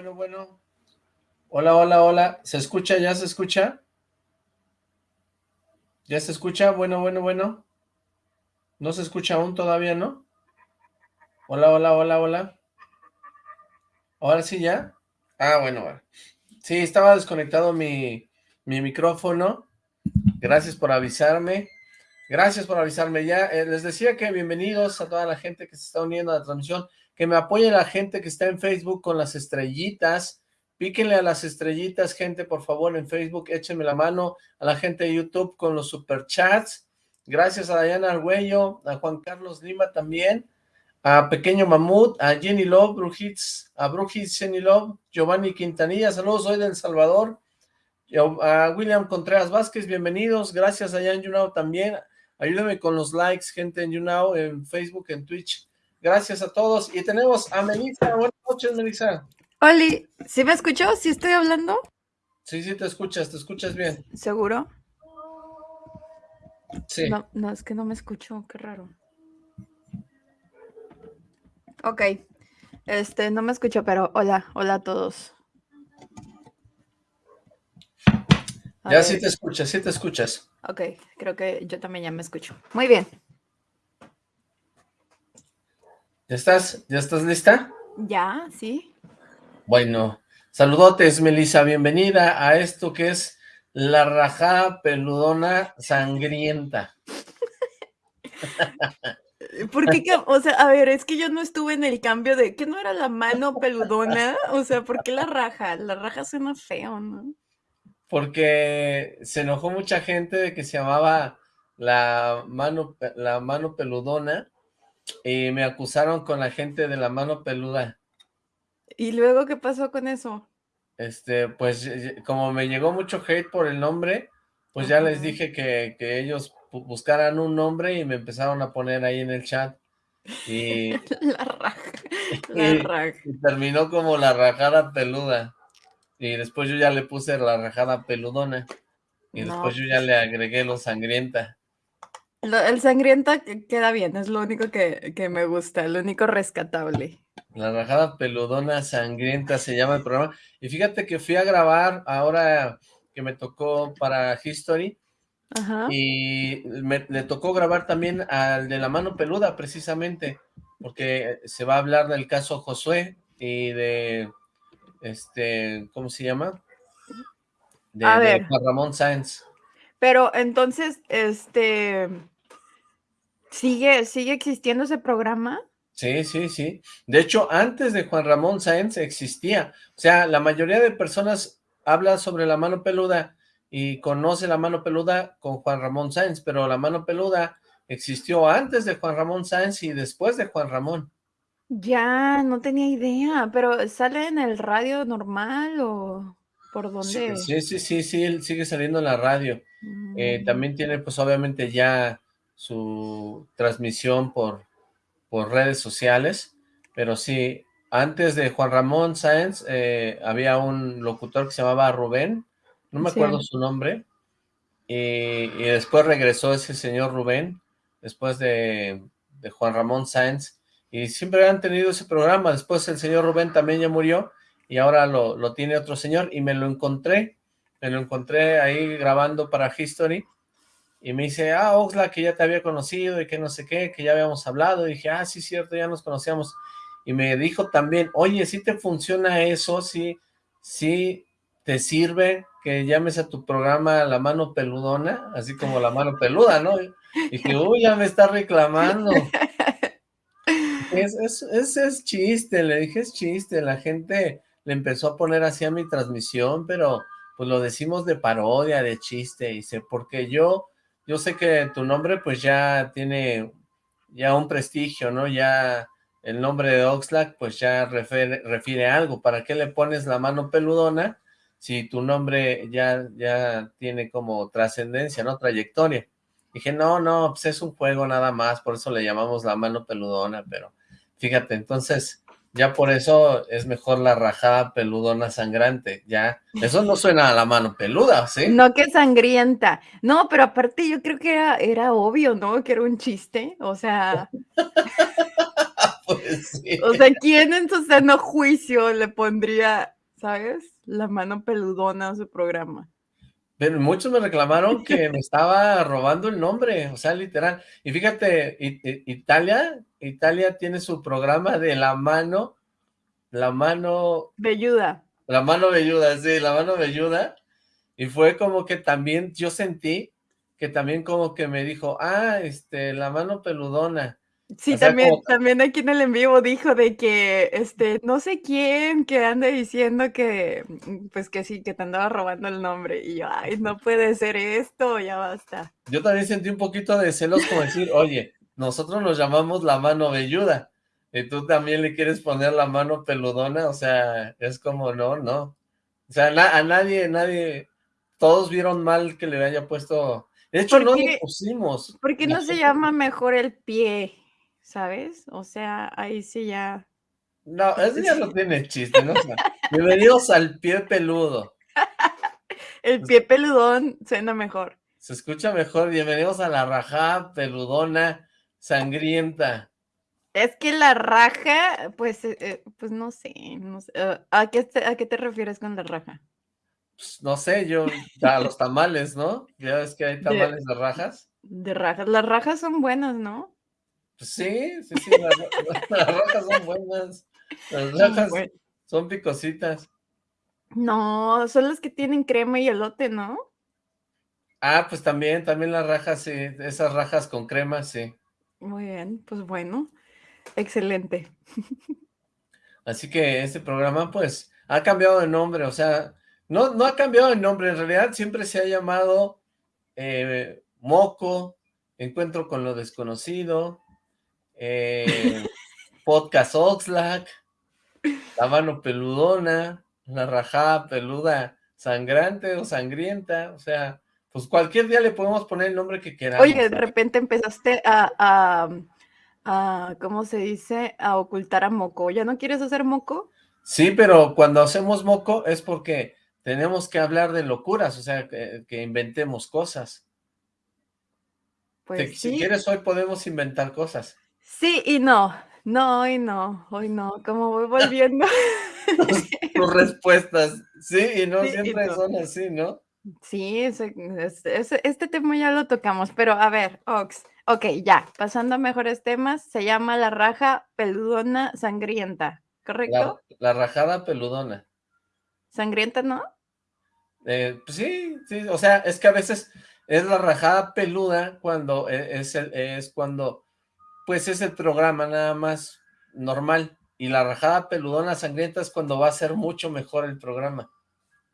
bueno, bueno. Hola, hola, hola. ¿Se escucha? ¿Ya se escucha? ¿Ya se escucha? Bueno, bueno, bueno. ¿No se escucha aún todavía, no? Hola, hola, hola, hola. ¿Ahora sí ya? Ah, bueno. Sí, estaba desconectado mi, mi micrófono. Gracias por avisarme. Gracias por avisarme. Ya eh, les decía que bienvenidos a toda la gente que se está uniendo a la transmisión. Que me apoye la gente que está en Facebook con las estrellitas. Píquenle a las estrellitas, gente, por favor, en Facebook. Échenme la mano a la gente de YouTube con los superchats. Gracias a Diana Arguello, a Juan Carlos Lima también a Pequeño Mamut, a Jenny Love, Brujits, a Brujits, Jenny Love, Giovanni Quintanilla, saludos, soy del Salvador, a William Contreras Vázquez, bienvenidos, gracias allá en YouNow también, ayúdenme con los likes, gente en YouNow, en Facebook, en Twitch, gracias a todos, y tenemos a Melissa, buenas noches Melissa. Oli, ¿sí me escuchó? ¿Sí estoy hablando? Sí, sí te escuchas, te escuchas bien. ¿Seguro? Sí. No, no, es que no me escucho, qué raro. Ok. Este, no me escucho, pero hola, hola a todos. ya sí te escuchas, sí te escuchas. Ok, creo que yo también ya me escucho. Muy bien. ¿Ya estás? ¿Ya estás lista? Ya, sí. Bueno, saludotes, Melissa, bienvenida a esto que es la rajada peludona sangrienta. ¿Por qué? O sea, a ver, es que yo no estuve en el cambio de que no era la mano peludona. O sea, ¿por qué la raja? La raja suena feo, ¿no? Porque se enojó mucha gente de que se llamaba la mano, la mano peludona y me acusaron con la gente de la mano peluda. ¿Y luego qué pasó con eso? Este, pues como me llegó mucho hate por el nombre, pues ya les dije que, que ellos buscaran un nombre y me empezaron a poner ahí en el chat. Y, la raja, la raja. Y terminó como la rajada peluda. Y después yo ya le puse la rajada peludona. Y después yo ya pues le agregué lo sangrienta. El sangrienta queda bien, es lo único que, que me gusta, lo único rescatable. La rajada peludona sangrienta se llama el programa. Y fíjate que fui a grabar ahora que me tocó para History y me, le tocó grabar también al de la mano peluda, precisamente, porque se va a hablar del caso Josué y de, este, ¿cómo se llama? De, Ramón Sáenz. Pero entonces, este, ¿sigue, ¿sigue existiendo ese programa? Sí, sí, sí. De hecho, antes de Juan Ramón Sáenz existía. O sea, la mayoría de personas habla sobre la mano peluda y conoce la mano peluda con Juan Ramón Sáenz, pero la mano peluda existió antes de Juan Ramón Sáenz y después de Juan Ramón. Ya, no tenía idea, pero ¿sale en el radio normal o por dónde? Sí, sí, sí, sí, él sigue saliendo en la radio. Eh, mm. también tiene, pues obviamente ya su transmisión por, por redes sociales, pero sí, antes de Juan Ramón Sáenz eh, había un locutor que se llamaba Rubén, no me acuerdo su nombre, y, después regresó ese señor Rubén, después de, Juan Ramón Sáenz, y siempre han tenido ese programa, después el señor Rubén también ya murió, y ahora lo, lo tiene otro señor, y me lo encontré, me lo encontré ahí grabando para History, y me dice, ah, Oxla, que ya te había conocido, y que no sé qué, que ya habíamos hablado, y dije, ah, sí, cierto, ya nos conocíamos, y me dijo también, oye, si te funciona eso, sí, sí te sirve que llames a tu programa La Mano Peludona, así como La Mano Peluda, ¿no? Y que, uy, ya me está reclamando. Es, es, es, chiste, le dije, es chiste, la gente le empezó a poner así a mi transmisión, pero pues lo decimos de parodia, de chiste, sé, porque yo, yo sé que tu nombre pues ya tiene ya un prestigio, ¿no? Ya el nombre de Oxlack pues ya refiere, a algo, ¿para qué le pones la mano peludona? si tu nombre ya, ya tiene como trascendencia, ¿no? Trayectoria. Dije, no, no, pues es un juego nada más, por eso le llamamos la mano peludona, pero fíjate, entonces, ya por eso es mejor la rajada peludona sangrante, ya, eso no suena a la mano peluda, ¿sí? No que sangrienta, no, pero aparte yo creo que era, era obvio, ¿no? Que era un chiste, o sea... Pues sí. O sea, ¿quién en su seno juicio le pondría, ¿sabes? La mano peludona a su programa. Pero muchos me reclamaron que me estaba robando el nombre, o sea, literal. Y fíjate, Italia, Italia tiene su programa de la mano, la mano... Velluda. La mano velluda, sí, la mano velluda. Y fue como que también yo sentí que también como que me dijo, ah, este, la mano peludona. Sí, también, también aquí en el en vivo dijo de que, este, no sé quién que anda diciendo que, pues que sí, que te andaba robando el nombre. Y yo, ay, no puede ser esto, ya basta. Yo también sentí un poquito de celos como decir, oye, nosotros nos llamamos la mano velluda, y tú también le quieres poner la mano peludona, o sea, es como, no, no. O sea, a nadie, nadie, todos vieron mal que le haya puesto... De hecho, no le pusimos. ¿Por qué no se llama mejor el pie? ¿sabes? O sea, ahí sí ya... No, ese ya no tiene chiste, ¿no? bienvenidos al pie peludo. El pie peludón suena mejor. Se escucha mejor. Bienvenidos a la raja peludona sangrienta. Es que la raja, pues, eh, eh, pues no sé, no sé. Eh, ¿a, qué te, ¿A qué te refieres con la raja? Pues, no sé, yo, a los tamales, ¿no? Ya ves que hay tamales de rajas. De rajas, las rajas son buenas, ¿no? Pues sí, sí, sí, las, rojas son buenas. Las rojas son picositas. No, son las que tienen crema y elote, ¿no? Ah, pues también, también las rajas, sí, esas rajas con crema, sí. Muy bien, pues bueno, excelente. Así que este programa, pues, ha cambiado de nombre, o sea, no, no ha cambiado de nombre, en realidad siempre se ha llamado eh, Moco, Encuentro con lo Desconocido, eh, Podcast Oxlack, La Mano Peludona, La Rajada Peluda Sangrante o Sangrienta, o sea, pues cualquier día le podemos poner el nombre que queramos. Oye, de repente empezaste a, a, ¿cómo se dice? A ocultar a Moco. ¿Ya no quieres hacer Moco? Sí, pero cuando hacemos Moco es porque tenemos que hablar de locuras, o sea, que, inventemos cosas. Pues Si quieres, hoy podemos inventar cosas. Sí y no. No, hoy no, hoy no. Como voy volviendo. Tus respuestas, sí y no, siempre son así, ¿no? Sí, este tema ya lo tocamos, pero a ver, Ox, ok, ya, pasando a mejores temas, se llama la raja peludona sangrienta, ¿correcto? La, rajada peludona. ¿Sangrienta no? Eh, pues sí, sí, o sea, es que a veces es la rajada peluda cuando e, es, el, es cuando pues es el programa nada más normal. Y la rajada peludona sangrienta es cuando va a ser mucho mejor el programa.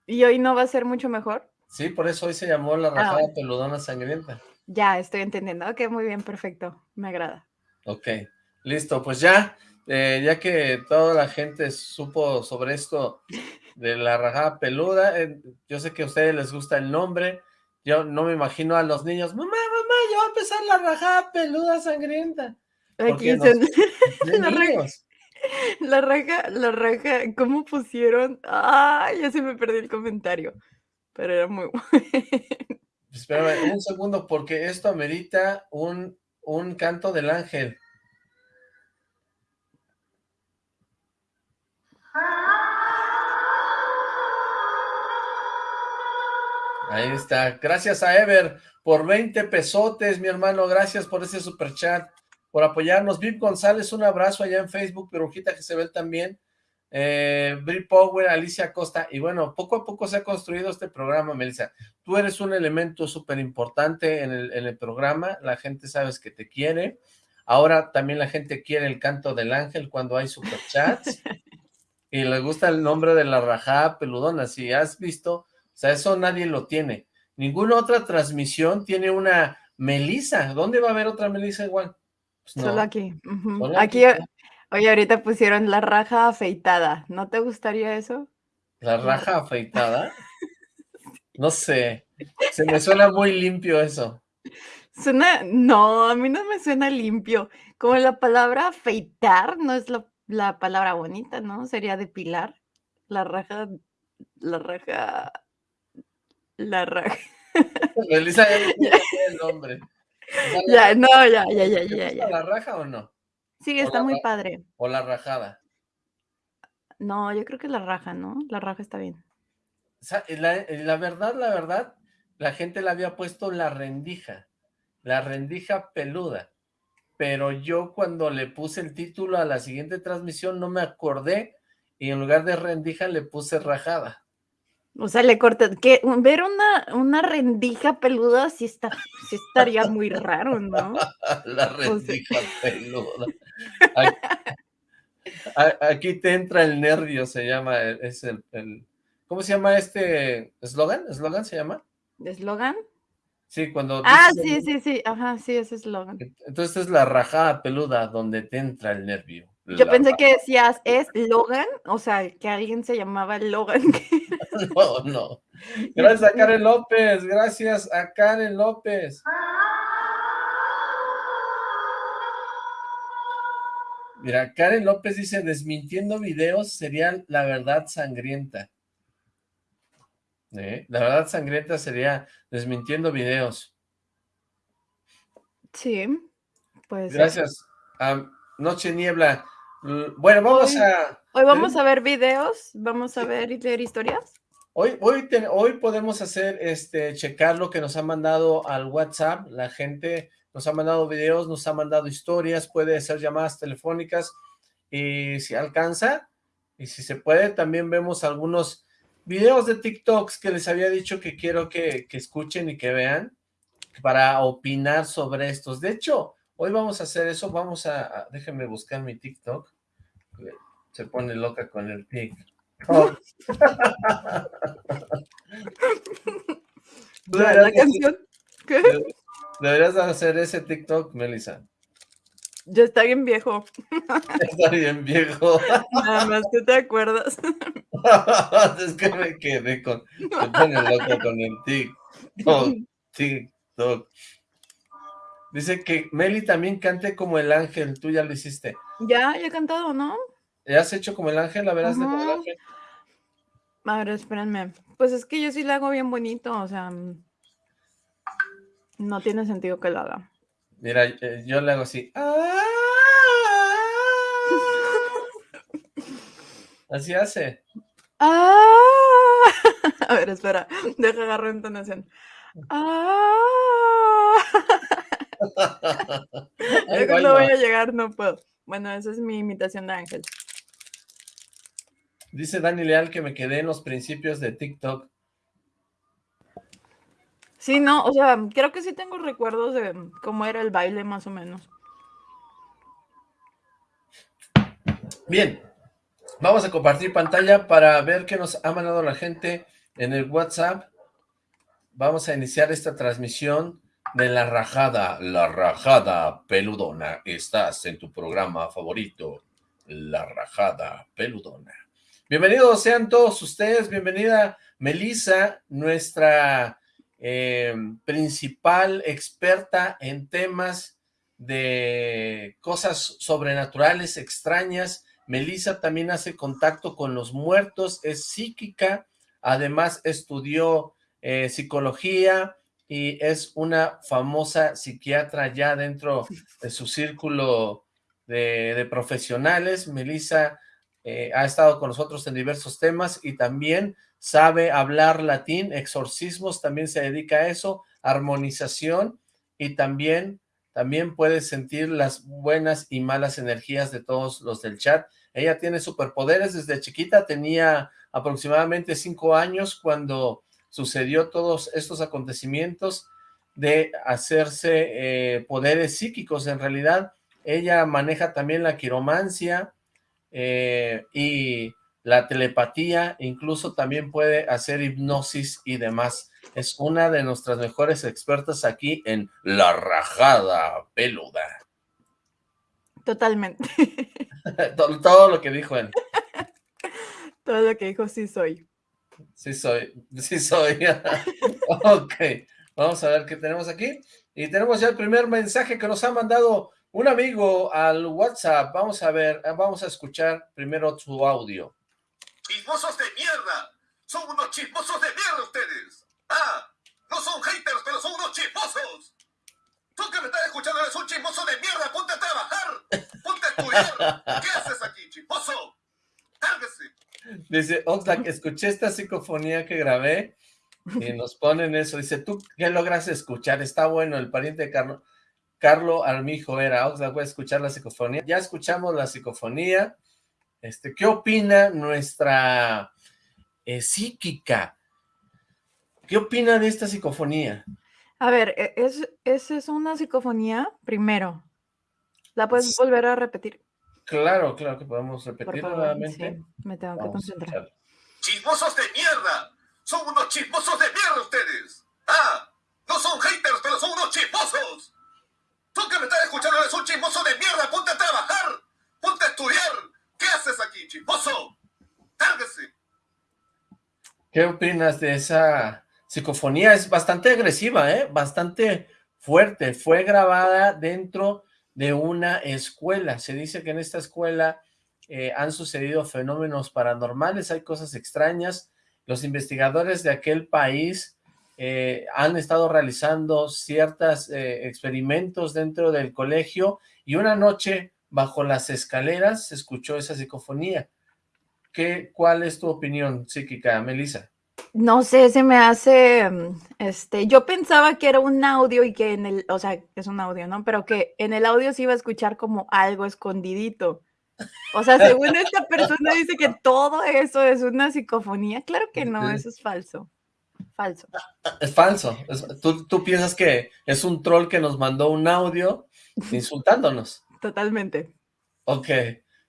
¿Y hoy no va a ser mucho mejor? Sí, por eso hoy se llamó la ah, rajada peludona sangrienta. Ya, estoy entendiendo. Ok, muy bien, perfecto. Me agrada. Ok, listo. Pues ya, eh, ya que toda la gente supo sobre esto de la rajada peluda, eh, yo sé que a ustedes les gusta el nombre, yo no me imagino a los niños, mamá, mamá, ya va a empezar la rajada peluda sangrienta. Aquí la, raja, la raja, la raja, ¿cómo pusieron? Ah, ya se me perdió el comentario, pero era muy bueno. Espérame un segundo, porque esto amerita un, un canto del ángel. Ahí está. Gracias a Ever por 20 pesotes, mi hermano. Gracias por ese super chat, por apoyarnos. Viv González, un abrazo allá en Facebook. Perujita que se ve también. Eh, Power, Alicia Costa. Y bueno, poco a poco se ha construido este programa, Melissa. Tú eres un elemento súper importante en el, en el programa. La gente sabes que te quiere. Ahora también la gente quiere el canto del ángel cuando hay superchats. y le gusta el nombre de la rajada peludona. Si has visto o sea, eso nadie lo tiene. Ninguna otra transmisión tiene una Melisa. ¿Dónde va a haber otra Melisa igual? Pues Solo aquí. aquí. Oye, ahorita pusieron la raja afeitada. ¿No te gustaría eso? ¿La raja afeitada? No sé. Se me suena muy limpio eso. Suena, no, a mí no me suena limpio. Como la palabra afeitar no es la, la palabra bonita, ¿no? Sería depilar. La raja, la raja la raja. Melissa ya el nombre. ya, no, ya, ya, ya, ya, la raja o no? Sí, O está la muy ra padre. o la rajada. No, yo creo que la raja, ¿no? La raja está bien. Sa la la verdad, la verdad, la gente le había puesto la rendija, la rendija peluda, pero yo cuando le puse el título a la siguiente transmisión no me acordé, y en lugar de rendija le puse rajada. O sea, le cortas que ver una una rendija peluda sí está sí estaría muy raro, ¿no? La O sea rendija peluda. Aquí te entra el nervio, se llama, e es el el ¿cómo se llama este eslogan? ¿Eslogan se llama? ¿Eslogan? Sí, cuando Ah, dices sí, sí, sí, ajá, sí, es eslogan. Entonces, es la rajada peluda donde te entra el nervio, Yo pensé que decías, ¿es Logan? O sea, que alguien se llamaba Logan. No, no. Gracias a Karen López, gracias a Karen López. Mira, Karen López dice: "Desmintiendo videos sería la verdad sangrienta". ¿Eh? La verdad sangrienta sería desmintiendo videos. Sí, puede ser. Gracias, Noche Niebla. Bueno, vamos Hoy a hoy vamos a ver videos, vamos a ver y leer historias. Hoy hoy hoy podemos hacer, este, checar lo que nos han mandado al WhatsApp, la gente nos ha mandado videos, nos ha mandado historias, puede ser llamadas telefónicas, y si alcanza, y si se puede, también vemos algunos videos de TikToks que les había dicho que quiero que escuchen y que vean, para opinar sobre estos. De hecho, hoy vamos a hacer eso, vamos a a déjenme buscar mi TikTok, se pone loca con el TikTok. Deberías la de deberías de hacer ese TikTok, Melissa. Ya está bien viejo. Está bien viejo. Nada más tú te acuerdas. Es que me quedé con pone loca con el TikTok, TikTok. Dice que Meli también cante como el ángel, tú ya lo hiciste. Ya, ya he cantado, ¿no? ¿Ya has hecho como el ángel? A ver, hazle como el ángel. A ver, espérenme. Pues, es que yo sí lo hago bien bonito, o sea, mm no tiene sentido que lo haga. Mira, eh, yo le hago así. ¡Ah! Así hace. ¡Ah! A ver, espera, deja agarro entonación. ¡Ah! Ahí Luego va, ahí no voy a llegar, no puedo. Bueno, esa es mi imitación de ángel. Dice Dani Leal que me quedé en los principios de TikTok. Sí, no, o sea, creo que sí tengo recuerdos de cómo era el baile, más o menos. Bien, vamos a compartir pantalla para ver qué nos ha mandado la gente en el WhatsApp. Vamos a iniciar esta transmisión de La Rajada, La Rajada Peludona. Estás en tu programa favorito, La Rajada Peludona. Bienvenidos sean todos ustedes, bienvenida Melissa, nuestra eh, principal experta en temas de cosas sobrenaturales, extrañas. Melissa también hace contacto con los muertos, es psíquica, además estudió eh, psicología y es una famosa psiquiatra ya dentro de su círculo de, de profesionales. Melissa eh, ha estado con nosotros en diversos temas y también sabe hablar latín, exorcismos, también se dedica a eso, armonización y también, también puede sentir las buenas y malas energías de todos los del chat. Ella tiene superpoderes desde chiquita, tenía aproximadamente cinco años cuando sucedió todos estos acontecimientos de hacerse eh, poderes psíquicos. En realidad, ella maneja también la quiromancia eh, y la telepatía, incluso también puede hacer hipnosis y demás. Es una de nuestras mejores expertas aquí en La Rajada Peluda. Totalmente. todo, todo lo que dijo él. Todo lo que dijo, sí soy. Sí soy, sí soy. Ok, vamos a ver qué tenemos aquí. Y tenemos ya el primer mensaje que nos ha mandado un amigo al WhatsApp. Vamos a ver, vamos a escuchar primero su audio. ¡Chismosos de mierda! ¡Son unos chismosos de mierda ustedes! ¡Ah! No son haters, pero son unos chismosos. Tú que me estás escuchando eres un chismoso de mierda. ¡Ponte a trabajar! ¡Ponte a mierda! ¿Qué haces aquí, chismoso? ¡Cárguese! Dice, Oxlack, escuché esta psicofonía que grabé y nos ponen eso. Dice, ¿tú qué logras escuchar? Está bueno, el pariente de Carlos. Carlo Armijo era, Oxlack, voy a escuchar la psicofonía. Ya escuchamos la psicofonía. Este, ¿Qué opina nuestra eh, psíquica? ¿Qué opina de esta psicofonía? A ver, e- ¿es, es, es una psicofonía? Primero. ¿La puedes volver a repetir? Claro, claro que podemos favor. nuevamente. Sí, me tengo que Vamos a concentrar. ¡Chismosos de mierda! ¡Son unos chismosos de mierda ustedes! ¡Ah! No son haters, pero son unos chismosos. Tú que me estás escuchando eres un chismoso de mierda. Ponte a trabajar. Ponte a estudiar. ¿Qué haces aquí, chismoso? ¡Cárguese! ¿Qué opinas de esa psicofonía? Es bastante agresiva, ¿eh? Bastante fuerte. Fue grabada dentro de una escuela. Se dice que en esta escuela eh, han sucedido fenómenos paranormales, hay cosas extrañas. Los investigadores de aquel país eh, han estado realizando ciertos experimentos dentro del colegio y una noche bajo las escaleras se escuchó esa psicofonía. ¿Qué, ¿Cuál es tu opinión psíquica, Melissa? No sé, se me hace, mm, este, yo pensaba que era un audio y que en el, o sea, es un audio, ¿no? Pero que en el audio se iba a escuchar como algo escondidito. O sea, según esta persona dice que todo eso es una psicofonía. Claro que no, eso es falso. Falso. Es falso. Es- tú, tú piensas que es un troll que nos mandó un audio insultándonos. Totalmente. Ok.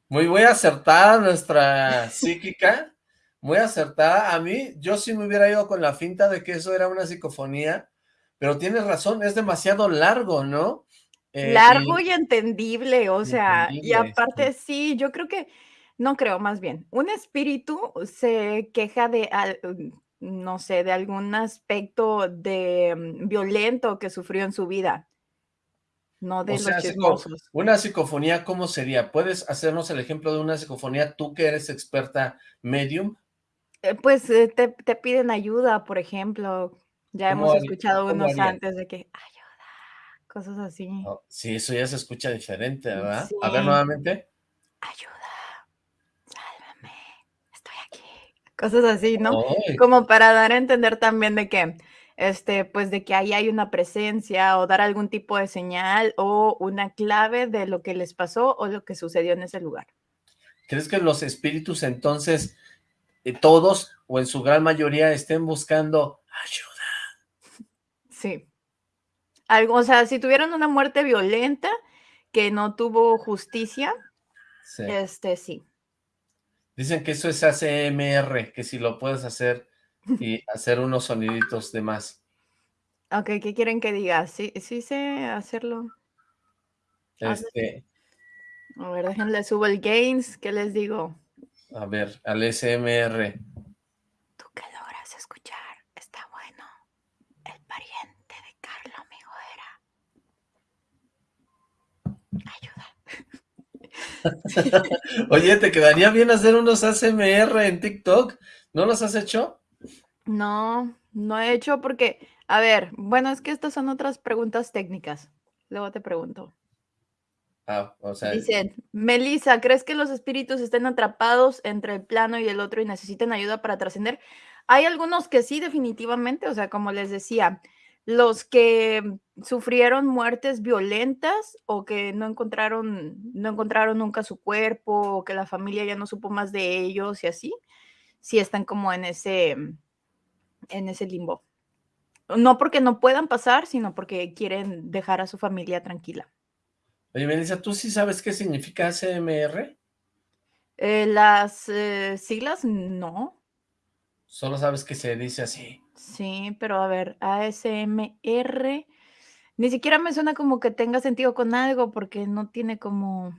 Muy, muy acertada nuestra psíquica. Muy acertada. A mí, yo sí me hubiera ido con la finta de que eso era una psicofonía, pero tienes razón, es demasiado largo, ¿no? Eh, Largo y- y entendible, o sea, y aparte sí, yo creo que, no creo, más bien, un espíritu se queja de, no sé, de algún aspecto de mm, violento que sufrió en su vida, no de O los sea, una psicofonía, ¿cómo sería? ¿Puedes hacernos el ejemplo de una psicofonía, tú que eres experta medium? Eh, Pues eh, te, te piden ayuda, por ejemplo, ya ¿Cómo hemos haría- escuchado unos antes de que ayuda, cosas así. Oh, sí, eso ya se escucha diferente, ¿verdad? Sí. A ver, nuevamente. Ayuda, sálvame, estoy aquí. Cosas así, ¿no? Ay, Como para dar a entender también de que, este, pues de que ahí hay una presencia o dar algún tipo de señal o una clave de lo que les pasó o lo que sucedió en ese lugar. ¿Crees que los espíritus entonces, eh, todos o en su gran mayoría estén buscando ayuda? Sí. Algo, o sea, si tuvieron una muerte violenta que no tuvo justicia, Sí. este, sí. Dicen que eso es ACMR, que si lo puedes hacer y hacer unos soniditos de más. Ok, ¿qué quieren que diga? Sí, sí sé hacerlo. Este, A ver, déjenle subo el gains, ¿qué les digo? a ver, al SMR. Tú que logras escuchar, está bueno. El pariente de Carlo Ayuda. Oye, ¿te quedaría bien hacer unos ACMR en TikTok? ¿No los has hecho? No, no he hecho porque, a ver, bueno, es que estas son otras preguntas técnicas. Luego te pregunto. Ah, o sea, Dicen, Melissa, ¿crees que los espíritus estén atrapados entre el plano y el otro y necesiten ayuda para trascender? Hay algunos que sí, definitivamente, o sea, como les decía, los que sufrieron muertes violentas o que no encontraron, no encontraron nunca su cuerpo o que la familia ya no supo más de ellos y así, sí están como en ese, en ese limbo. No porque no puedan pasar, sino porque quieren dejar a su familia tranquila. oye, Melissa, ¿tú sí sabes qué significa ACMR? Eh, las eh, siglas, no. Solo sabes que se dice así. Sí, pero a ver, ASMR, ni siquiera me suena como que tenga sentido con algo porque no tiene como,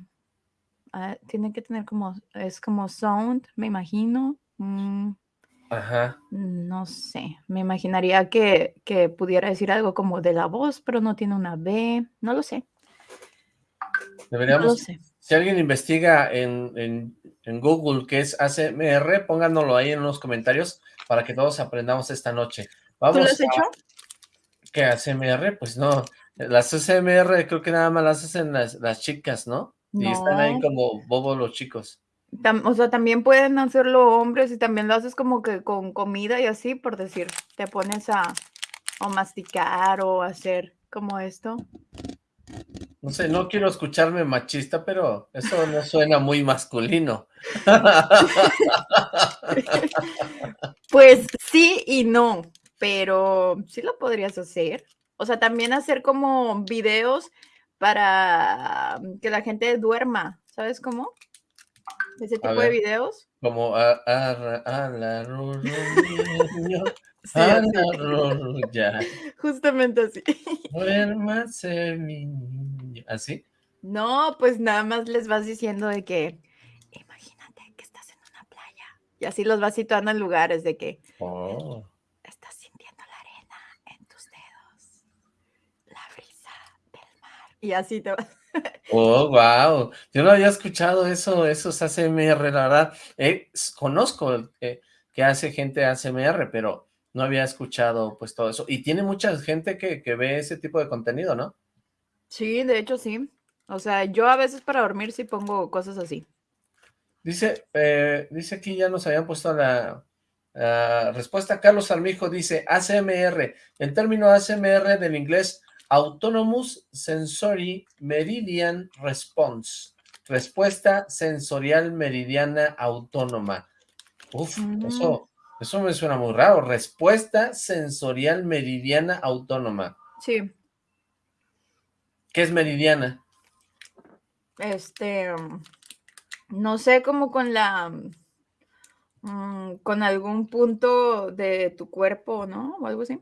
ah, tiene que tener como, es como sound, me imagino. Mm, Ajá. no sé, me imaginaría que, que pudiera decir algo como de la voz, pero no tiene una B, no lo sé, no lo Deberíamos, sé. Si alguien investiga en, en, en Google qué es ACMR, pónganoslo ahí en los comentarios para que todos aprendamos esta noche. ¿Tú Vamos lo has a- hecho? ¿Qué ACMR? Pues no, las ACMR creo que nada más las hacen las, las chicas, ¿no? Y están ahí como bobos los chicos. Tam- o sea, también pueden hacerlo hombres y también lo haces como que con comida y así, por decir, te pones a o masticar o hacer como esto. No sé, no quiero escucharme machista, pero eso no suena muy masculino. Pues sí y no, pero sí lo podrías hacer. O sea, también hacer como videos para que la gente duerma, ¿sabes cómo? Ese tipo de videos. Como a, a, a la Sí, así. ru, ya. Justamente así. Duérmase, mi niño. ¿Así? No, pues nada más les vas diciendo de que, imagínate que estás en una playa. Y así los vas situando en lugares de que Oh. estás sintiendo la arena en tus dedos, la brisa del mar. Y así te vas. Oh, wow. Yo no había escuchado eso, esos ASMR, la verdad. Eh, s- conozco eh, que hace gente ASMR, pero no había escuchado pues todo eso. Y tiene mucha gente que, que ve ese tipo de contenido, ¿no? Sí, de hecho sí. O sea, yo a veces para dormir sí pongo cosas así. Dice, eh, dice aquí ya nos habían puesto la, la respuesta. Carlos Armijo dice ASMR. El término ASMR del inglés Autonomous Sensory Meridian Response. Respuesta sensorial meridiana autónoma. Uf, Mm. eso, eso me suena muy raro. Respuesta sensorial meridiana autónoma. Sí, ¿Qué es meridiana? este, mm, no sé, como con la, mm, con algún punto de tu cuerpo, ¿no? O algo así.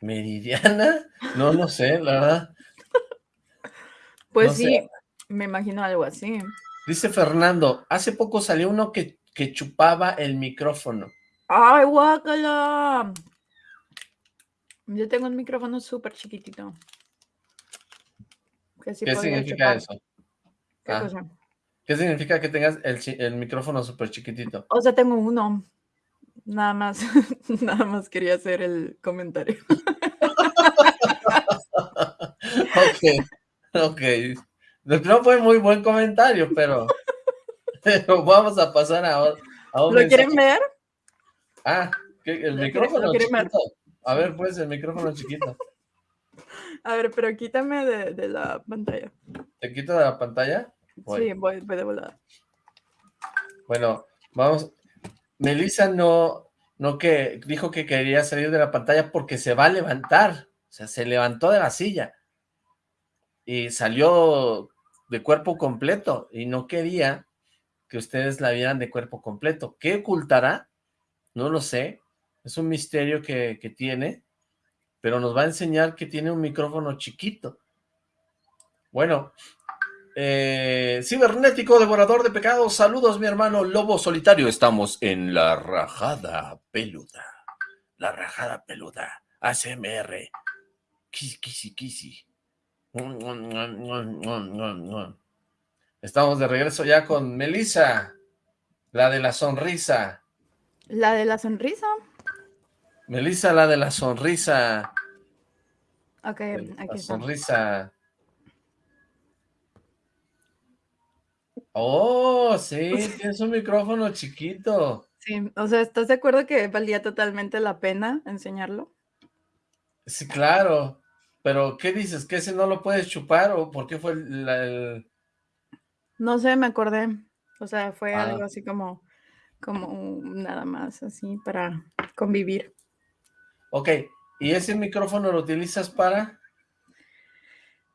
¿Meridiana? No, no sé, la verdad. Pues No sé. sí, me imagino algo así. Dice Fernando, hace poco salió uno que, que chupaba el micrófono. ¡Ay, guácala! Yo tengo un micrófono súper chiquitito. Que sí ¿Qué significa chupar. eso? ¿Qué Ah. cosa? ¿Qué significa que tengas el, el micrófono súper chiquitito? O sea, tengo uno. Nada más, nada más quería hacer el comentario. Ok, ok. No fue muy buen comentario, pero, pero vamos a pasar a, o- a ¿Lo quieren ver? Ah, el ¿Lo quiere- micrófono chiquito. A ver, pues, el micrófono chiquito. A ver, pero quítame de, de la pantalla. ¿Te quito de la pantalla? Voy. Sí, voy, voy de volada. Bueno, vamos. Melissa no, no que dijo que quería salir de la pantalla porque se va a levantar. O sea, se levantó de la silla. Y salió de cuerpo completo. Y no quería que ustedes la vieran de cuerpo completo. ¿Qué ocultará? No lo sé. Es un misterio que, que tiene. Pero nos va a enseñar que tiene un micrófono chiquito. Bueno, eh, cibernético, devorador de pecados, saludos mi hermano Lobo Solitario, estamos en la rajada peluda, la rajada peluda, ASMR, kisi, kisi, kisi. Estamos de regreso ya con Melissa, la de la sonrisa, La de la sonrisa. Melissa la de la sonrisa, Ok, la aquí está. sonrisa. Oh, sí, tienes un micrófono chiquito. Sí, o sea, ¿estás de acuerdo que valía totalmente la pena enseñarlo? Sí, claro. Pero, ¿qué dices? ¿Que ese no lo puedes chupar o por qué fue el, la- el- No sé, me acordé. O sea, fue Ah. algo así como, como nada más, así para convivir. Ok, ¿y ese micrófono lo utilizas para?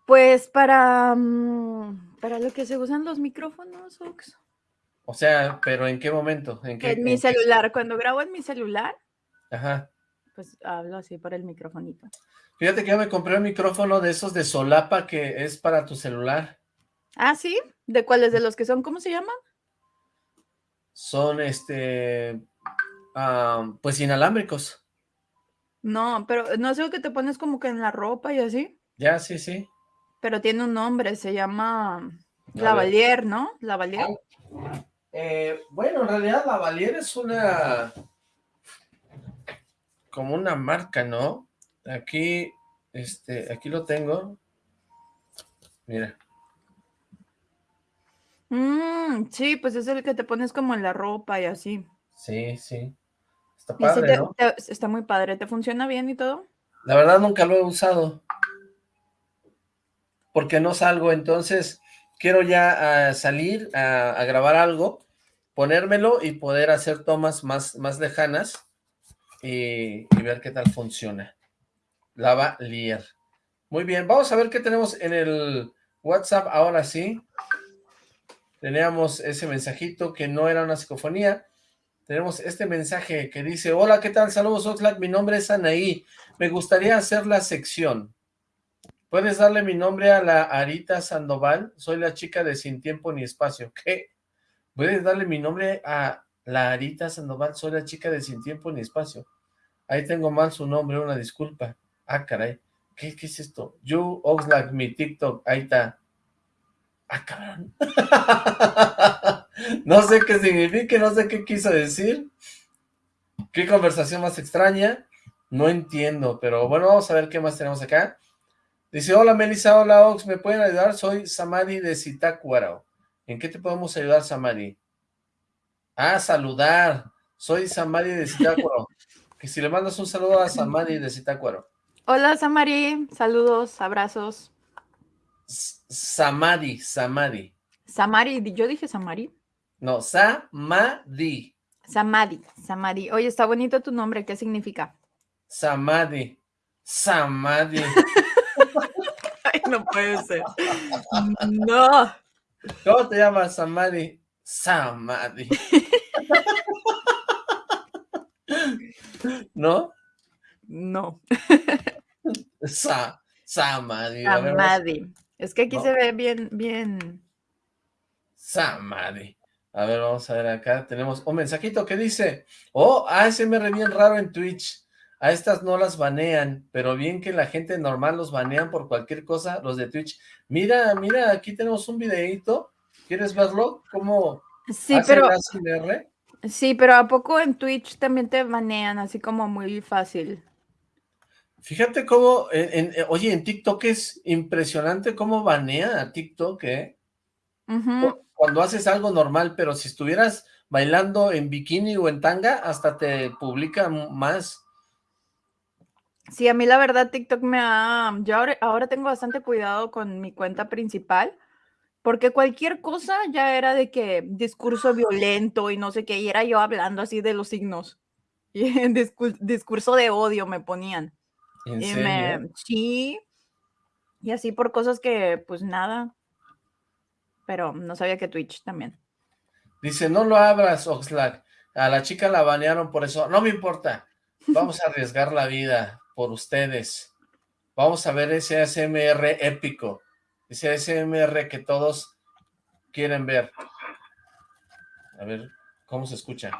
Pues para, mm, para lo que se usan los micrófonos, Ox. O sea, ¿pero en qué momento? ¿En qué? En mi en qué- celular, cuando grabo en mi celular, Ajá. pues hablo así por el microfonito. Fíjate que yo me compré un micrófono de esos de solapa que es para tu celular. Ah, sí, ¿de cuáles de los que son? ¿Cómo se llaman? Son, este, ah, pues inalámbricos. No, pero no sé que te pones como que en la ropa y así, Ya, sí, sí. pero tiene un nombre, se llama. Lavalier, ¿no? Lavalier. Eh, bueno, en realidad la Valier es una... Como una marca, ¿no? Aquí, este, aquí lo tengo. Mira. Mm, sí, pues es el que te pones como en la ropa y así. Sí, sí. Está padre, te- ¿no? te- está muy padre. ¿Te funciona bien y todo? La verdad nunca lo he usado. Porque no salgo, entonces quiero ya salir a, a grabar algo, ponérmelo y poder hacer tomas más, más lejanas y, y ver qué tal funciona. Lava Lier. Muy bien, vamos a ver qué tenemos en el WhatsApp ahora sí. Teníamos ese mensajito que no era una psicofonía. Tenemos este mensaje que dice, hola, ¿qué tal? Saludos, Oxlack, mi nombre es Anaí. Me gustaría hacer la sección. ¿Puedes darle mi nombre a la Arita Sandoval? Soy la chica de Sin Tiempo ni Espacio. ¿Qué? ¿Puedes darle mi nombre a la Arita Sandoval? Soy la chica de Sin Tiempo ni Espacio. Ahí tengo mal su nombre, una disculpa. Ah, caray. ¿Qué, es esto? You Oxlack, mi TikTok. Ahí está. Ah, cabrón. no sé qué significa, no sé qué quiso decir. Qué conversación más extraña. No entiendo, pero bueno, vamos a ver qué más tenemos acá. Dice, hola Melissa, hola Ox, ¿me pueden ayudar? Soy Samadi de Zitácuaro. ¿En qué te podemos ayudar, Samadi? Ah, saludar. Soy Samadi de Zitácuaro. que si le mandas un saludo a Samadi de Zitácuaro. Hola, Samari. Saludos, abrazos. S- Samadi, Samadi. Samari, yo dije Samari. No, Samadi. Samadi, Samadi. Oye, está bonito tu nombre. ¿Qué significa? Samadi. Samadi. Ay, no puede ser. No. ¿Cómo te llamas, Samadi? Samadi. ¿No? No. Sa vamos- Samadi. Es que aquí No. se ve bien, bien. Samadi. A ver, vamos a ver acá. Tenemos un mensajito que dice, oh, ASMR bien raro en Twitch. A estas no las banean, pero bien que la gente normal los banean por cualquier cosa, los de Twitch. Mira, mira, aquí tenemos un videíto. ¿Quieres verlo? ¿Cómo Sí, hace pero, ASMR? sí, pero ¿a poco en Twitch también te banean así como muy fácil? Fíjate cómo, en- en- eh, oye, en TikTok es impresionante cómo banea a TikTok, ¿eh? Cuando haces algo normal, pero si estuvieras bailando en bikini o en tanga, hasta te publica más. Sí, a mí la verdad TikTok me ha... Yo ahora, ahora tengo bastante cuidado con mi cuenta principal, porque cualquier cosa ya era de que discurso violento y no sé qué, y era yo hablando así de los signos. Y en discu- discurso de odio me ponían. ¿En Y serio? me... Sí. Y así por cosas que, pues nada. Pero no sabía que Twitch también. Dice, no lo abras, Oxlack. A la chica la banearon por eso. No me importa. Vamos a arriesgar la vida por ustedes. Vamos a ver ese ASMR épico. Ese ASMR que todos quieren ver. A ver, ¿cómo se escucha?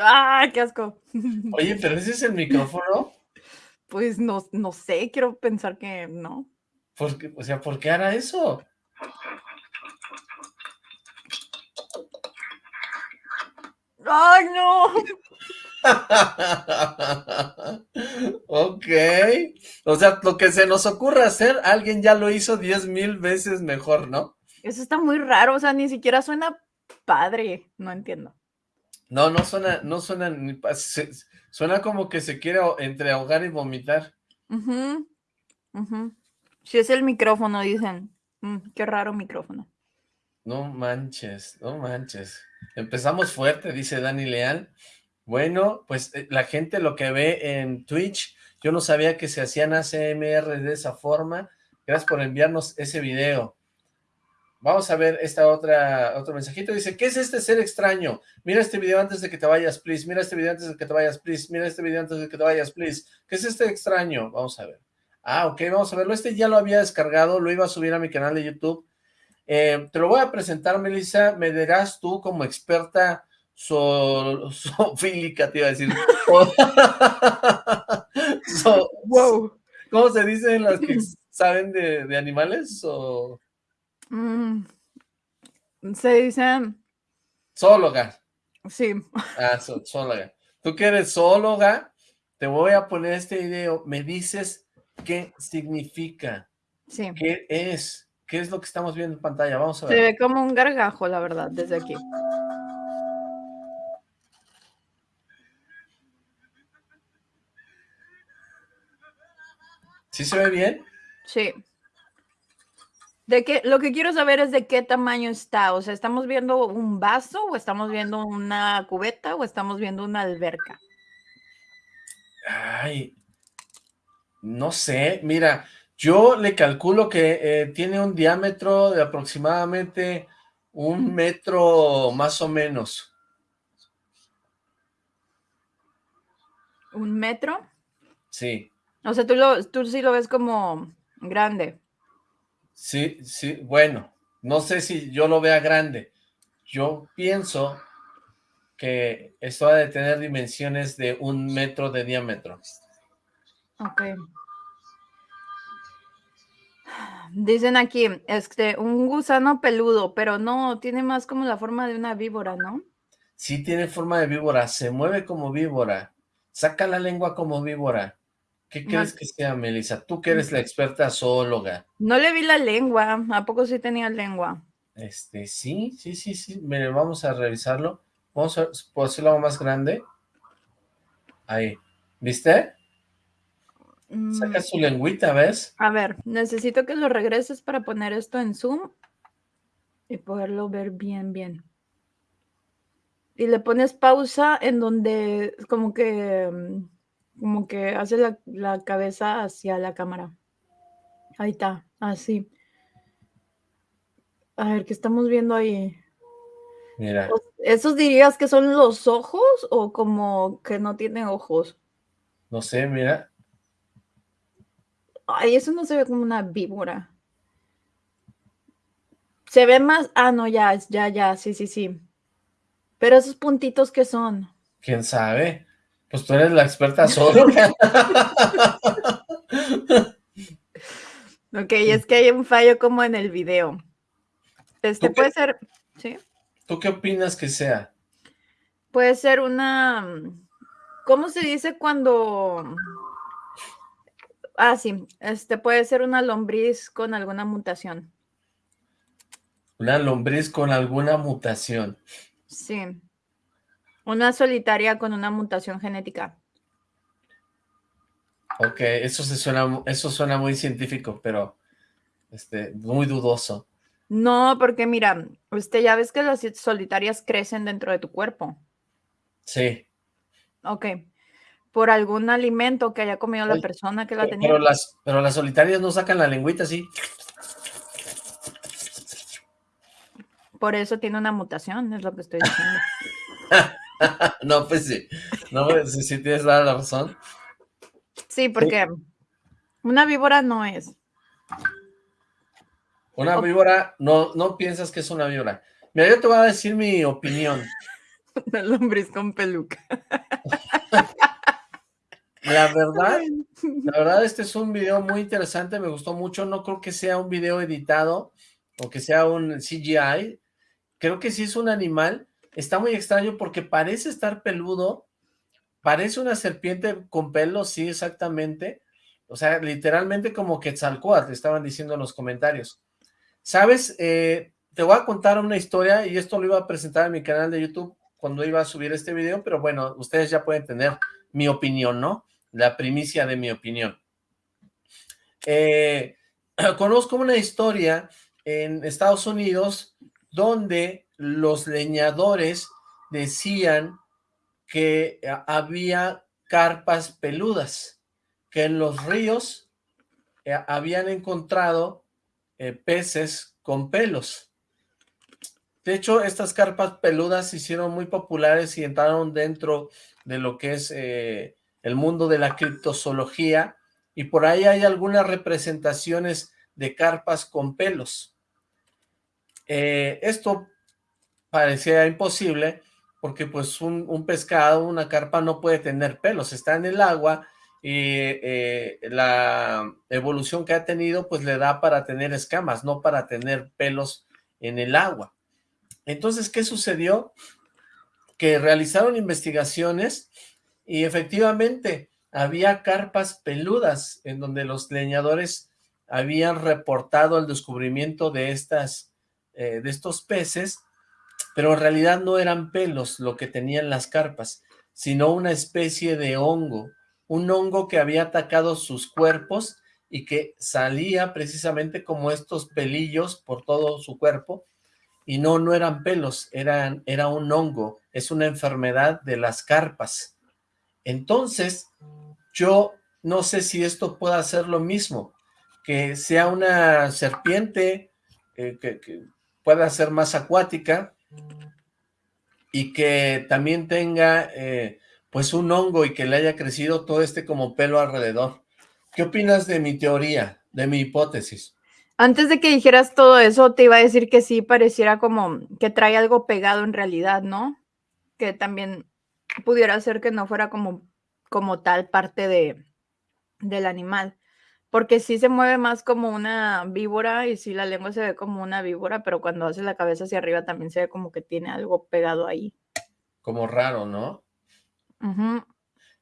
¡Ah, qué asco! Oye, pero ese es el micrófono. Pues no, no sé, quiero pensar que no. ¿Por qué? O sea, ¿por qué hará eso? ¡Ay, no! ok. O sea, lo que se nos ocurra hacer, alguien ya lo hizo diez mil veces mejor, ¿no? Eso está muy raro, o sea, ni siquiera suena padre. No entiendo. No, no suena, no suena ni se- suena como que se quiere entre ahogar y vomitar. Ujú, ujú. Si es el micrófono, dicen. Mm, qué raro micrófono. No manches, no manches. Empezamos fuerte, dice Dani Leal. Bueno, pues eh, la gente lo que ve en Twitch, yo no sabía que se hacían ACMR de esa forma. Gracias por enviarnos ese video. Vamos a ver esta otra, otro mensajito. Dice, ¿qué es este ser extraño? Mira este video antes de que te vayas, please. Mira este video antes de que te vayas, please. Mira este video antes de que te vayas, please. ¿Qué es este extraño? Vamos a ver. Ah, ok, vamos a verlo. Este ya lo había descargado, lo iba a subir a mi canal de YouTube. Eh, te lo voy a presentar, Melissa. Me dirás tú como experta so- te iba a decir. So- ¡Wow! ¿Cómo se dicen las que saben de, de animales? O Mm, se dicen. zoóloga. Sí. Ah, zoóloga. Tú que eres zoóloga, te voy a poner este video. Me dices qué significa. Sí. ¿Qué es? ¿Qué es lo que estamos viendo en pantalla? Vamos a Se ver. ve como un gargajo, la verdad, desde aquí. ¿Sí se ve bien? Sí. De qué, lo que quiero saber es de qué tamaño está. O sea, ¿estamos viendo un vaso o estamos viendo una cubeta o estamos viendo una alberca? Ay, no sé, mira, yo le calculo que eh, tiene un diámetro de aproximadamente un metro más o menos. ¿Un metro? Sí, O sea, tú, lo, tú sí lo ves como grande. Sí, sí, bueno, no sé si yo lo vea grande. Yo pienso que esto ha de tener dimensiones de un metro de diámetro. Ok. Dicen aquí, este, un gusano peludo, pero no, tiene más como la forma de una víbora, ¿no? Sí tiene forma de víbora, se mueve como víbora, saca la lengua como víbora. ¿Qué crees que sea, Melissa? Tú que eres la experta zoóloga. No le vi la lengua, ¿a poco sí tenía lengua? Este, sí, sí, sí, sí. Mire, vamos a revisarlo. Vamos a, ¿puedo hacerlo más grande? Ahí. ¿Viste? Mm, Saca su lengüita, ¿ves? A ver, necesito que lo regreses para poner esto en Zoom y poderlo ver bien, bien. Y le pones pausa en donde como que, mm, como que hace la, la cabeza hacia la cámara. Ahí está, así. A ver, ¿qué estamos viendo ahí? Mira, ¿Esos dirías que son los ojos o como que no tiene ojos? no sé, mira. Ay, eso no se ve como una víbora. Se ve más. Ah, no, ya, ya, ya, sí, sí, sí. Pero esos puntitos que son. ¿Quién sabe? Pues tú eres la experta zoóloga. Ok, es que hay un fallo como en el video. Este ¿Tú qué- puede ser. Sí. ¿Tú qué opinas que sea? Puede ser una. ¿Cómo se dice cuando.? Ah, sí. Este puede ser una lombriz con alguna mutación. Una lombriz con alguna mutación. Sí. Una solitaria con una mutación genética. Ok, eso se suena, eso suena muy científico, pero este, muy dudoso. No, porque mira, este, ya ves que las solitarias crecen dentro de tu cuerpo. Sí. Ok. Por algún alimento que haya comido la persona que la Pero, tenía. pero las, pero las solitarias no sacan la lengüita así. Por eso tiene una mutación, es lo que estoy diciendo. No, pues sí. No, pues sí, sí tienes la razón. Sí, porque una víbora no es. Una víbora, no, no piensas que es una víbora. Mira, yo te voy a decir mi opinión. Una lombriz con peluca. La verdad, la verdad, este es un video muy interesante, me gustó mucho. No creo que sea un video editado o que sea un CGI. Creo que sí es un animal. Está muy extraño porque parece estar peludo. Parece una serpiente con pelos, sí, exactamente. O sea, literalmente como Quetzalcóatl, estaban diciendo en los comentarios. ¿Sabes? Eh, te voy a contar una historia y esto lo iba a presentar en mi canal de YouTube cuando iba a subir este video, pero bueno, ustedes ya pueden tener mi opinión, ¿no? La primicia de mi opinión. Eh, conozco una historia en Estados Unidos donde los leñadores decían que había carpas peludas, que en los ríos eh, habían encontrado eh, peces con pelos. De hecho, estas carpas peludas se hicieron muy populares y entraron dentro de lo que es eh, el mundo de la criptozoología, y por ahí hay algunas representaciones de carpas con pelos. Eh, esto parecía imposible, porque pues un, pescado, una carpa no puede tener pelos, está en el agua, y eh, la evolución que ha tenido pues le da para tener escamas, no para tener pelos en el agua. Entonces, ¿qué sucedió? Que realizaron investigaciones y efectivamente había carpas peludas en donde los leñadores habían reportado el descubrimiento de, estas, eh, de estos peces, pero en realidad no eran pelos lo que tenían las carpas, sino una especie de hongo, un hongo que había atacado sus cuerpos y que salía precisamente como estos pelillos por todo su cuerpo, y no, no eran pelos, eran, era un hongo, es una enfermedad de las carpas. Entonces, yo no sé si esto pueda ser lo mismo, que sea una serpiente eh, que, pueda ser más acuática y que también tenga eh, pues un hongo y que le haya crecido todo este como pelo alrededor. ¿Qué opinas de mi teoría, de mi hipótesis? Antes de que dijeras todo eso, te iba a decir que sí pareciera como que trae algo pegado en realidad, ¿no? Que también pudiera ser que no fuera como, como tal parte de, del animal. Porque sí se mueve más como una víbora y sí la lengua se ve como una víbora, pero cuando hace la cabeza hacia arriba también se ve como que tiene algo pegado ahí. Como raro, ¿no?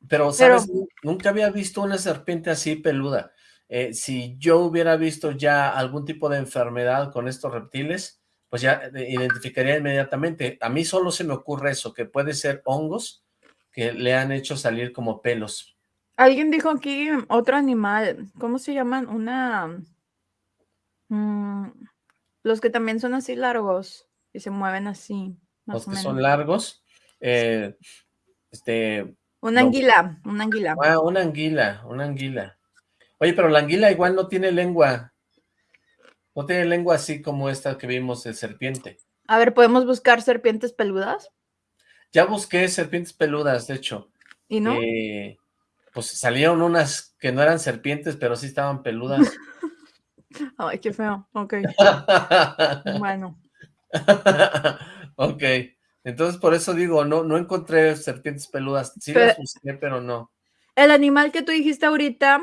Pero, ¿sabes? Nunca había visto una serpiente así peluda. Eh, si yo hubiera visto ya algún tipo de enfermedad con estos reptiles, pues ya eh, identificaría inmediatamente. A mí solo se me ocurre eso, que puede ser hongos que le han hecho salir como pelos. Alguien dijo aquí otro animal, ¿cómo se llaman? Una... Mm, los que también son así largos y se mueven así. los que son largos, eh, este... Una anguila, una anguila. Ah, una anguila, una anguila. Oye, pero la anguila igual no tiene lengua. No tiene lengua así como esta que vimos de serpiente. A ver, ¿podemos buscar serpientes peludas? Ya busqué serpientes peludas, de hecho. ¿Y no? Eh, pues salieron unas que no eran serpientes, pero sí estaban peludas. Ay, qué feo. Ok. bueno. ok. Entonces, por eso digo, no, no encontré serpientes peludas. Sí las busqué, pero no. El animal que tú dijiste ahorita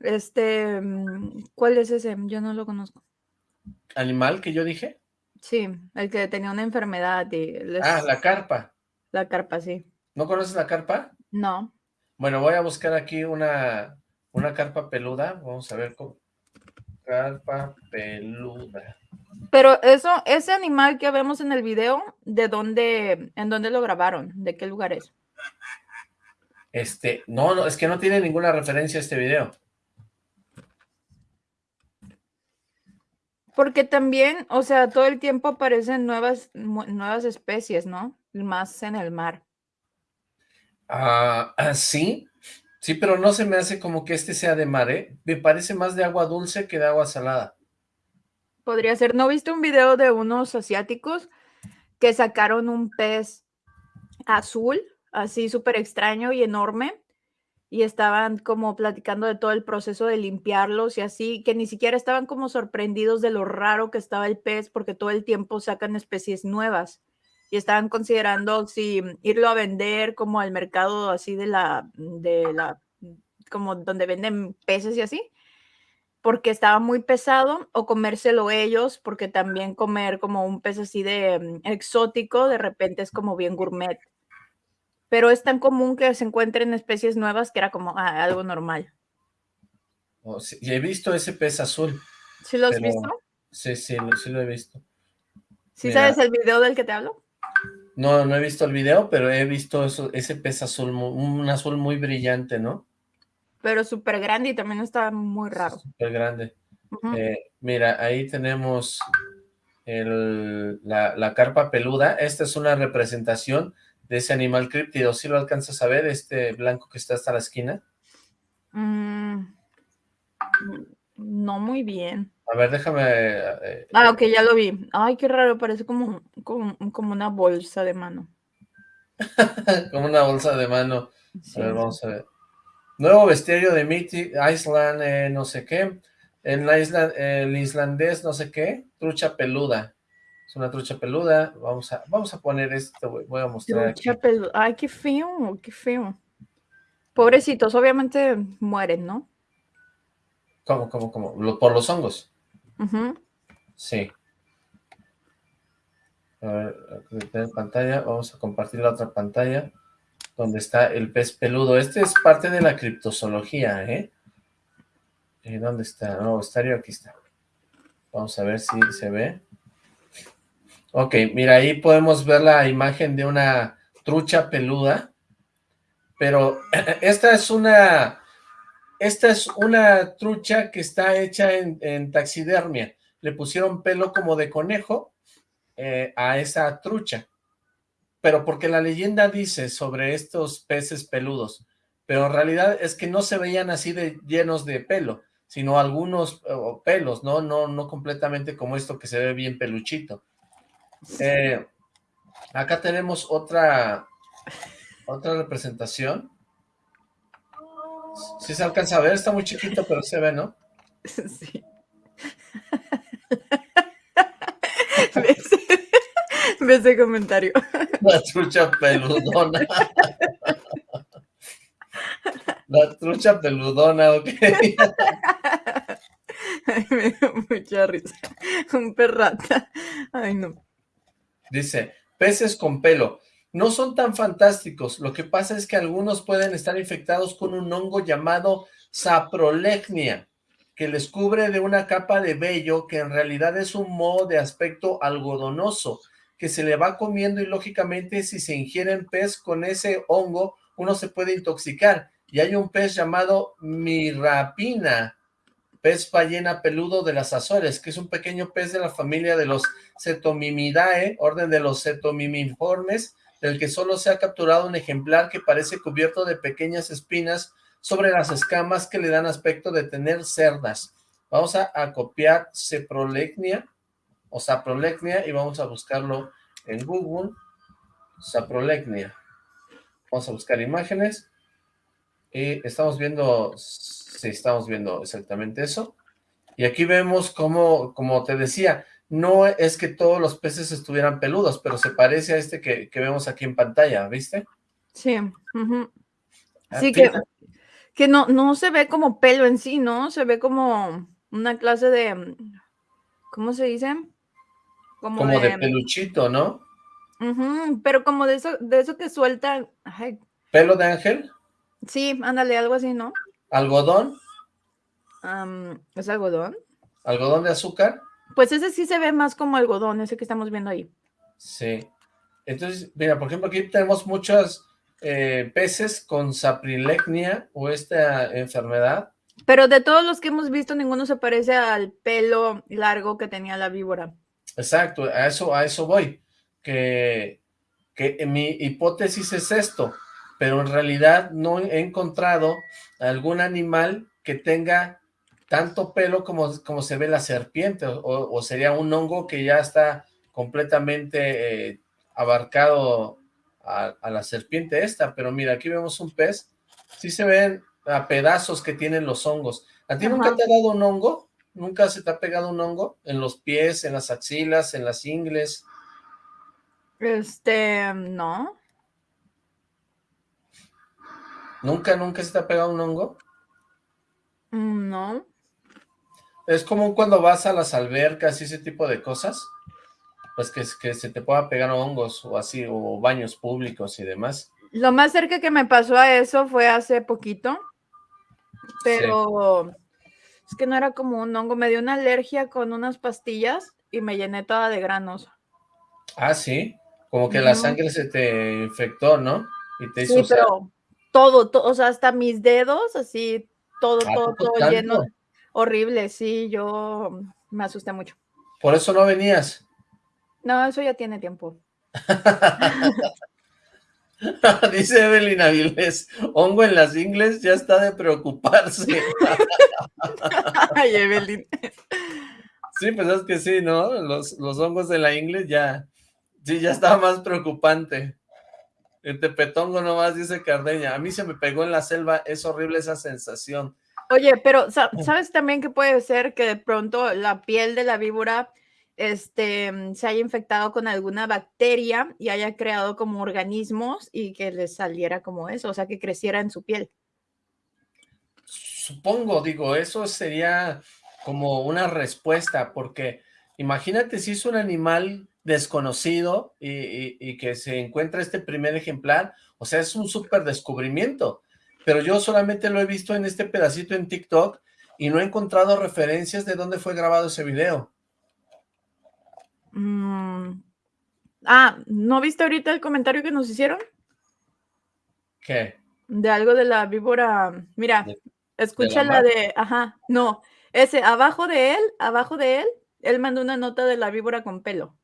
este, mm, ¿cuál es ese? Yo no lo conozco. ¿Animal que yo dije? Sí, el que tenía una enfermedad. Ah, la carpa. La carpa, sí. ¿No conoces la carpa? No. Bueno, voy a buscar aquí una, una carpa peluda. Vamos a ver cómo. Carpa peluda. Pero eso, ese animal que vemos en el video, ¿de dónde, en dónde lo grabaron? ¿De qué lugar es? Este, no, no, es que no tiene ninguna referencia a este video. Porque también, o sea, todo el tiempo aparecen nuevas, nuevas especies, ¿no? Más en el mar. Ah, ah, sí, sí, pero no se me hace como que este sea de mar, ¿eh? Me parece más de agua dulce que de agua salada. Podría ser. ¿No viste un video de unos asiáticos que sacaron un pez azul, así súper extraño y enorme? y estaban como platicando de todo el proceso de limpiarlos y así, que ni siquiera estaban como sorprendidos de lo raro que estaba el pez porque todo el tiempo sacan especies nuevas y estaban considerando si irlo a vender como al mercado así de la, de la, como donde venden peces y así, porque estaba muy pesado o comérselo ellos porque también comer como un pez así de mm, exótico de repente es como bien gourmet pero es tan común que se encuentren especies nuevas que era como ah, algo normal. Oh, y he visto ese pez azul. ¿Sí lo has visto? Sí, sí, sí lo he visto. ¿Sí sabes el video del que te hablo? No, no he visto el video, pero he visto eso, ese pez azul, un azul muy brillante, ¿no? Pero súper grande y también está muy raro. Súper grande. Eh, mira, ahí tenemos la, la carpa peluda. Esta es una representación de ese animal críptido. ¿Sí lo alcanzas a ver, este blanco que está hasta la esquina? Mm, no muy bien. A ver, déjame... Eh, ah, ok, ya lo vi. Ay, qué raro, parece como, como, una bolsa de mano. como una bolsa de mano. A ver, vamos a ver. Nuevo bestiario de Mitty, Island, eh, no sé qué. En la isla, el islandés, no sé qué. Trucha peluda. Es una trucha peluda. Vamos a, vamos a poner esto, voy a mostrar trucha Peluda. Ay, qué feo, qué feo. Pobrecitos, obviamente mueren, ¿no? ¿Cómo, cómo, cómo? ¿Por los hongos? Sí. A ver, pantalla, vamos a compartir la otra pantalla, donde está el pez peludo. Este es parte de la criptozoología, ¿eh? ¿Y dónde está? No, estario aquí está. Vamos a ver si se ve. Ok, mira, ahí podemos ver la imagen de una trucha peluda, pero esta es una, esta es una trucha que está hecha en, taxidermia. Le pusieron pelo como de conejo eh, a esa trucha, pero porque la leyenda dice sobre estos peces peludos, pero en realidad es que no se veían así de llenos de pelo, sino algunos pelos, ¿no? No, no completamente como esto que se ve bien peluchito. Eh, acá tenemos otra, otra representación. Si se alcanza a ver, está muy chiquito, pero se ve, ¿no? Sí. Ve ese comentario. La trucha peludona. La trucha peludona, ok. Ay, me dio mucha risa. Un perrata. Ay, no. Dice, peces con pelo. No son tan fantásticos. Lo que pasa es que algunos pueden estar infectados con un hongo llamado saprolegnia, que les cubre de una capa de vello que en realidad es un moho de aspecto algodonoso, que se le va comiendo y lógicamente si se ingieren pez con ese hongo, uno se puede intoxicar. Y hay un pez llamado mirapina, pez ballena peludo de las Azores, que es un pequeño pez de la familia de los Cetomimidae, orden de los Cetomimiformes, del que solo se ha capturado un ejemplar que parece cubierto de pequeñas espinas sobre las escamas que le dan aspecto de tener cerdas. Vamos a, copiar Ceprolegnia o Saprolegnia y vamos a buscarlo en Google. Saprolegnia. Vamos a buscar imágenes. Y estamos viendo Sí, estamos viendo exactamente eso. Y aquí vemos como, como te decía, no es que todos los peces estuvieran peludos, pero se parece a este que, vemos aquí en pantalla, ¿viste? Sí. Sí, que, que no, no se ve como pelo en sí, ¿no? Se ve como una clase de, ¿cómo se dice? Como, de, peluchito, ¿no? pero como de eso, de eso que suelta. ¿Pelo de ángel? Sí, ándale, algo así, ¿no? ¿Algodón? ¿Es algodón? ¿Algodón de azúcar? Pues ese sí se ve más como algodón, ese que estamos viendo ahí. Sí. Entonces, mira, por ejemplo, aquí tenemos muchos eh, peces con saprilegnia o esta enfermedad. Pero de todos los que hemos visto, ninguno se parece al pelo largo que tenía la víbora. Exacto, a eso, a eso voy. Que, que mi hipótesis es esto pero en realidad no he encontrado algún animal que tenga tanto pelo como, como se ve la serpiente, o, sería un hongo que ya está completamente eh, abarcado a, la serpiente esta, pero mira, aquí vemos un pez, sí se ven a pedazos que tienen los hongos. ¿A ti nunca te ha dado un hongo? ¿Nunca se te ha pegado un hongo? ¿En los pies, en las axilas, en las ingles? Este, no. ¿Nunca, nunca se te ha pegado un hongo? Mm, no. Es como cuando vas a las albercas y ese tipo de cosas, pues que, que se te pueda pegar hongos o así, o baños públicos y demás. Lo más cerca que me pasó a eso fue hace poquito, pero es que no era como un hongo, me dio una alergia con unas pastillas y me llené toda de granos. Ah, sí, como que la sangre se te infectó, ¿no? Y te hizo sí, pero todo, o sea, hasta mis dedos, así, todo, ah, todo, todo lleno. Horrible, sí, yo me asusté mucho. ¿Por eso no venías? No, eso ya tiene tiempo. Dice Evelyn Avilés, hongo en las ingles ya está de preocuparse. Ay, Evelyn. Sí, pues es que sí, ¿no? Los, los hongos de la ingle ya, sí, ya está más preocupante. El tepetongo nomás, dice Cardeña. A mí se me pegó en la selva, es horrible esa sensación. Oye, pero ¿sabes también que puede ser que de pronto la piel de la víbora este, se haya infectado con alguna bacteria y haya creado como organismos y que le saliera como eso, o sea, que creciera en su piel? Supongo, digo, eso sería como una respuesta, porque imagínate si es un animal desconocido y, que se encuentra este primer ejemplar, o sea, es un súper descubrimiento, pero yo solamente lo he visto en este pedacito en TikTok y no he encontrado referencias de dónde fue grabado ese video. Mm. Ah, ¿no viste ahorita el comentario que nos hicieron? ¿Qué? De algo de la víbora. Mira, escucha la, de, ajá, no, ese, abajo de él, abajo de él, él mandó una nota de la víbora con pelo.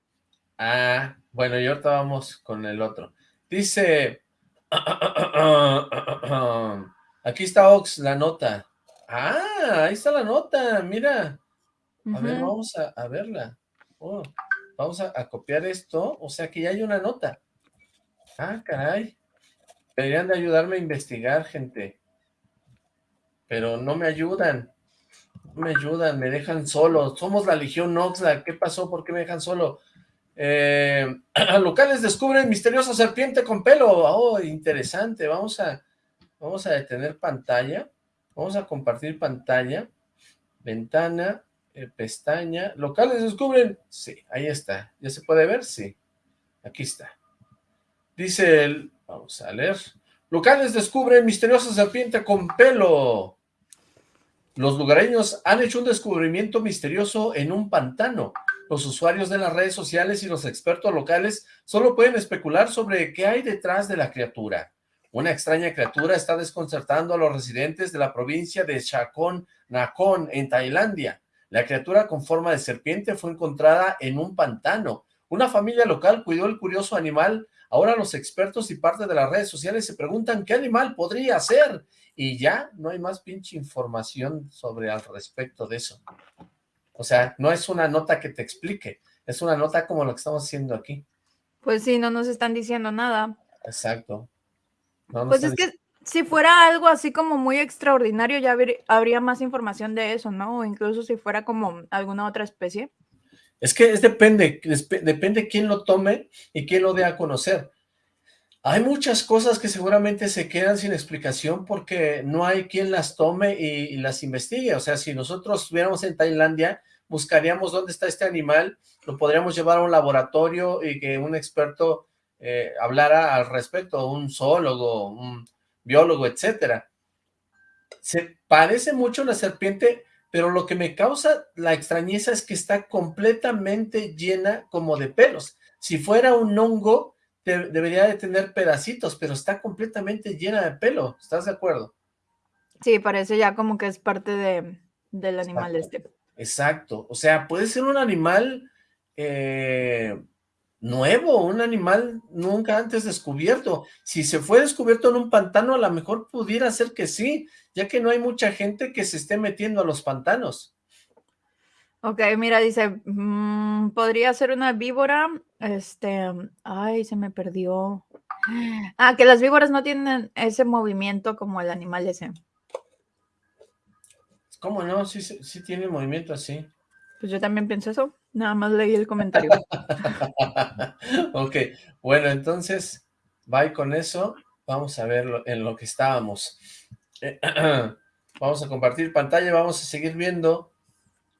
Ah, bueno, y ahorita vamos con el otro. Dice, aquí está Ox, la nota. Ah, ahí está la nota, mira. A ver, vamos a, verla. Oh, vamos a, a, copiar esto, o sea que ya hay una nota. Ah, caray. Deberían de ayudarme a investigar, gente. Pero no me ayudan. No me ayudan, me dejan solo. Somos la Legión Noxla. ¿Qué pasó? ¿Por qué me dejan solo? Eh, locales descubren misteriosa serpiente con pelo. Oh, interesante. Vamos a, vamos a detener pantalla. Vamos a compartir pantalla. Ventana, eh, pestaña. Locales descubren. Sí, ahí está. ¿Ya se puede ver? Sí. Aquí está. Dice el... Vamos a leer. Locales descubren misteriosa serpiente con pelo. Los lugareños han hecho un descubrimiento misterioso en un pantano. Los usuarios de las redes sociales y los expertos locales solo pueden especular sobre qué hay detrás de la criatura. Una extraña criatura está desconcertando a los residentes de la provincia de Chakon Nakhon, en Tailandia. La criatura con forma de serpiente fue encontrada en un pantano. Una familia local cuidó el curioso animal Ahora los expertos y parte de las redes sociales se preguntan qué animal podría ser y ya no hay más pinche información sobre al respecto de eso. O sea, no es una nota que te explique, es una nota como lo que estamos haciendo aquí. Pues sí, no nos están diciendo nada. Exacto. pues es que si fuera algo así como muy extraordinario, ya habría más información de eso, ¿no? O incluso si fuera como alguna otra especie. Es que es depende, depende quién lo tome y quién lo dé a conocer. Hay muchas cosas que seguramente se quedan sin explicación porque no hay quien las tome y, las investigue. O sea, si nosotros estuviéramos en Tailandia, buscaríamos dónde está este animal, lo podríamos llevar a un laboratorio y que un experto eh, hablara al respecto, un zoólogo, un biólogo, etcétera. Se parece mucho a una serpiente, pero lo que me causa la extrañeza es que está completamente llena como de pelos. Si fuera un hongo, debería de tener pedacitos, pero está completamente llena de pelo, ¿estás de acuerdo? Sí, parece ya como que es parte de, del animal este. Exacto, o sea, puede ser un animal eh, nuevo, un animal nunca antes descubierto. Si se fue descubierto en un pantano, a lo mejor pudiera ser que sí, ya que no hay mucha gente que se esté metiendo a los pantanos. Ok, mira, dice, mm, podría ser una víbora, este, ay, se me perdió. Ah, que las víboras no tienen ese movimiento como el animal ese. ¿Cómo no? Sí, sí, tiene movimiento así. Pues yo también pienso eso, nada más leí el comentario. ok, bueno, entonces, bye con eso, vamos a ver en lo que estábamos. vamos a compartir pantalla, vamos a seguir viendo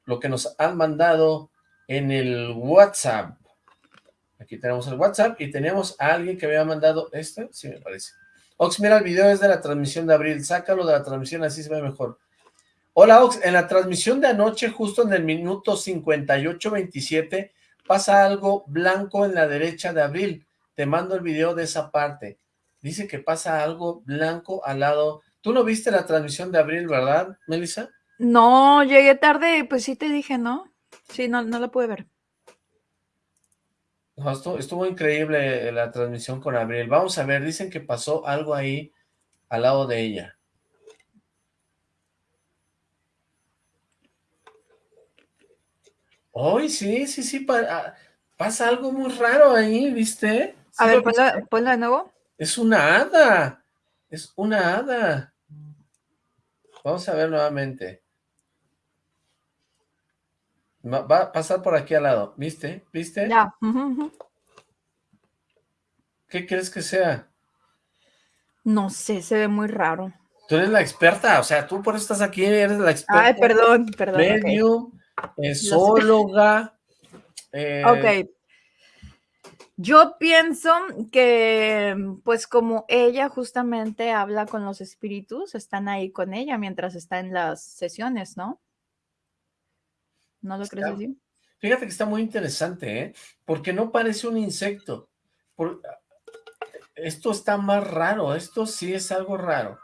lo que nos han mandado en el WhatsApp. Aquí tenemos el WhatsApp y teníamos a alguien que había mandado este, sí me parece. Ox, mira el video, es de la transmisión de abril, sácalo de la transmisión, así se ve mejor. Hola Ox, en la transmisión de anoche, justo en el minuto 58-27, pasa algo blanco en la derecha de abril. Te mando el video de esa parte. Dice que pasa algo blanco al lado Tú no viste la transmisión de abril, ¿verdad, Melissa? No, llegué tarde, pues sí te dije, ¿no? Sí, no, no la pude ver. estuvo, increíble la transmisión con Abril. Vamos a ver, dicen que pasó algo ahí al lado de ella. Hoy sí, sí, sí, ah, pasa algo muy raro ahí, ¿viste? a ver, ponlo de nuevo. Es una hada, es una hada. Vamos a ver nuevamente. Va a pasar por aquí al lado, ¿viste? ¿Viste? Ya. ¿Qué crees que sea? No sé, se ve muy raro. Tú eres la experta, o sea, tú por eso estás aquí, eres la experta. Ay, perdón, perdón. Medium, okay. Eh, ok. Yo pienso que, pues como ella justamente habla con los espíritus, están ahí con ella mientras está en las sesiones, ¿no? ¿No lo crees así? Fíjate que está muy interesante, ¿eh? Porque no parece un insecto. Esto está más raro, esto sí es algo raro.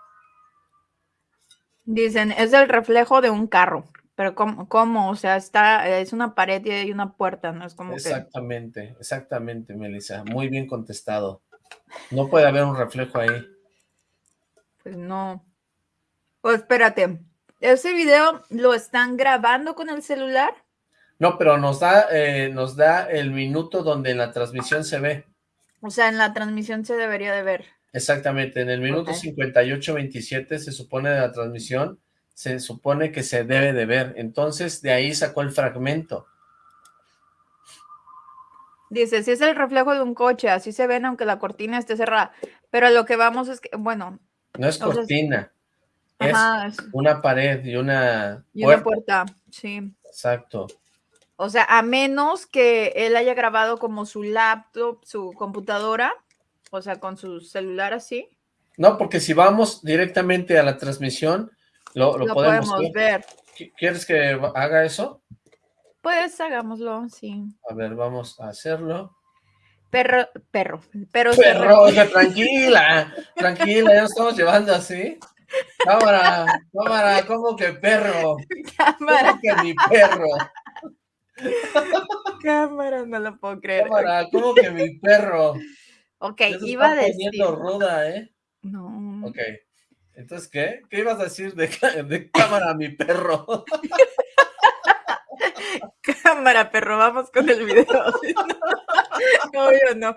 Dicen, es el reflejo de un carro. Pero ¿cómo? O sea, está, es una pared y hay una puerta, ¿no? Es como Exactamente, exactamente, Melissa. Muy bien contestado. No puede haber un reflejo ahí. Pues no. Pues espérate, ¿ese video lo están grabando con el celular? No, pero nos da, eh, nos da el minuto donde en la transmisión se ve. O sea, en la transmisión se debería de ver. Exactamente, en el minuto 58-27 se supone de la transmisión se supone que se debe de ver. Entonces, de ahí sacó el fragmento. Dice, si es el reflejo de un coche, así se ven aunque la cortina esté cerrada. Pero lo que vamos es que, bueno... No es cortina, es una pared y una y puerta. una puerta, sí. Exacto. O sea, a menos que él haya grabado como su laptop, su computadora, o sea, con su celular así. No, porque si vamos directamente a la transmisión, lo, podemos, ver. ¿Quieres que haga eso? Pues hagámoslo, sí. A ver, vamos a hacerlo. Perro, perro, pero perro, oiga, tranquila, tranquila, ya nos estamos llevando así. Cámara, cámara, ¿cómo que perro? Cámara. ¿Cómo que mi perro? Cámara, no lo puedo creer. Cámara, ¿cómo que mi perro? Ok, iba a decir. ruda, ¿eh? No. Ok. Entonces, ¿qué? ¿Qué ibas a decir de, de cámara, mi perro? cámara, perro, vamos con el video. no, yo no.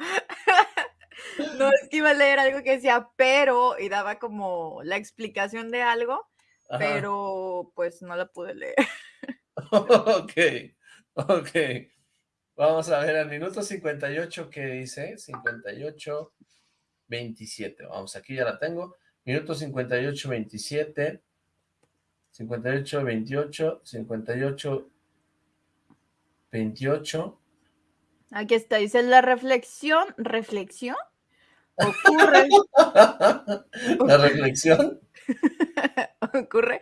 No, es que iba a leer algo que decía pero y daba como la explicación de algo, pero pues no la pude leer. ok, ok. Vamos a ver, al minuto 58, ¿qué dice? 58, 27. Vamos, aquí ya la tengo. Minuto 58, 27, 58, 28, 58, 28. Aquí está, dice la reflexión, reflexión, ocurre. la reflexión. ocurre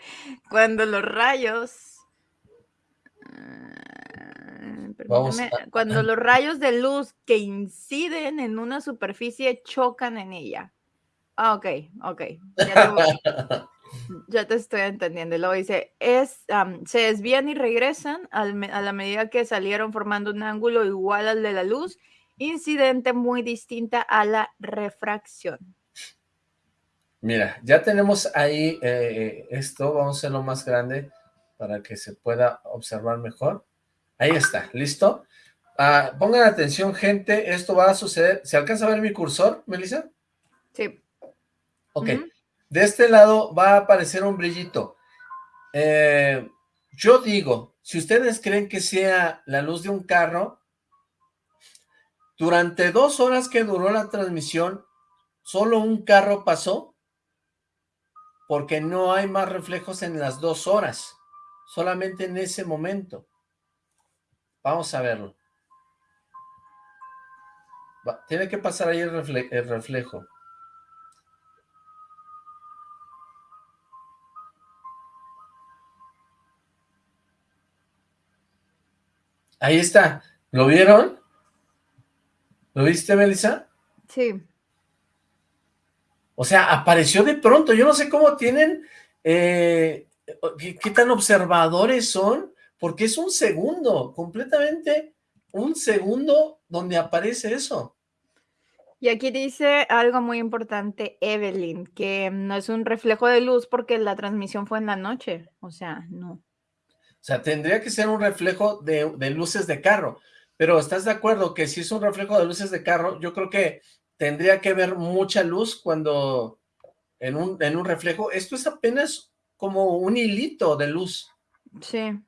cuando los rayos... Ah, Vamos Cuando los rayos de luz que inciden en una superficie chocan en ella. Ah, ok, ok. Ya, te estoy entendiendo. Luego dice, es, se desvían y regresan a la medida que salieron formando un ángulo igual al de la luz, incidente muy distinta a la refracción. Mira, ya tenemos ahí eh, esto, vamos a hacerlo más grande para que se pueda observar mejor. Ahí está, ¿listo? Ah, pongan atención, gente, esto va a suceder. ¿Se alcanza a ver mi cursor, Melissa? Sí. Ok, de este lado va a aparecer un brillito. Eh, yo digo, si ustedes creen que sea la luz de un carro, durante dos horas que duró la transmisión, solo un carro pasó, porque no hay más reflejos en las dos horas, solamente en ese momento. Vamos a verlo. tiene que pasar ahí el reflejo. Ahí está. ¿Lo vieron? ¿Lo viste, Melissa? Sí. O sea, apareció de pronto. Yo no sé cómo tienen... Eh, qué, tan observadores son, porque es un segundo, completamente un segundo donde aparece eso. Y aquí dice algo muy importante, Evelyn, que no es un reflejo de luz porque la transmisión fue en la noche. O sea, no. O sea, tendría que ser un reflejo de, luces de carro. Pero ¿estás de acuerdo que si es un reflejo de luces de carro, yo creo que tendría que ver mucha luz cuando en un, en un reflejo. Esto es apenas como un hilito de luz. Sí.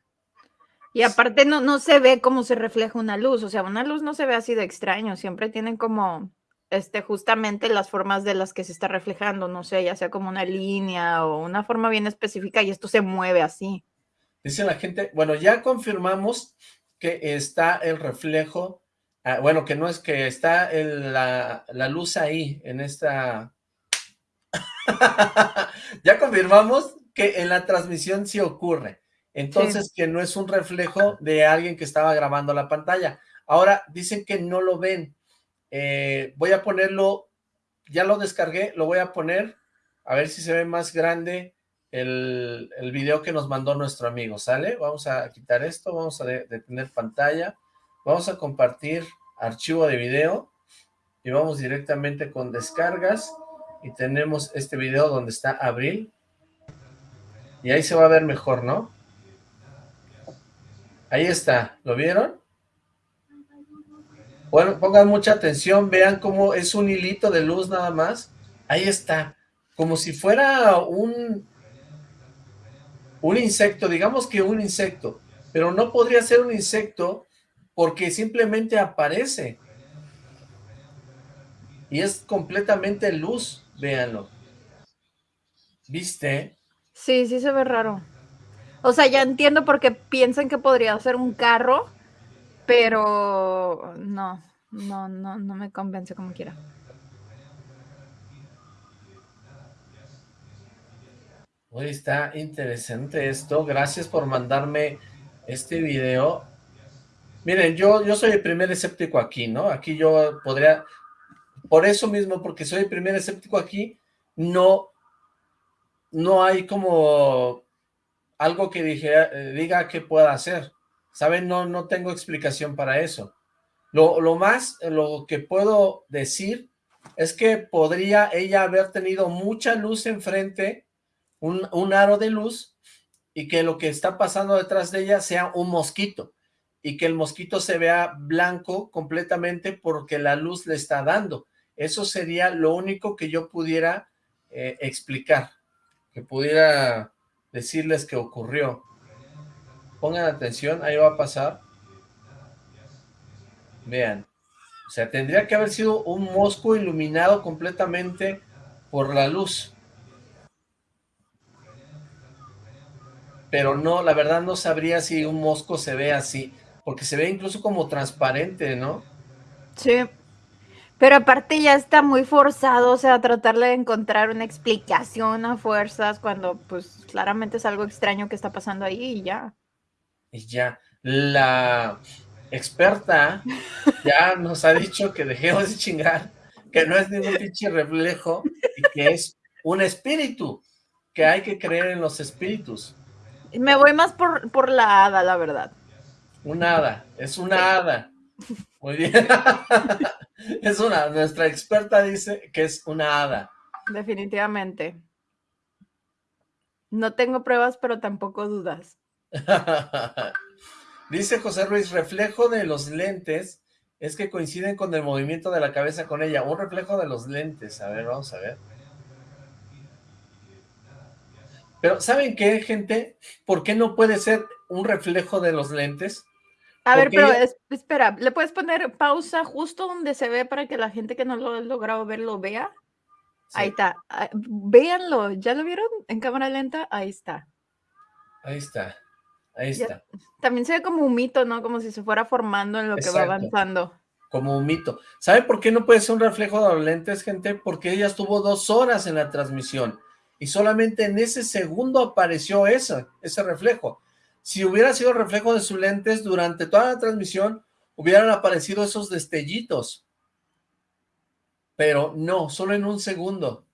Y aparte no, no se ve cómo se refleja una luz. O sea, una luz no se ve así de extraño. Siempre tienen como este, justamente las formas de las que se está reflejando, no sé, ya sea como una línea o una forma bien específica y esto se mueve así. Dice la gente, bueno, ya confirmamos que está el reflejo Ah, bueno, que no es que está la, la luz ahí, en esta... ya confirmamos que en la transmisión sí ocurre. Entonces, que no es un reflejo de alguien que estaba grabando la pantalla. Ahora, dicen que no lo ven. Eh, voy a ponerlo, ya lo descargué, lo voy a poner, a ver si se ve más grande el, video que nos mandó nuestro amigo, ¿sale? Vamos a quitar esto, vamos a detener pantalla, vamos a compartir archivo de video y vamos directamente con descargas y tenemos este video donde está Abril y ahí se va a ver mejor, ¿no? Ahí está, ¿lo vieron? Bueno, pongan mucha atención, vean cómo es un hilito de luz nada más. Ahí está, como si fuera un, un insecto, digamos que un insecto, pero no podría ser un insecto porque simplemente aparece. Y es completamente luz, véanlo. ¿Viste? Sí, sí se ve raro. O sea, ya entiendo por qué piensan que podría ser un carro, pero no, no, no, no me convence como quiera. Hoy está interesante esto. Gracias por mandarme este video. Miren, yo, yo soy el primer escéptico aquí, ¿no? Aquí yo podría, por eso mismo, porque soy el primer escéptico aquí, no, no hay como algo que dije, diga que pueda hacer. ¿Saben? No, no tengo explicación para eso. Lo, lo más, lo que puedo decir es que podría ella haber tenido mucha luz enfrente un, aro de luz y que lo que está pasando detrás de ella sea un mosquito y que el mosquito se vea blanco completamente porque la luz le está dando. Eso sería lo único que yo pudiera eh, explicar, que pudiera decirles que ocurrió. Pongan atención, ahí va a pasar. Vean. O sea, tendría que haber sido un mosco iluminado completamente por la luz. Pero no, la verdad no sabría si un mosco se ve así, porque se ve incluso como transparente, ¿no? Sí, pero aparte ya está muy forzado, o sea, tratarle de encontrar una explicación a fuerzas cuando pues claramente es algo extraño que está pasando ahí y ya. Y ya, la experta ya nos ha dicho que dejemos de chingar, que no es ningún pinche reflejo y que es un espíritu, que hay que creer en los espíritus. Me voy más por, por la hada, la verdad. Una hada, es una hada. Muy bien. es una, nuestra experta dice que es una hada. Definitivamente. No tengo pruebas, pero tampoco dudas. dice José Ruiz, reflejo de los lentes es que coinciden con el movimiento de la cabeza con ella. Un reflejo de los lentes. A ver, vamos a ver. Pero, ¿saben qué, gente? ¿Por qué no puede ser un reflejo de los lentes? A ver, pero espera, ¿le puedes poner pausa justo donde se ve para que la gente que no lo ha logrado ver lo vea? Ahí está. Ah, véanlo. ¿Ya lo vieron en cámara lenta? Ahí está. Ahí está. Ahí está. también se ve como un mito, ¿no? Como si se fuera formando en lo que va avanzando. Como un mito. ¿Sabe por qué no puede ser un reflejo de los lentes, gente? Porque ella estuvo dos horas en la transmisión y solamente en ese segundo apareció ese, ese reflejo. Si hubiera sido reflejo de sus lentes durante toda la transmisión, hubieran aparecido esos destellitos. Pero no, solo en un segundo.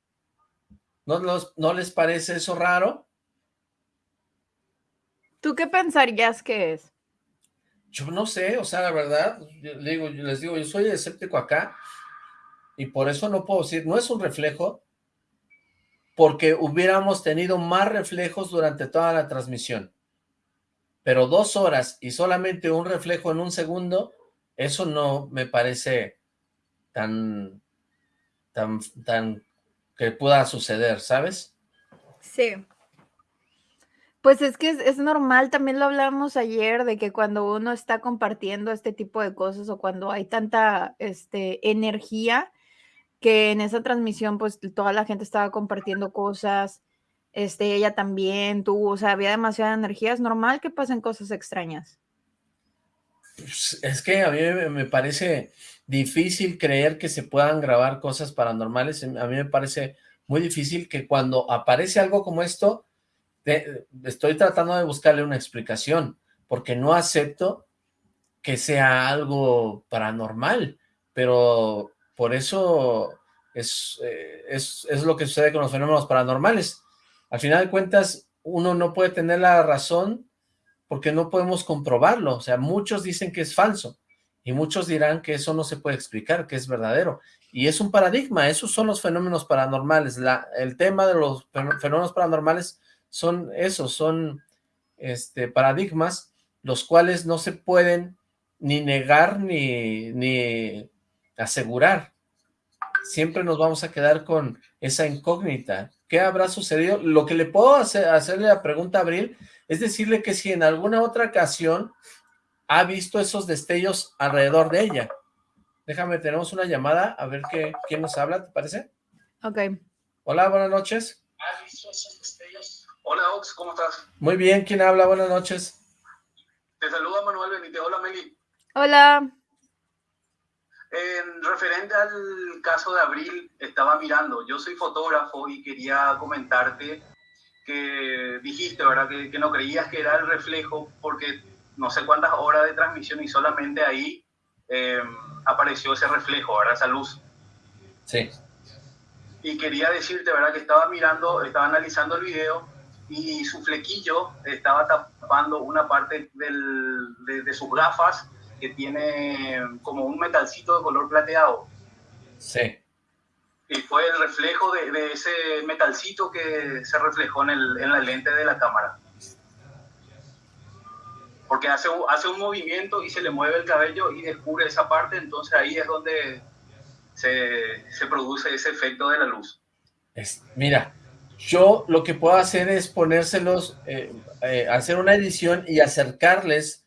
¿No, no les parece eso raro? ¿Tú qué pensarías que es? Yo no sé, o sea, la verdad, les digo, les digo, yo soy escéptico acá, y por eso no puedo decir, no es un reflejo, porque hubiéramos tenido más reflejos durante toda la transmisión. Pero dos horas y solamente un reflejo en un segundo, eso no me parece tan, tan, tan que pueda suceder, ¿sabes? Sí. Pues es que es, normal, también lo hablamos ayer, de que cuando uno está compartiendo este tipo de cosas o cuando hay tanta este, energía, que en esa transmisión pues toda la gente estaba compartiendo cosas, este, ella también, tú, o sea, había demasiada energía, es normal que pasen cosas extrañas. Pues, es que a mí me parece difícil creer que se puedan grabar cosas paranormales. A mí me parece muy difícil que cuando aparece algo como esto, estoy tratando de buscarle una explicación, porque no acepto que sea algo paranormal, pero por eso es, eh, es, es lo que sucede con los fenómenos paranormales. Al final de cuentas, uno no puede tener la razón porque no podemos comprobarlo. O sea, muchos dicen que es falso y muchos dirán que eso no se puede explicar, que es verdadero. Y es un paradigma, esos son los fenómenos paranormales. La, el tema de los fenómenos paranormales son esos, son este, paradigmas los cuales no se pueden ni negar ni, ni asegurar. Siempre nos vamos a quedar con esa incógnita. ¿Qué habrá sucedido? Lo que le puedo hacer, hacerle la pregunta a Abril es decirle que si en alguna otra ocasión ha visto esos destellos alrededor de ella. Déjame, tenemos una llamada, a ver qué, quién nos habla, ¿te parece? Ok. Hola, buenas noches. ¿Has visto esos destellos? Hola, Ox, ¿cómo estás? Muy bien, ¿quién habla? Buenas noches. Te saluda Manuel Benítez. Hola, Meli. Hola. En referente al caso de Abril, estaba mirando, yo soy fotógrafo y quería comentarte que dijiste, ¿verdad? Que, que no creías que era el reflejo porque no sé cuántas horas de transmisión y solamente ahí eh, apareció ese reflejo, ¿verdad? Esa luz. Sí. Y quería decirte, ¿verdad? Que estaba mirando, estaba analizando el video y su flequillo estaba tapando una parte del, de, sus gafas que tiene como un metalcito de color plateado. Sí. Y fue el reflejo de, de ese metalcito que se reflejó en, el, en la lente de la cámara porque hace, hace un movimiento y se le mueve el cabello y descubre esa parte, entonces ahí es donde se, se produce ese efecto de la luz. Es, mira, yo lo que puedo hacer es ponérselos, eh, eh, hacer una edición y acercarles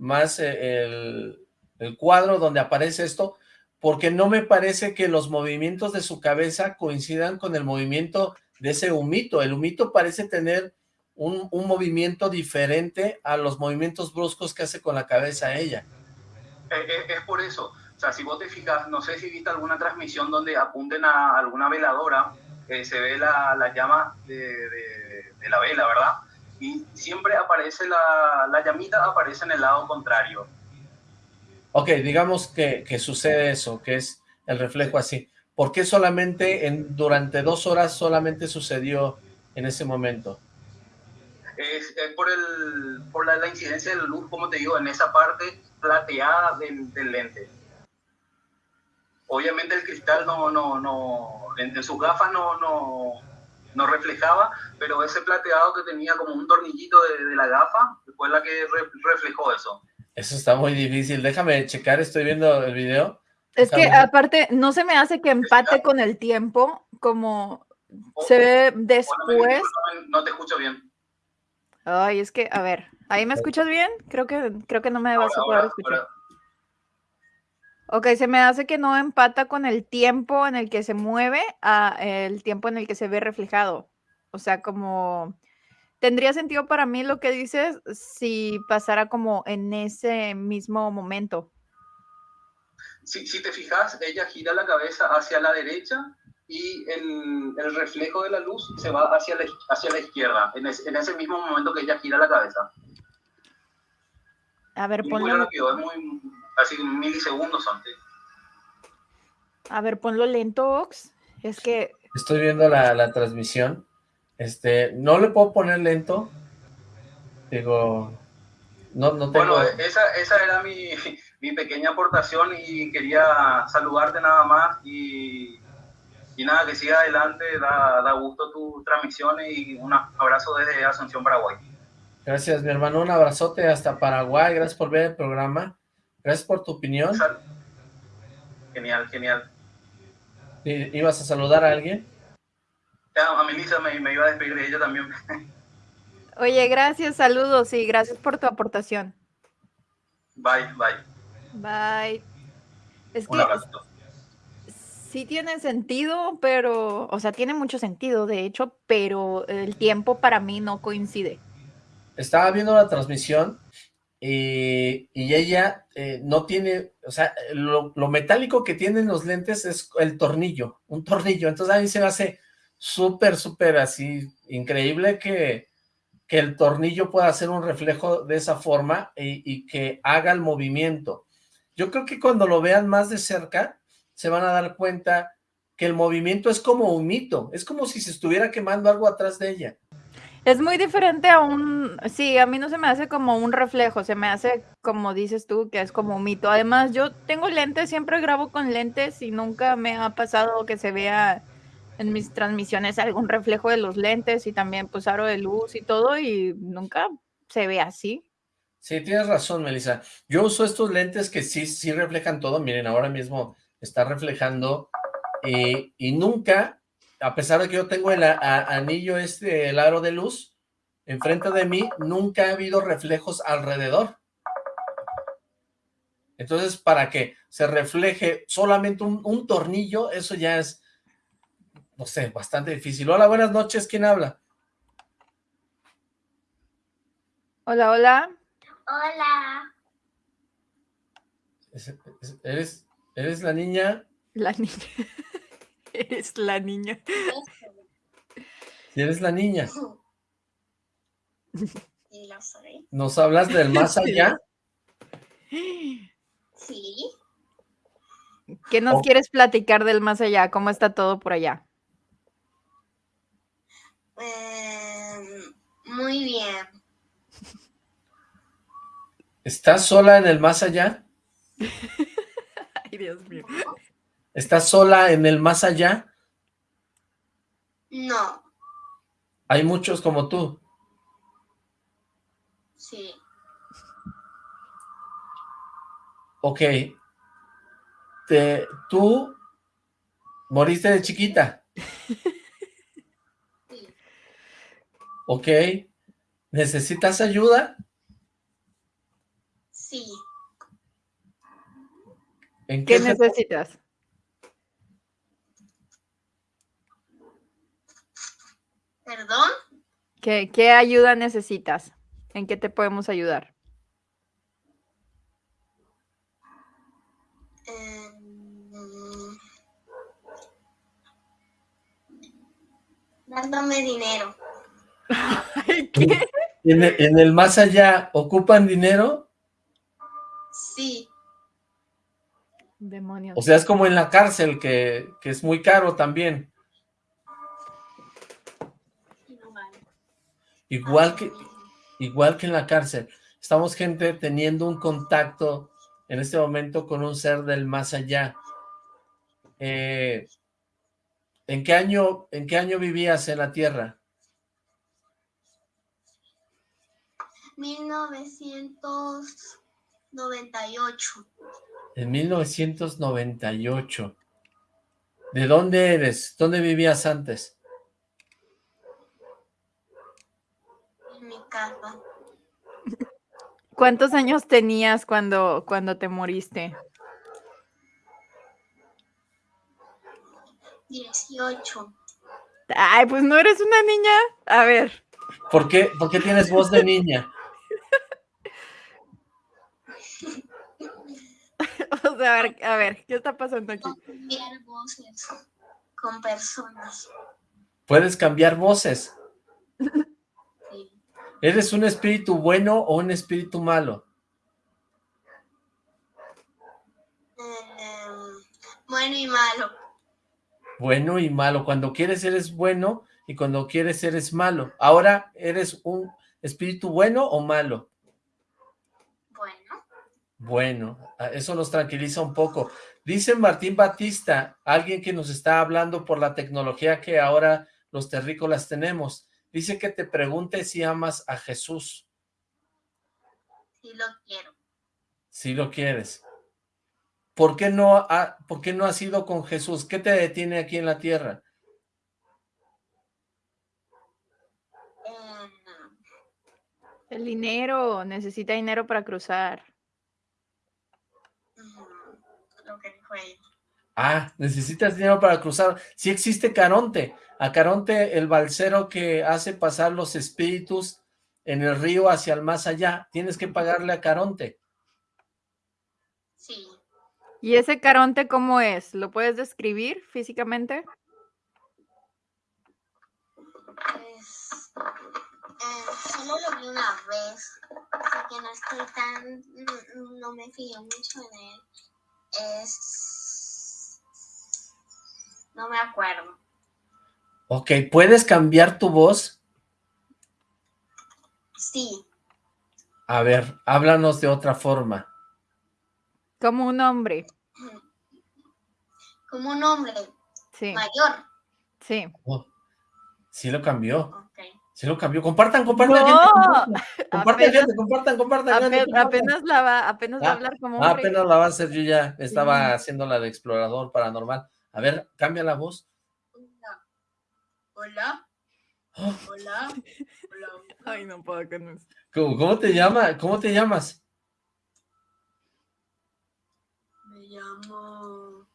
más eh, el, el cuadro donde aparece esto, porque no me parece que los movimientos de su cabeza coincidan con el movimiento de ese humito. El humito parece tener un, movimiento diferente a los movimientos bruscos que hace con la cabeza ella. Es, por eso, o sea, si vos te fijas, no sé si viste alguna transmisión donde apunten a alguna veladora, eh, se ve la, la llama de, de, la vela, ¿verdad? Y siempre aparece la, la, llamita, aparece en el lado contrario. Ok, digamos que, que sucede eso, que es el reflejo así. ¿Por qué solamente en, durante dos horas solamente sucedió en ese momento? es, por, el, por la, incidencia de la luz, como te digo, en esa parte plateada del, del lente. Obviamente el cristal no, no, no, en, sus gafas no, no, no, reflejaba, pero ese plateado que tenía como un tornillito de, de la gafa fue la que reflejó eso. Eso está muy difícil, déjame checar, estoy viendo el video. Es que aparte, no se me hace que empate con el tiempo, como oh, se ve después. no te escucho bien. Ay, es que, a ver, ¿ahí me escuchas bien? Creo que, creo que no me vas a poder escuchar. Ok, se me hace que no empata con el tiempo en el que se mueve a el tiempo en el que se ve reflejado. O sea, como tendría sentido para mí lo que dices si pasara como en ese mismo momento. Si, si te fijas, ella gira la cabeza hacia la derecha y el, el, reflejo de la luz se va hacia la, hacia la izquierda, en, en, ese mismo momento que ella gira la cabeza. A ver, ponlo... Muy rápido, es muy, así milisegundos antes. A ver, ponlo lento, Ox. Es que... Estoy viendo la, la transmisión. Este, no le puedo poner lento. Digo, no, no tengo... Bueno, esa, esa era mi, mi pequeña aportación y quería saludarte nada más y y nada, que siga adelante, da, da gusto tu transmisión y un abrazo desde Asunción, Paraguay. Gracias, mi hermano, un abrazote hasta Paraguay, gracias por ver el programa, gracias por tu opinión. Genial, genial. ¿Ibas a saludar a alguien? a Melissa me, me iba a despedir de ella también. Oye, gracias, saludos y gracias por tu aportación. Bye, bye. Bye. Es un abrazo sí tiene sentido, pero, o sea, tiene mucho sentido, de hecho, pero el tiempo para mí no coincide. Estaba viendo la transmisión y, ella eh, no tiene, o sea, lo, metálico que tienen los lentes es el tornillo, un tornillo, entonces a mí se me hace súper, súper así, increíble que, que el tornillo pueda hacer un reflejo de esa forma y que haga el movimiento. Yo creo que cuando lo vean más de cerca, se van a dar cuenta que el movimiento es como un mito, es como si se estuviera quemando algo atrás de ella. Es muy diferente a un, sí, a mí no se me hace como un reflejo, se me hace como dices tú, que es como un mito. Además, yo tengo lentes, siempre grabo con lentes y nunca me ha pasado que se vea en mis transmisiones algún reflejo de los lentes y también pues aro de luz y todo y nunca se ve así. Sí, tienes razón, Melissa. Yo uso estos lentes que sí, sí reflejan todo. Miren, ahora mismo está reflejando y, y nunca a pesar de que yo tengo el anillo este, el aro de luz, enfrente de mí, nunca ha habido reflejos alrededor. Entonces, para que se refleje solamente un, tornillo, eso ya es, no sé, bastante difícil. Hola, buenas noches, ¿quién habla? Hola, hola. Hola. ¿Eres, eres la niña? La niña. Eres la niña. Si eres la niña. soy. ¿Nos hablas del más allá? Sí. ¿Qué nos quieres platicar del más allá? ¿Cómo está todo por allá? Em, muy bien. ¿Estás sola en el más allá? Ay, Dios mío. ¿Estás sola en el más allá? No. ¿Hay muchos como tú? Sí. Ok. Te, ¿Tú moriste de chiquita? Sí. Ok. ¿Necesitas ayuda? Sí. ¿En qué, necesitas? ¿Perdón? ¿Qué, ayuda necesitas? ¿En qué te podemos ayudar? Em, dándome dinero. ¿Qué? ¿En el, más allá ocupan dinero? Sí. Demonios. O sea, es como en la cárcel, que, que es muy caro también. Igual que, igual que en la cárcel. Estamos, gente, teniendo un contacto en este momento con un ser del más allá. Eh, ¿en, qué año, ¿En qué año vivías en la Tierra? 1998. En 1998. ¿De dónde eres? ¿Dónde vivías antes? ¿Cuántos años tenías cuando, cuando te moriste? 18. Ay, pues no eres una niña. A ver. ¿Por qué, ¿Por qué tienes voz de niña? o sea, a ver, a ver, ¿qué está pasando aquí? Cambiar voces con personas. ¿Puedes cambiar voces? ¿Eres un espíritu bueno o un espíritu malo? Em, bueno y malo. Bueno y malo. Cuando quieres eres bueno y cuando quieres eres malo. Ahora, ¿eres un espíritu bueno o malo? Bueno. Bueno, eso nos tranquiliza un poco. Dice Martín Batista, alguien que nos está hablando por la tecnología que ahora los terrícolas tenemos. Dice que te pregunte si amas a Jesús. Sí lo quiero. Si lo quieres. ¿Por qué no, ha, ¿Por qué no has ido con Jesús? ¿Qué te detiene aquí en la tierra? Em, El dinero, necesita dinero para cruzar. Lo que dijo ella. Ah, necesitas dinero para cruzar. Sí existe Caronte. A Caronte, el balsero que hace pasar los espíritus en el río hacia el más allá, tienes que pagarle a Caronte. Sí. ¿Y ese Caronte cómo es? ¿Lo puedes describir físicamente? Pues, eh, solo lo vi una vez, así que no estoy tan, no, no me fijé mucho en él. Es, no me acuerdo. Ok, ¿puedes cambiar tu voz? Sí, A ver, háblanos de otra forma. Como un hombre. como un hombre Sí, mayor. sí. Oh, sí lo cambió, sí lo cambió. Compartan, compartan, ¡No! gente, compartan, compartan, Apenas- gente, compartan, compartan, gente, Ape- compartan. apenas la va, apenas va a Ah, hablar como Ah, hombre. apenas la va a hacer, yo ya estaba Sí. haciendo la de explorador paranormal. A ver, cambia la voz. Hola. Oh, Hola. Hola. Ay, no puedo con eso. ¿Cómo, cómo te llama? ¿Cómo te llamas? Me llamo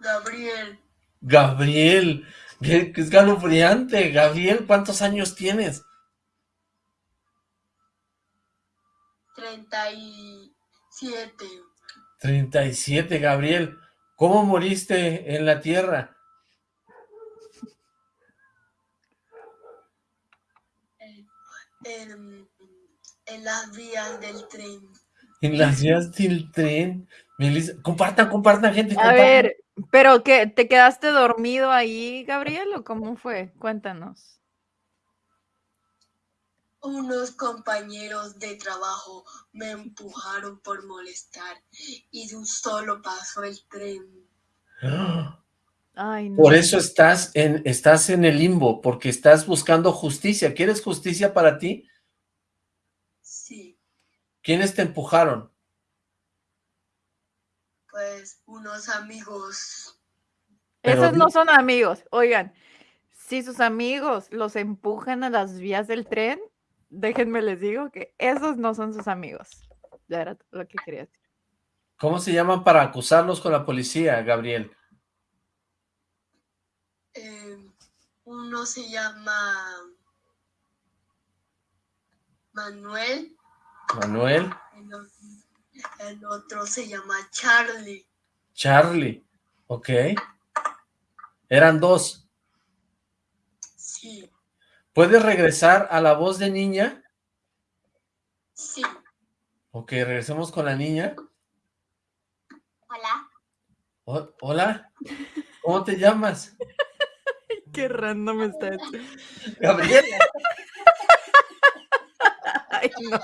Gabriel. Gabriel, qué, qué escalofriante. Gabriel, ¿cuántos años tienes? 37. 37, Gabriel. ¿Cómo moriste en la tierra? En, en las vías del tren. En las vías del tren. Melissa, compartan, compartan, gente. A compartan. ver, pero qué, ¿te quedaste dormido ahí, Gabriel, o cómo fue? Cuéntanos. Unos compañeros de trabajo me empujaron por molestar y de un solo pasó el tren. ¡Ah! Ay, no. Por eso estás en, estás en el limbo, porque estás buscando justicia. ¿Quieres justicia para ti? Sí, ¿Quiénes te empujaron? pues unos amigos. Pero Esos no son amigos. Oigan, si sus amigos los empujan a las vías del tren, déjenme les digo que esos no son sus amigos. Ya era lo que quería decir. ¿Cómo se llaman para acusarlos con la policía, Gabriel? Eh, uno se llama Manuel, Manuel, el, otro se llama Charlie. Charlie, ok. Eran dos. Sí, ¿Puedes regresar a la voz de niña? sí. Ok, regresemos con la niña. Hola. O- Hola, ¿cómo te llamas? Qué random está esto. Gabriela. Ay, no.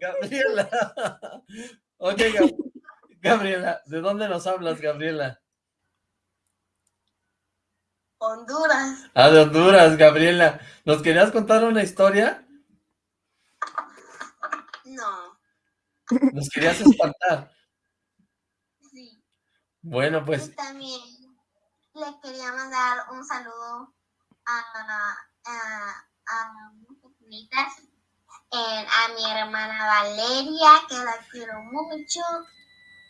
Gabriela. Ok, Gab- Gabriela, ¿de dónde nos hablas, Gabriela? Honduras. Ah, de Honduras, Gabriela. ¿Nos querías contar una historia? No. ¿Nos querías espantar? Sí. Bueno, pues, Y también le quería mandar un saludo a, eh, a mi hermana Valeria, que la quiero mucho,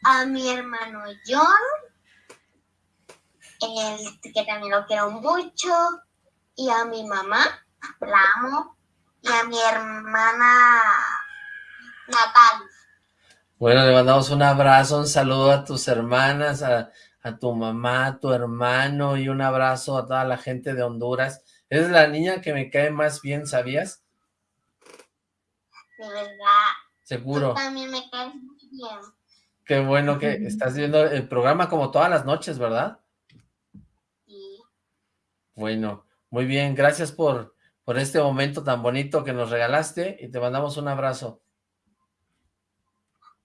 a mi hermano John, el, que también lo quiero mucho, y a mi mamá, la amo, y a mi hermana Natalia. bueno, le mandamos un abrazo, un saludo a tus hermanas, a, a tu mamá, a tu hermano y un abrazo a toda la gente de Honduras. Es la niña que me cae más bien, ¿sabías? De verdad, Seguro. tú también me caes muy bien. Qué bueno que estás viendo el programa como todas las noches, ¿verdad? Sí. Bueno, muy bien, gracias por, por este momento tan bonito que nos regalaste y te mandamos un abrazo.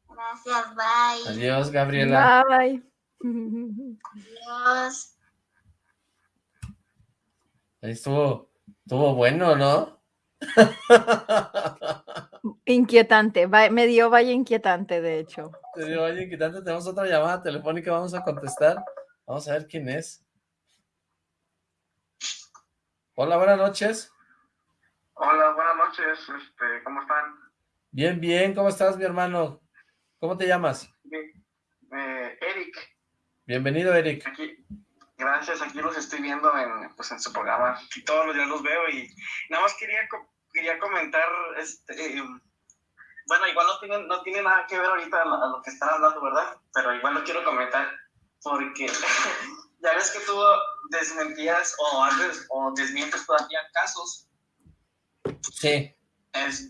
Gracias, bye. Adiós, Gabriela. Bye. Adiós. Ahí estuvo, estuvo bueno, ¿no? Inquietante, va- me dio vaya inquietante, de hecho. Te digo, oye, quitante, tenemos otra llamada telefónica, vamos a contestar. Vamos a ver quién es. Hola, buenas noches. Hola, buenas noches. Este, ¿Cómo están? Bien, bien, ¿cómo estás, mi hermano? ¿Cómo te llamas? Bien. Eh, Eric, Bienvenido, Eric. aquí. Gracias, aquí los estoy viendo en, pues, en su programa. Todos los días los veo y nada más quería, quería comentar, este, bueno, igual no tiene, no tiene nada que ver ahorita a lo, que están hablando, ¿verdad? Pero igual lo quiero comentar porque ya ves que tú desmentías o, antes, o desmientes todavía casos. Sí.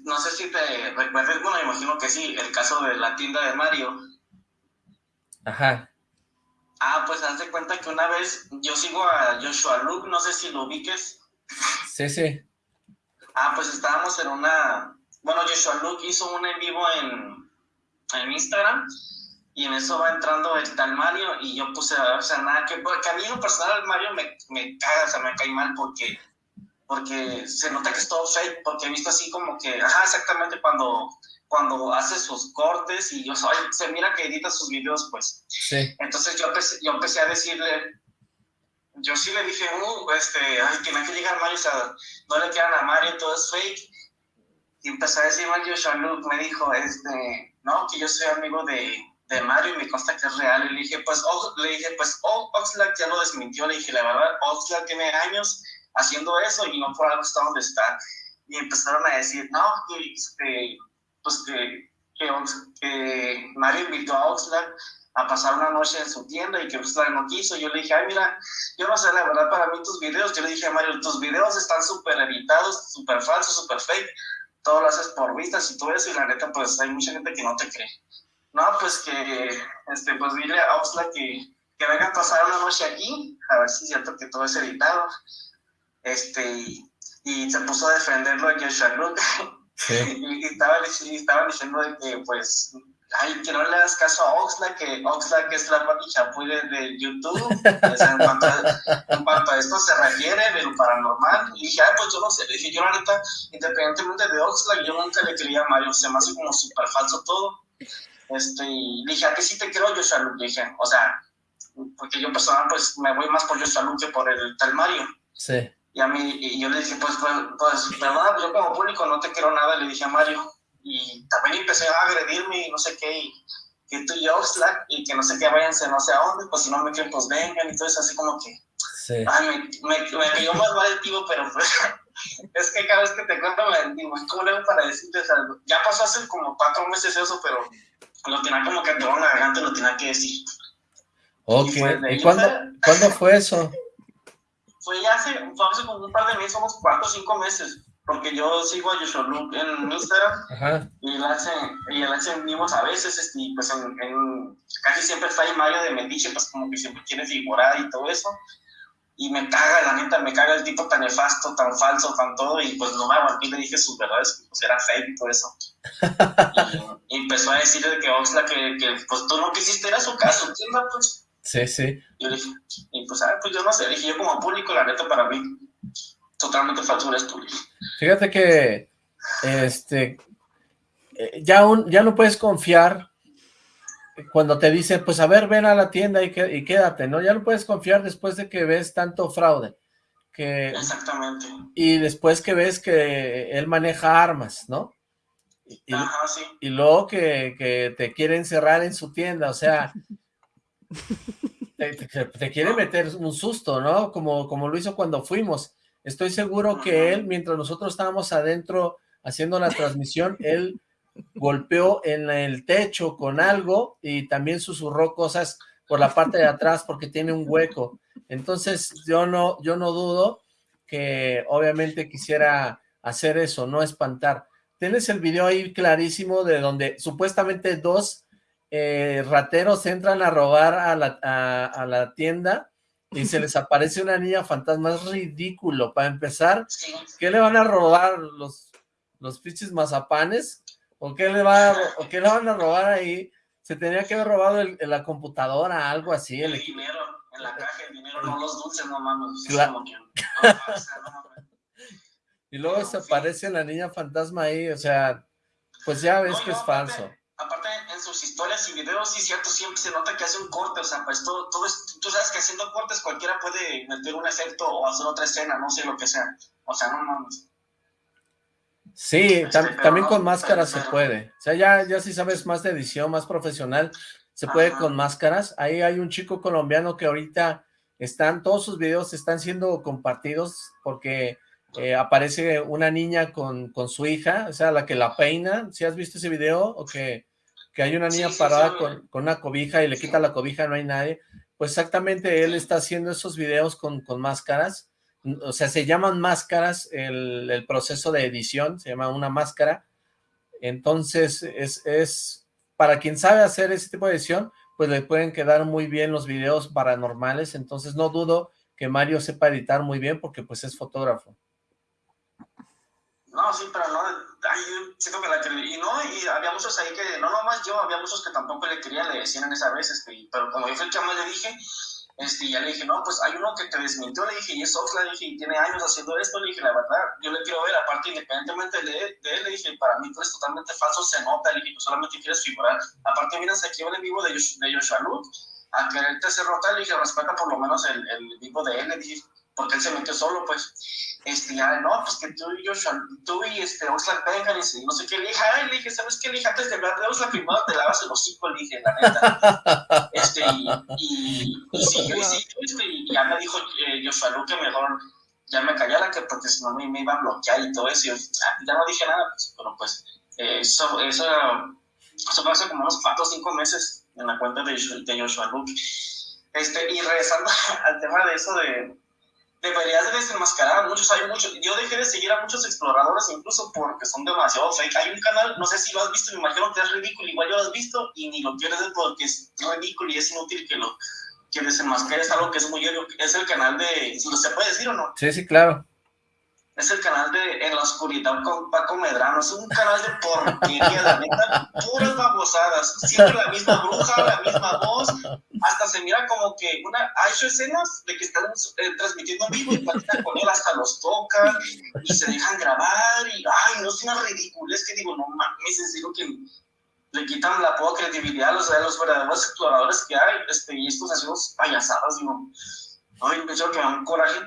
no sé si te recuerdas, bueno, imagino que sí, el caso de la tienda de Mario. Ajá. Ah, pues haz de cuenta que una vez yo sigo a Joshua Luke, no sé si lo ubiques. Sí, sí. Ah, pues estábamos en una... Bueno, Joshua Luke hizo un en vivo en, en Instagram y en eso va entrando el tal Mario y yo puse, o sea, nada que... Porque a mí en personal Mario me, me caga, o sea, me cae mal porque porque se nota que es todo fake, porque he visto así como que, ajá, exactamente cuando cuando hace sus cortes y yo soy, se mira que edita sus videos, pues. Sí. Entonces yo empecé, yo empecé a decirle, yo sí le dije, uh, este, ay, que me hay que llegar Mario, o sea, no le quedan a Mario, todo es fake. Y empecé a decir Mario Shaluk, me dijo, este, no, que yo soy amigo de, de Mario y me consta que es real. Y le dije, pues, le dije, pues, oh, Oxlack ya lo desmintió. Le dije, la verdad, Oxlack tiene años haciendo eso y no por algo está donde está. Y empezaron a decir, no, que, este, pues que, que, Mario invitó a Oxlack a pasar una noche en su tienda y que Oxlack no quiso. Yo le dije, ay, mira, yo no sé, la verdad, para mí tus videos, yo le dije a Mario, tus videos están súper editados, súper falsos, súper fake, todo lo haces por vistas y todo eso, y la neta, pues hay mucha gente que no te cree. No, pues que, este, pues dile a Oxlack que, que venga a pasar una noche aquí, a ver si es cierto que todo es editado. Este, y, se puso a defenderlo a Joshua Luke. Y, estaban estaba diciendo de que, pues, ay, que no le das caso a Oxlack, que Oxlack es la papi chapuy de, YouTube. en, cuanto a, en, cuanto a, esto se refiere de lo paranormal. Y dije, ay, pues yo no sé. Le dije, yo neta, independientemente de Oxlack, yo nunca le creía a Mario. Se me hace como súper falso todo. Este, y dije, ¿a qué sí te creo, yo Luke? Dije, o sea, porque yo personal, pues, me voy más por Joshua Luke que por el tal Mario. Sí. Y a mí, y yo le dije, pues, pues, pues, perdona, yo como público no te quiero nada, le dije a Mario. Y también empecé a agredirme y no sé qué, y que tú y yo, Slack, y que no sé qué, váyanse no sé a dónde, pues si no me quieren, pues vengan, y todo eso, así como que. Sí. Ay, me, me, me cayó más mal el tío, pero pues, es que cada vez que te cuento me digo, ¿cómo le hago para decirte? O sea, ya pasó hace como cuatro meses eso, pero lo tenía como que en la garganta, lo tenía que decir. Ok, ¿y, ¿Y cuándo, ¿cuándo fue eso? Fue ya hace, fue hace como un par de meses, unos cuatro o cinco meses, porque yo sigo a Joshua Luke en Instagram y él hace, y él hace vivos a veces, este, y pues en, en, casi siempre está ahí Mario de Mediche, pues como que siempre quiere figurar y todo eso. Y me caga, la neta, me caga el tipo tan nefasto, tan falso, tan todo, y pues no me aguanté y le dije sus verdades, pues era fake y todo eso. y, empezó a decirle que Oxla, que, que pues tú no quisiste, era su caso, ¿entiendes? Pues Sí, sí. Y yo dije, y pues, ah, pues yo no sé, dije yo como público, la neta para mí, totalmente falso eres tú. Fíjate que, este, eh, ya, un, ya no puedes confiar cuando te dice, pues a ver, ven a la tienda y, que, y quédate, ¿no? Ya no puedes confiar después de que ves tanto fraude. Que, Exactamente. Y después que ves que él maneja armas, ¿no? Y, Ajá, sí. y luego que, que te quiere encerrar en su tienda, o sea, te, quiere meter un susto, ¿no? Como, como lo hizo cuando fuimos. Estoy seguro que él, mientras nosotros estábamos adentro haciendo la transmisión, él golpeó en el techo con algo y también susurró cosas por la parte de atrás porque tiene un hueco. Entonces yo no, yo no dudo que obviamente quisiera hacer eso, no espantar. Tienes el video ahí clarísimo de donde supuestamente dos eh, rateros entran a robar a la, a, la, tienda y se les aparece una niña fantasma, es ridículo, para empezar, ¿qué le van a robar los, los pinches mazapanes? ¿O qué, le va ¿O qué le van a robar ahí? Se tenía que haber robado el, la computadora, algo así. El, dinero, en la caja, el dinero, no los dulces, no mames. y luego se aparece la niña fantasma ahí, o sea, pues ya ves que es falso aparte en sus historias y videos, sí, cierto, siempre se nota que hace un corte, o sea, pues todo, todo es, tú sabes que haciendo cortes cualquiera puede meter un efecto o hacer otra escena, no sé lo que sea, o sea, no mames. Sí, este, también con máscaras se puede, o sea, ya, ya si sabes más de edición, más profesional, se puede con máscaras, ahí hay un chico colombiano que ahorita están, todos sus videos están siendo compartidos porque eh, aparece una niña con, con, su hija, o sea, la que la peina, ¿si has visto ese video? O que, que hay una niña parada con, con, una cobija y le quita la cobija, no hay nadie. Pues exactamente él está haciendo esos videos con, con máscaras, o sea, se llaman máscaras, el, el, proceso de edición se llama una máscara, entonces es, es, para quien sabe hacer ese tipo de edición, pues le pueden quedar muy bien los videos paranormales, entonces no dudo que Mario sepa editar muy bien porque pues es fotógrafo. No, sí, pero no, ay, siento que la quería, y no, y había muchos ahí que, no nomás yo, había muchos que tampoco le querían, le decían en esa vez, este, pero como yo fui el que más le dije, este, ya le dije, no, pues hay uno que te desmintió, le dije, y es Oxla, le dije, y tiene años haciendo esto, le dije, la verdad, yo le quiero ver, aparte, independientemente de, de él, le dije, para mí tú eres totalmente falso, se nota, le dije, tú solamente quieres figurar, aparte, miras aquí en el vivo de, de Joshua Luke, a quererte hacer rotar, le dije, respeta por lo menos el, el vivo de él, le dije, porque él se metió solo, pues, este, ya, no, pues que tú y yo, tú y este, Oxlack vengan, y no sé qué, le dije, ay, le dije, ¿sabes qué? Le dije, antes de hablar de Oxlack, primero te lavas el hocico, le dije, la neta, este, y, y, y sí, y sí, este, y ya me dijo eh, Joshua mejor ya me callara, que porque si no me, me iba a bloquear y todo eso, y yo, ya no dije nada, pues, pero pues, eh, eso, eso, eso fue hace como unos cuatro o cinco meses en la cuenta de, de Joshua Lu, este, y regresando al tema de eso de deberías de desenmascarar a muchos, hay muchos, yo dejé de seguir a muchos exploradores incluso porque son demasiado fake, hay un canal, no sé si lo has visto, me imagino que es ridículo, igual yo lo has visto y ni lo quieres ver porque es ridículo y es inútil que lo que desenmascares algo que es muy obvio, es el canal de, ¿se puede decir o no? Sí, sí, claro. Es el canal de En la Oscuridad con Paco Medrano. Es un canal de porquería, la neta, puras babosadas. Siempre la misma bruja, la misma voz. Hasta se mira como que una, ha hecho escenas de que están eh, transmitiendo en vivo y platican con él, hasta los tocan y se dejan grabar. Y, ay, no es una ridiculez que digo, no mames, en serio que le quitan la poca credibilidad a los, los verdaderos exploradores que hay. Este, y estos hacemos payasadas, digo, ay, me que me dan coraje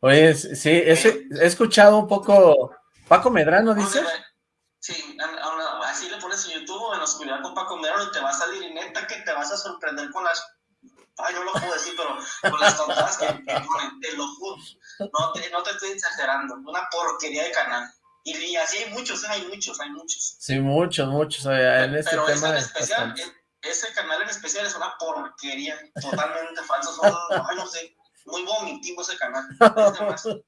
Oye, sí, he, he escuchado un poco... Paco Medrano, ¿dices? Sí, así le pones en YouTube, en oscuridad con Paco Medrano, y te va a salir, y neta que te vas a sorprender con las... Ay, no lo puedo decir, pero con las tontadas que, ponen, te lo juro. No te, no te estoy exagerando, una porquería de canal. Y, así hay muchos, hay muchos, hay muchos. Sí, muchos, muchos. en este pero tema en especial, ese canal en especial es una porquería, totalmente falso. Son, ay, no sé, muy vomitivo ese canal.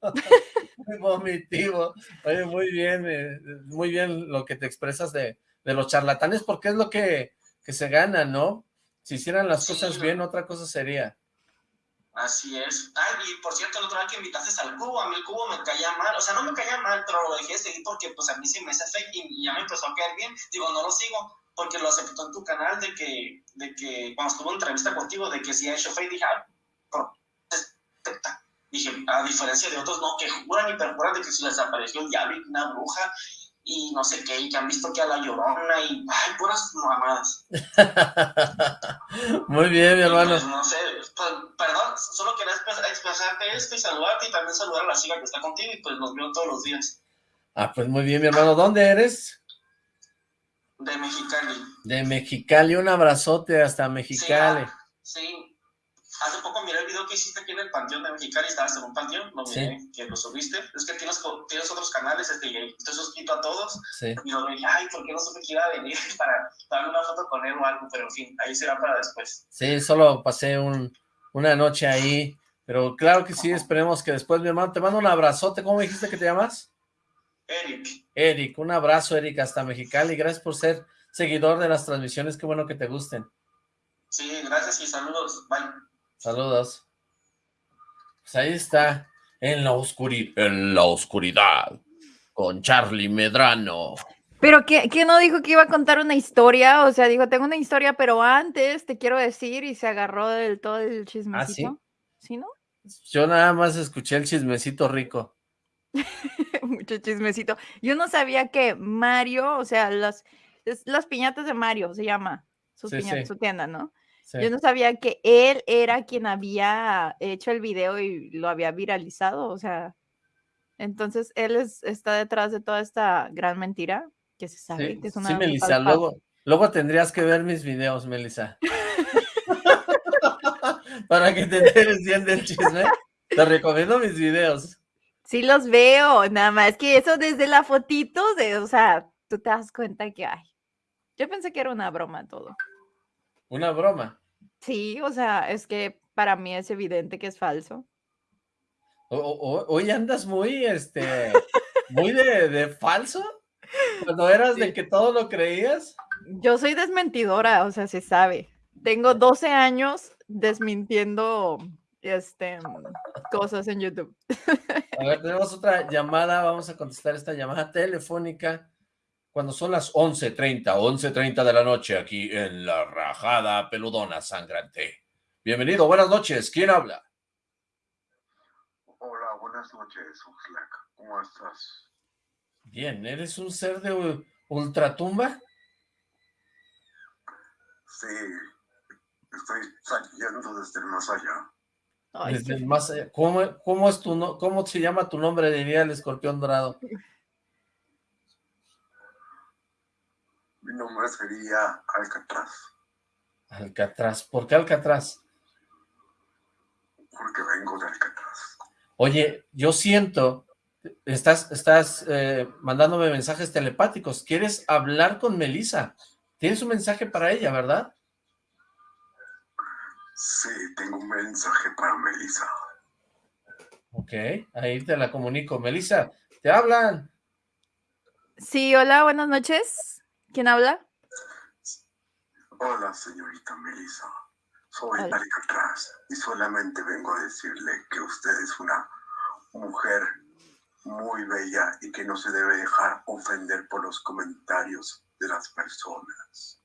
muy vomitivo. Oye, muy bien, eh, muy bien lo que te expresas de, de, los charlatanes, porque es lo que, que se gana, ¿no? Si hicieran las sí, cosas bien, otra cosa sería. Así es. Ay, y por cierto, la otra vez que invitaste al cubo, a mí el cubo me caía mal, o sea, no me caía mal, pero lo dejé de seguir porque pues a mí se me hace fake y, y ya me empezó a caer bien. Digo, no lo sigo, porque lo aceptó en tu canal de que, de que cuando estuvo en entrevista contigo, de que si ha hecho fake, dije, ah, Dije, a diferencia de otros, no, que juran y perjuran de que se les apareció el diablo y una bruja y no sé qué, y que han visto que a la llorona y, ay, puras mamadas. Muy bien, mi hermano. Pues, no sé, pues, perdón, solo quería expresarte esto y saludarte y también saludar a la chica que está contigo y pues los veo todos los días. Ah, pues muy bien, mi hermano. ¿Dónde eres? De Mexicali. De Mexicali, un abrazote hasta Mexicali. Sí, sí. Hace poco miré el video que hiciste aquí en el Panteón de Mexicali, estabas en un panteón, lo miré, sí. que lo subiste. Es que tienes, tienes otros canales, este, y estoy suscrito a todos. Sí. Y lo dije, ay, ¿por qué no supe que iba a venir para darme una foto con él o algo? Pero en fin, ahí será para después. Sí, solo pasé un, una noche ahí, pero claro que sí, esperemos que después, mi hermano, te mando un abrazote. ¿Cómo dijiste que te llamas? Eric. Eric, un abrazo, Eric, hasta Mexicali. Gracias por ser seguidor de las transmisiones, qué bueno que te gusten. Sí, gracias y saludos. Bye. Saludos. Pues ahí está, en la oscuridad, en la oscuridad, con Charlie Medrano. Pero ¿qué, ¿qué, no dijo que iba a contar una historia? O sea, dijo, tengo una historia, pero antes te quiero decir, y se agarró del todo el chismecito. ¿Ah, sí? ¿Sí, no? Yo nada más escuché el chismecito rico. Mucho chismecito. Yo no sabía que Mario, o sea, las, las piñatas de Mario se llama, sus Sí, piñatas, sí. su tienda, ¿no? Sí. Yo no sabía que él era quien había hecho el video y lo había viralizado, o sea, entonces él es, está detrás de toda esta gran mentira que se sabe Sí, que es una sí, Melissa, luego, luego tendrías que ver mis videos, Melissa. para que te enteres bien del chisme. Te recomiendo mis videos. Sí los veo, nada más que eso desde la fotito, de, o sea, tú te das cuenta que hay. Yo pensé que era una broma todo. Una broma. Sí, o sea, es que para mí es evidente que es falso. O- o- hoy andas muy, este, muy de, de falso. Cuando eras de que todo lo creías. Yo soy desmentidora, o sea, se sabe. Tengo 12 años desmintiendo este, cosas en YouTube. A ver, tenemos otra llamada. Vamos a contestar esta llamada telefónica cuando son las 11.30, 11.30 de la noche aquí en La Rajada Peludona Sangrante. Bienvenido, buenas noches. ¿Quién habla? Hola, buenas noches, Oxlack. ¿Cómo estás? Bien, ¿eres un ser de ultratumba? Sí, estoy saliendo desde el más allá. Ay, Desde el más allá. ¿Cómo, cómo es tu no- ¿Cómo se llama tu nombre? Diría el escorpión dorado. Mi nombre sería Alcatraz, Alcatraz. ¿Por qué Alcatraz? porque vengo de Alcatraz. Oye, yo siento, estás, estás eh, mandándome mensajes telepáticos. ¿Quieres hablar con Melissa? Tienes un mensaje para ella, ¿verdad? Sí, tengo un mensaje para Melissa. Ok, ahí te la comunico. Melissa, te hablan. Sí, hola, buenas noches. ¿Quién habla? Hola, señorita Melissa. Soy Hola. Alcatraz y solamente vengo a decirle que usted es una mujer muy bella y que no se debe dejar ofender por los comentarios de las personas.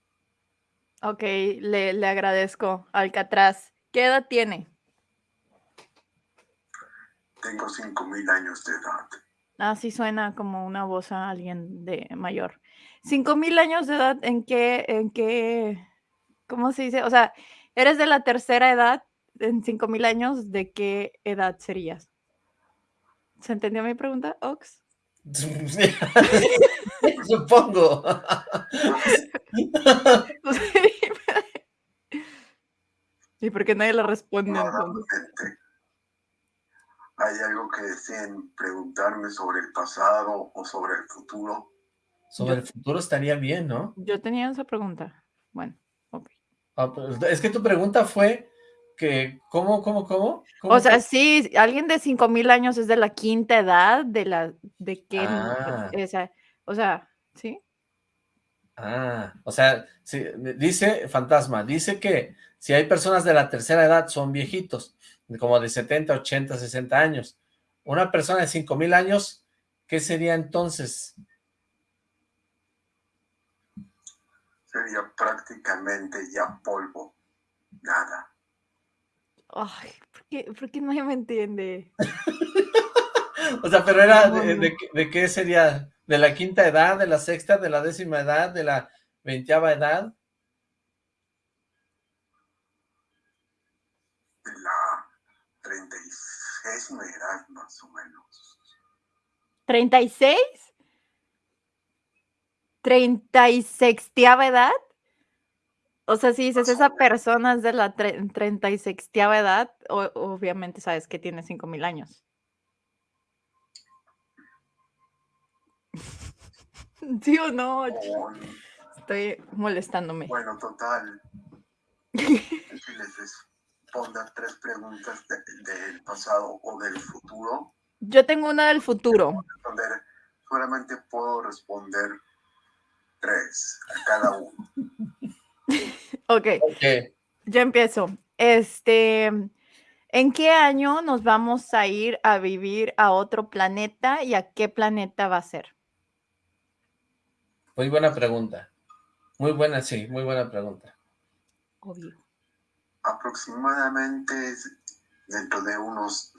Ok, le, le agradezco. Alcatraz. ¿Qué edad tiene? Tengo 5.000 años de edad. Ah, sí suena como una voz a alguien de mayor. Cinco mil años de edad, ¿en qué, en qué, cómo se dice? O sea, eres de la tercera edad, en cinco mil años, ¿de qué edad serías? ¿Se entendió mi pregunta, Ox? Supongo. ¿Y por qué nadie le responde entonces? ¿hay algo que deseen preguntarme sobre el pasado o sobre el futuro? Sobre el futuro estaría bien, ¿no? Yo tenía esa pregunta. Bueno, ok. Ah, pero es que tu pregunta fue que, ¿cómo, cómo, cómo? ¿Cómo O sea, fue? sí, alguien de cinco mil años es de la quinta edad, de la, de qué, Ah. esa, o sea, ¿sí? Ah, o sea, sí, dice Fantasma, dice que si hay personas de la tercera edad son viejitos, como de 70, 80, 60 años. Una persona de 5000 años, ¿qué sería entonces? Sería prácticamente ya polvo, nada. Ay, ¿por qué, por qué nadie me entiende? O sea, pero era, de, de qué- de qué sería? ¿De la quinta edad, de la sexta, de la décima edad, de la veinteava edad? De la 36 edad más o menos. ¿36? ¿36 edad? O sea, si dices esa persona es de la tre- 36 edad, o- obviamente sabes que tiene 5000 años. ¿Sí o no? Con- Estoy molestándome. bueno, total. Si les responda tres preguntas de- del pasado o del futuro, Yo tengo una del futuro. solamente puedo responder tres a cada uno. Ok, Ok, yo empiezo. Este, ¿en qué año nos vamos a ir a vivir a otro planeta y a qué planeta va a ser? muy buena pregunta. Muy buena, sí, muy buena pregunta. Obvio. Aproximadamente dentro de unos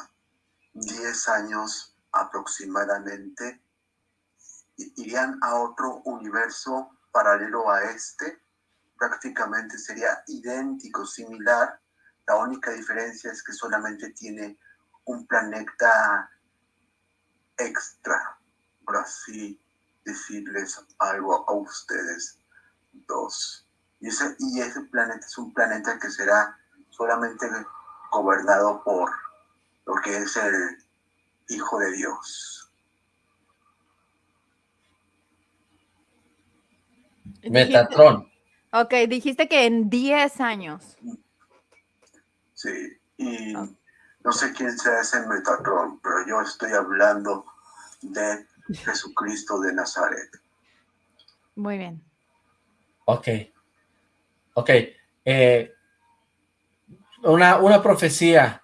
10 años aproximadamente irían a otro universo paralelo a este. Prácticamente sería idéntico, similar. La única diferencia es que solamente tiene un planeta extra, por así decirles algo a ustedes dos. Y ese, y ese planeta es un planeta que será solamente gobernado por lo que es el Hijo de Dios. Metatron. Ok, dijiste que en 10 años. Sí, y no sé quién sea ese Metatron, pero yo estoy hablando de Jesucristo de Nazaret. Muy bien. Ok. Ok. eh, una, una profecía.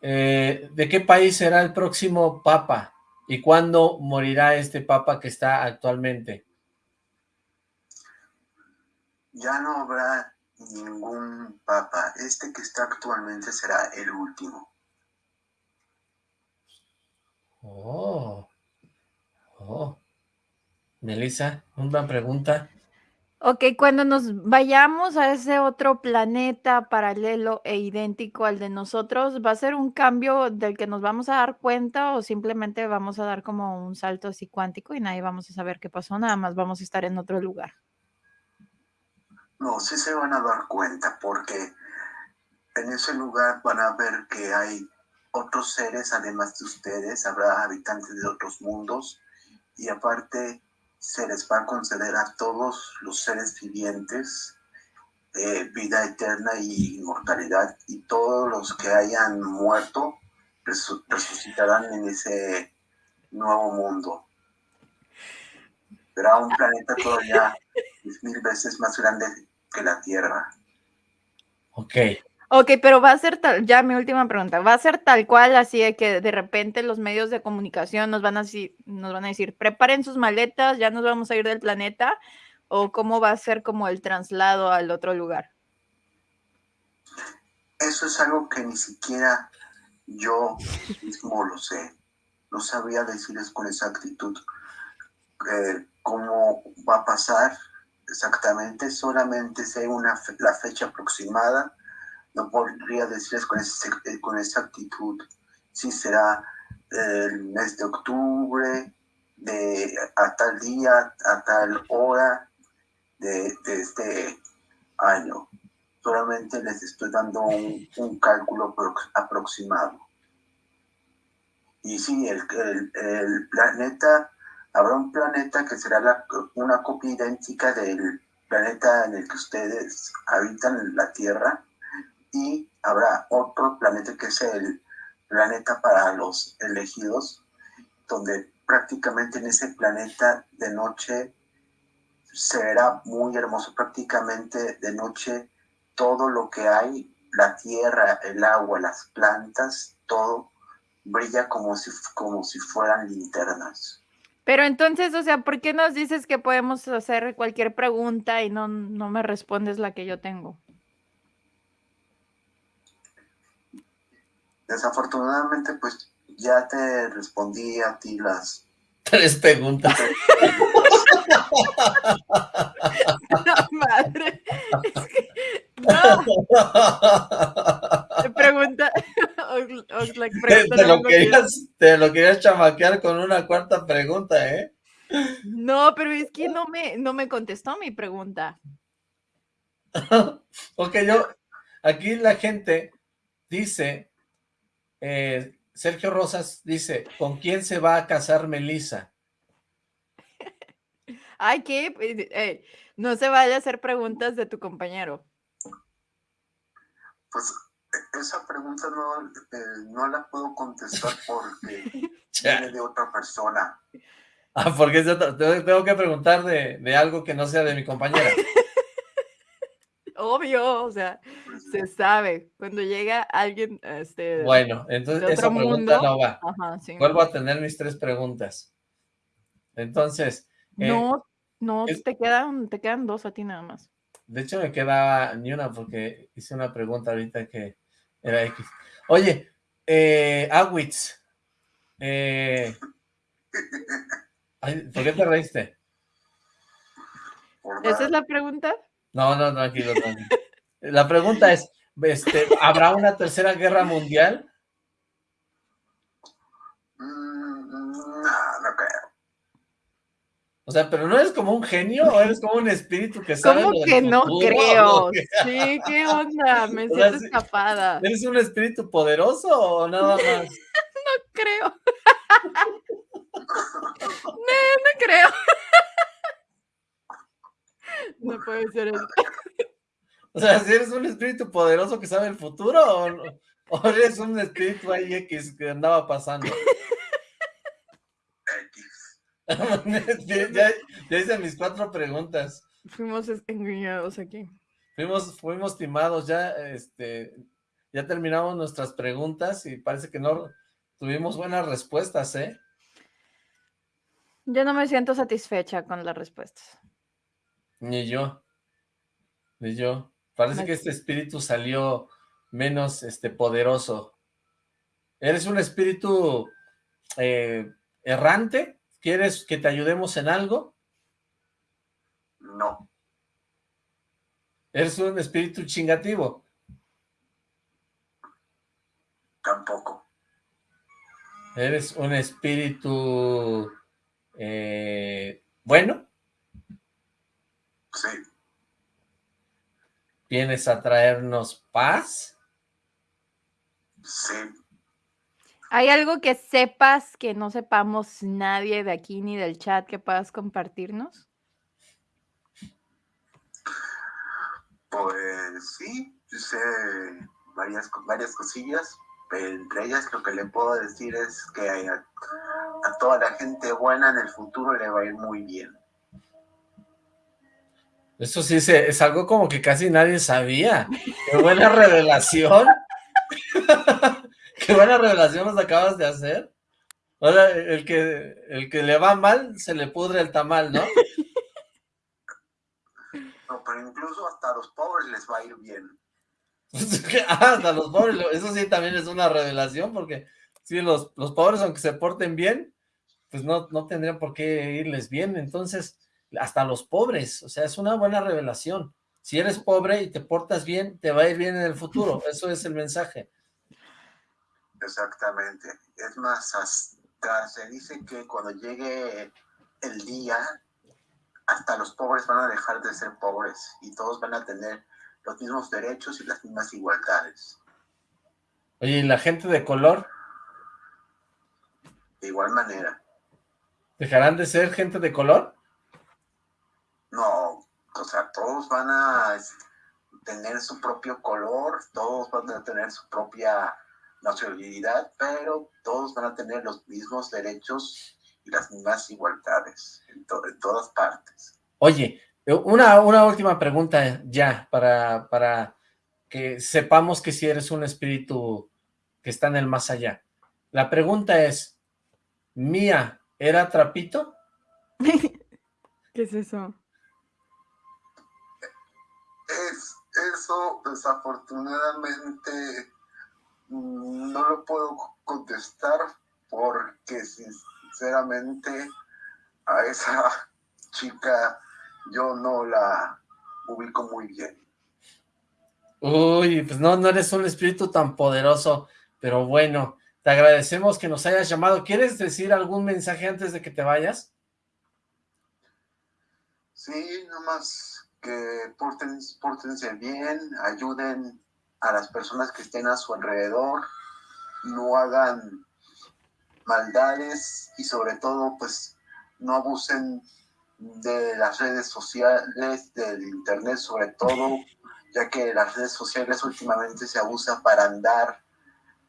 Eh, ¿De qué país será el próximo papa? ¿Y cuándo morirá este papa que está actualmente? Ya no habrá ningún papa. Este que está actualmente será el último. Oh. Oh. Melissa, una pregunta. Ok, cuando nos vayamos a ese otro planeta paralelo e idéntico al de nosotros, ¿va a ser un cambio del que nos vamos a dar cuenta o simplemente vamos a dar como un salto así cuántico y nadie vamos a saber qué pasó, nada más vamos a estar en otro lugar? No, sí se van a dar cuenta porque en ese lugar van a ver que hay otros seres además de ustedes, habrá habitantes de otros mundos y aparte se les va a conceder a todos los seres vivientes eh, vida eterna y inmortalidad y todos los que hayan muerto resu- resucitarán en ese nuevo mundo. Será un planeta todavía mil veces más grande que la Tierra. Ok. Ok, pero va a ser tal, ya mi última pregunta, ¿va a ser tal cual así de que de repente los medios de comunicación nos van a, decir- nos van a decir, preparen sus maletas, ya nos vamos a ir del planeta? ¿O cómo va a ser como el traslado al otro lugar? Eso es algo que ni siquiera yo mismo lo sé. No sabría decirles con exactitud eh, cómo va a pasar exactamente. Solamente sé una la fecha aproximada. No podría decirles con, ese- eh, con exactitud si será el mes de octubre, de a tal día, a tal hora de, este año solamente les estoy dando un, cálculo prox- aproximado. Y sí, el, el- el planeta, habrá un planeta que será una copia idéntica del planeta en el que ustedes habitan, la Tierra, y habrá otro planeta que es el planeta para los elegidos, donde prácticamente en ese planeta de noche se verá muy hermoso, prácticamente de noche todo lo que hay, la tierra, el agua, las plantas, todo brilla como si, como si fueran linternas. Pero entonces, o sea, ¿por qué nos dices que podemos hacer cualquier pregunta y no, no me respondes la que yo tengo? Desafortunadamente, pues ya te respondí a ti las... Tres preguntas. La madre. Es que, no, pregunta. Oxlack te, pregunta te lo que- querías, te lo querías chamaquear con una cuarta pregunta, ¿eh? No, pero es que no me, no me contestó mi pregunta. Ok, yo, aquí la gente dice, eh, Sergio Rosas dice, ¿con quién se va a casar Melissa? Ay, ¿qué? Pues, eh, no se vaya a hacer preguntas de tu compañero. Pues esa pregunta no, eh, no la puedo contestar porque viene de otra persona. Ah, porque es de otra- tengo que preguntar de, de algo que no sea de mi compañera. Obvio, o sea, Pues, se sabe. Cuando llega alguien, este, Bueno, entonces esa pregunta mundo. no va. ajá, sí. Vuelvo a tener mis tres preguntas. Entonces, eh, No, no, es- te quedan, te quedan dos a ti nada más. de hecho me quedaba ni una porque hice una pregunta ahorita que era X. Oye, eh, Awitz, eh, ay, ¿por qué te reíste? ¿Esa es la pregunta? No, no, tranquilo, tranquilo. La pregunta es, este, ¿habrá una tercera guerra mundial? Mm, no, no creo. O sea, pero ¿no eres como un genio o eres como un espíritu que sabe ¿Cómo lo que del no futuro? creo? Sí, ¿qué onda? Me O siento escapada. ¿Eres un espíritu poderoso o nada más? creo. No, no creo. No puede ser eso. O sea, si eres un espíritu poderoso que sabe el futuro o, no- o eres un espíritu ahí X que andaba pasando. Ya, ya hice mis cuatro preguntas. Fuimos engañados aquí. Fuimos, fuimos timados, ya, este, ya terminamos nuestras preguntas y parece que no tuvimos buenas respuestas, ¿eh? Yo no me siento satisfecha con las respuestas. Ni yo, ni yo. Parece Me- que este espíritu salió menos, este, poderoso. ¿Eres un espíritu eh, errante? ¿Quieres que te ayudemos en algo? No, ¿Eres un espíritu chingativo? tampoco. ¿Eres un espíritu eh, bueno? Sí, ¿Vienes a traernos paz? sí. ¿Hay algo que sepas que no sepamos nadie de aquí ni del chat que puedas compartirnos? Pues sí, yo sé varias, varias cosillas, pero entre ellas lo que le puedo decir es que a, a toda la gente buena en el futuro le va a ir muy bien. Eso sí, se- es algo como que casi nadie sabía. ¡Qué buena revelación! ¡Qué buena revelación nos acabas de hacer! Ahora, el que, el que le va mal, se le pudre el tamal, ¿no? No, pero incluso hasta a los pobres les va a ir bien. Ah, hasta los pobres, eso sí también es una revelación, porque sí, los, los pobres, aunque se porten bien, pues no, no tendrían por qué irles bien, entonces, hasta los pobres, o sea, es una buena revelación. Si eres pobre y te portas bien, te va a ir bien en el futuro, eso es el mensaje. Exactamente. Es más, hasta se dice que cuando llegue el día, hasta los pobres van a dejar de ser pobres y todos van a tener los mismos derechos y las mismas igualdades. Oye, ¿y la gente de color De igual manera, dejarán de ser gente de color? no, o sea, todos van a tener su propio color, todos van a tener su propia nacionalidad, pero todos van a tener los mismos derechos y las mismas igualdades en, to- en todas partes. Oye, una, una última pregunta ya, para, para que sepamos que si eres un espíritu que está en el más allá. La pregunta es, ¿Mía era trapito? ¿Qué es eso? Es, eso desafortunadamente no lo puedo contestar porque sinceramente a esa chica yo no la ubico muy bien. Uy, pues no, no eres un espíritu tan poderoso, pero bueno, te agradecemos que nos hayas llamado. ¿Quieres decir algún mensaje antes de que te vayas? Sí, nomás que porten, pórtense bien, ayuden a las personas que estén a su alrededor, no hagan maldades y sobre todo pues no abusen de las redes sociales, del internet sobre todo, ya que las redes sociales últimamente se abusan para andar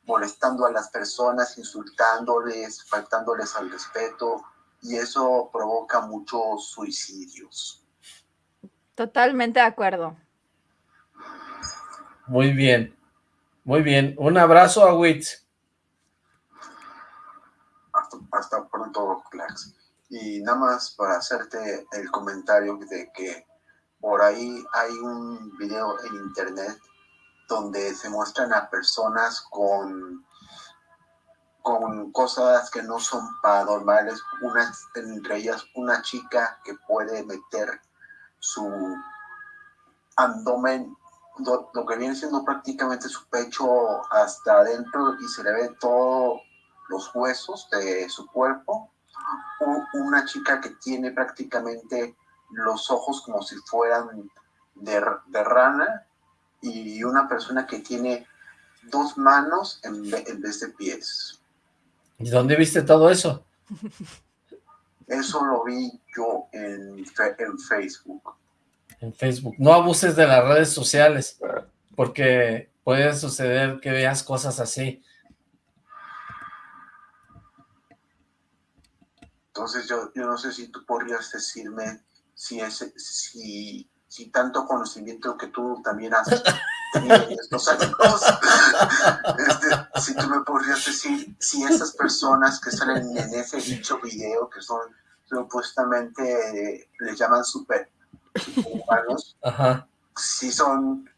molestando a las personas, insultándoles, faltándoles al respeto, y eso provoca muchos suicidios. Totalmente de acuerdo. Muy bien, muy bien. Un abrazo a Witz. Hasta, pronto, Clax. Y nada más para hacerte el comentario de que por ahí hay un video en internet donde se muestran a personas con, con cosas que no son paranormales, una, entre ellas una chica que puede meter su abdomen, lo, lo que viene siendo prácticamente su pecho hasta adentro y se le ve todos los huesos de su cuerpo una chica que tiene prácticamente los ojos como si fueran de, de rana y una persona que tiene dos manos en, en vez de pies. ¿Y dónde viste todo eso? Eso lo vi yo en, en Facebook. En Facebook. No abuses de las redes sociales, porque puede suceder que veas cosas así. Entonces yo, yo no sé si tú podrías decirme si, ese, si, si tanto conocimiento que tú también has tenido en estos años, este, si tú me podrías decir si esas personas que salen en ese dicho video, que son supuestamente, eh, les llaman super, Ajá. si son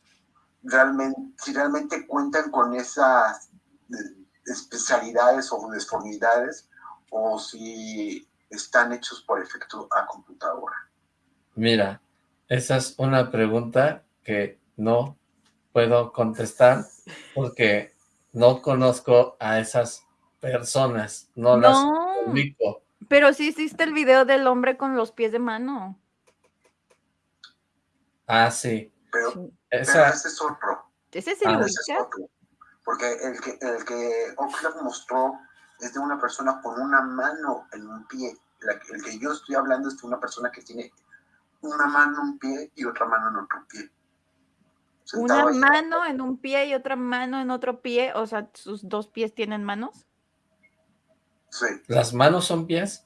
realmente, si realmente cuentan con esas eh, especialidades o deformidades o si están hechos por efecto a computadora. Mira, esa es una pregunta que no puedo contestar porque no conozco a esas personas, no, las No, ubico. pero sí hiciste el video del hombre con los pies de mano. Ah, sí. Pero, Sí. pero Esa, ese es otro, ¿Ese Ah, es ubica? otro. Porque el que, el que Oxlack mostró es de una persona con una mano en un pie. La el que yo estoy hablando es de una persona que tiene una mano en un pie y otra mano en otro pie. Una ahí. mano en un pie y otra mano en otro pie, o sea, sus dos pies tienen manos. Sí, ¿las manos son pies?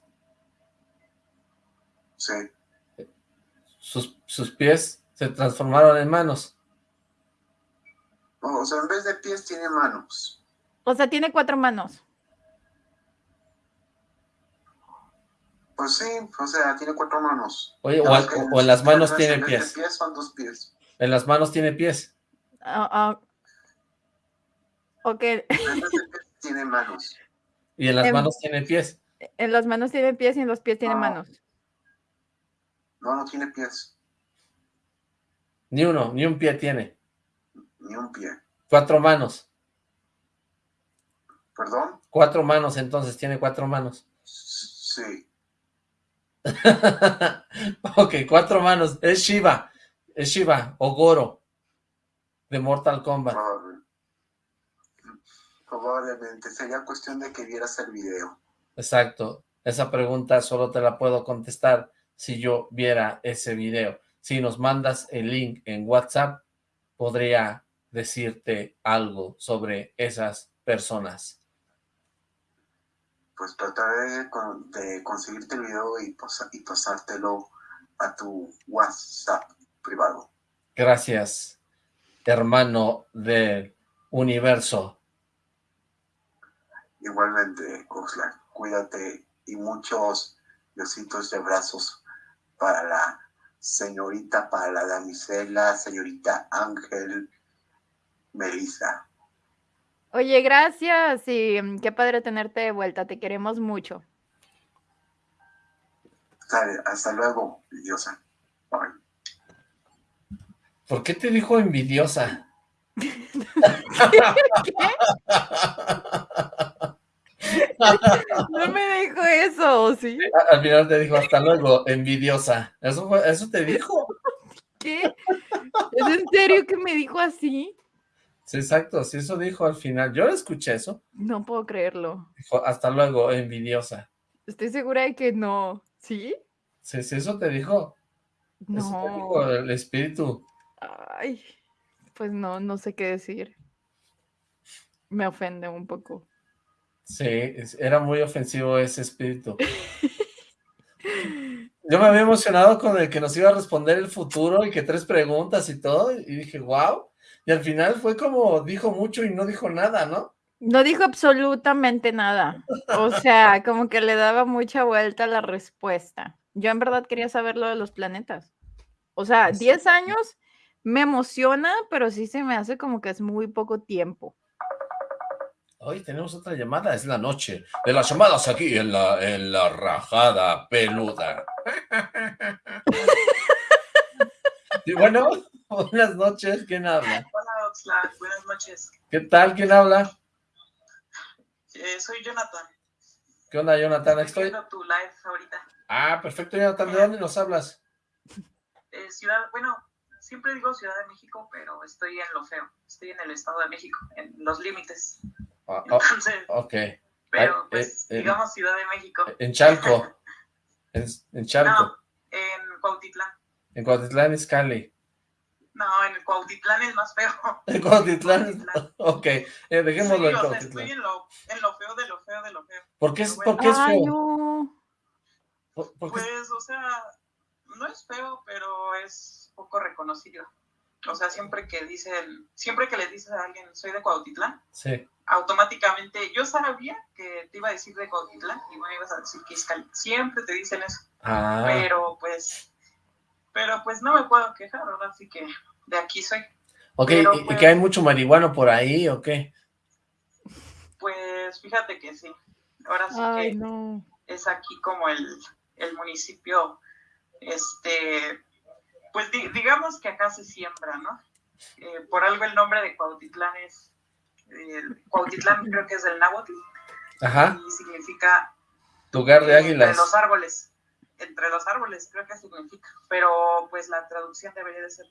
sí. Sus, sus pies se transformaron en manos. O sea, en vez de pies tiene manos. O sea, tiene cuatro manos. Pues sí, o sea, tiene cuatro manos. Oye, o, al- en las manos en tiene pies. pies son dos pies. En las manos tiene pies. Ah, ah. Ok, En vez de pies tiene manos. Y en las Em, manos tiene pies. en las manos tiene pies y en los pies tiene No. manos. No, no tiene pies. Ni uno, ni un pie tiene. Ni un pie. Cuatro manos. ¿Perdón? Cuatro manos, entonces tiene cuatro manos. Sí. ok, cuatro manos. Es Shiva. Es Shiva o Goro de Mortal Kombat. probable- Probablemente. Sería cuestión de que vieras el video. Exacto. Esa pregunta solo te la puedo contestar si yo viera ese video. Si nos mandas el link en WhatsApp, podría decirte algo sobre esas personas. Pues trataré de, con- de conseguirte el video y, posa- y pasártelo a tu WhatsApp privado. Gracias, hermano del universo. Igualmente, Oxlack, cuídate y muchos besitos de brazos para la señorita, para la damisela, señorita Ángel Melissa. Oye, gracias y mm, qué padre tenerte de vuelta. Te queremos mucho. Hasta luego, diosa. Bye. ¿Por qué te dijo envidiosa? No me dijo eso, ¿sí? Al final te dijo hasta luego, envidiosa. ¿Eso, fue- eso te dijo? ¿Qué? ¿Es en serio que me dijo así? Sí, exacto, sí, eso dijo al final. Yo escuché eso. No puedo creerlo. Dijo, hasta luego, envidiosa. Estoy segura de que no. ¿Sí? Sí, sí, eso te dijo. Eso te dijo No. el espíritu. Ay, pues no, no sé qué decir. Me ofende un poco. Sí, era muy ofensivo ese espíritu. Yo me había emocionado con el que nos iba a responder el futuro y que tres preguntas y todo, y dije, wow. Y al final fue como, dijo mucho y no dijo nada, ¿no? No dijo absolutamente nada. O sea, como que le daba mucha vuelta a la respuesta. Yo en verdad quería saber lo de los planetas. O sea, Pues sí. 10 años me emociona, pero sí se me hace como que es muy poco tiempo. Hoy tenemos otra llamada, es la noche de las llamadas aquí en la, en la rajada peluda. Y bueno, buenas noches, ¿quién habla? Hola Oxlack, buenas noches. ¿Qué tal? ¿Quién habla? Eh, soy Jonathan. ¿Qué onda, Jonathan? Estoy... viendo tu live ahorita. Ah, perfecto, Jonathan. ¿De dónde nos hablas? Eh, ciudad, bueno, siempre digo Ciudad de México, pero estoy en lo feo. Estoy en el Estado de México, en los límites. Ah, oh, Entonces, ok. pero Ay, pues, eh, eh, digamos Ciudad de México. En Chalco. En, en Chalco. No, en Cuautitlán. En Cuautitlán, Izcalli. No, en el Cuautitlán es más feo. En Cuautitlán. Cuautitlán. Ok, eh, dejémoslo Sí, en o sea, Cuautitlán. estoy en lo, en lo feo de lo feo de lo feo. ¿Por qué es, Pero por qué es Ay, feo? no. ¿Por, por qué es- Pues, o sea, no es feo, pero es poco reconocido. O sea, siempre que dicen, siempre que le dices a alguien, soy de Cuautitlán, Sí. automáticamente, yo sabía que te iba a decir de Cuautitlán y me ibas a decir que. Siempre te dicen eso, Ah, pero pues, pero pues no me puedo quejar, ahora sí que de aquí soy. ok, pero ¿y- ¿y pues- que hay mucho marihuano por ahí o qué? Pues fíjate que sí. Ahora sí Ay, que no. es aquí como el, el municipio, este, pues di- digamos que acá se siembra, ¿no? Eh, por algo el nombre de Cuautitlán es, eh, Cuautitlán creo que es del náhuatl Ajá, y significa lugar de águilas. entre los árboles, entre los árboles creo que significa, pero pues la traducción debería de ser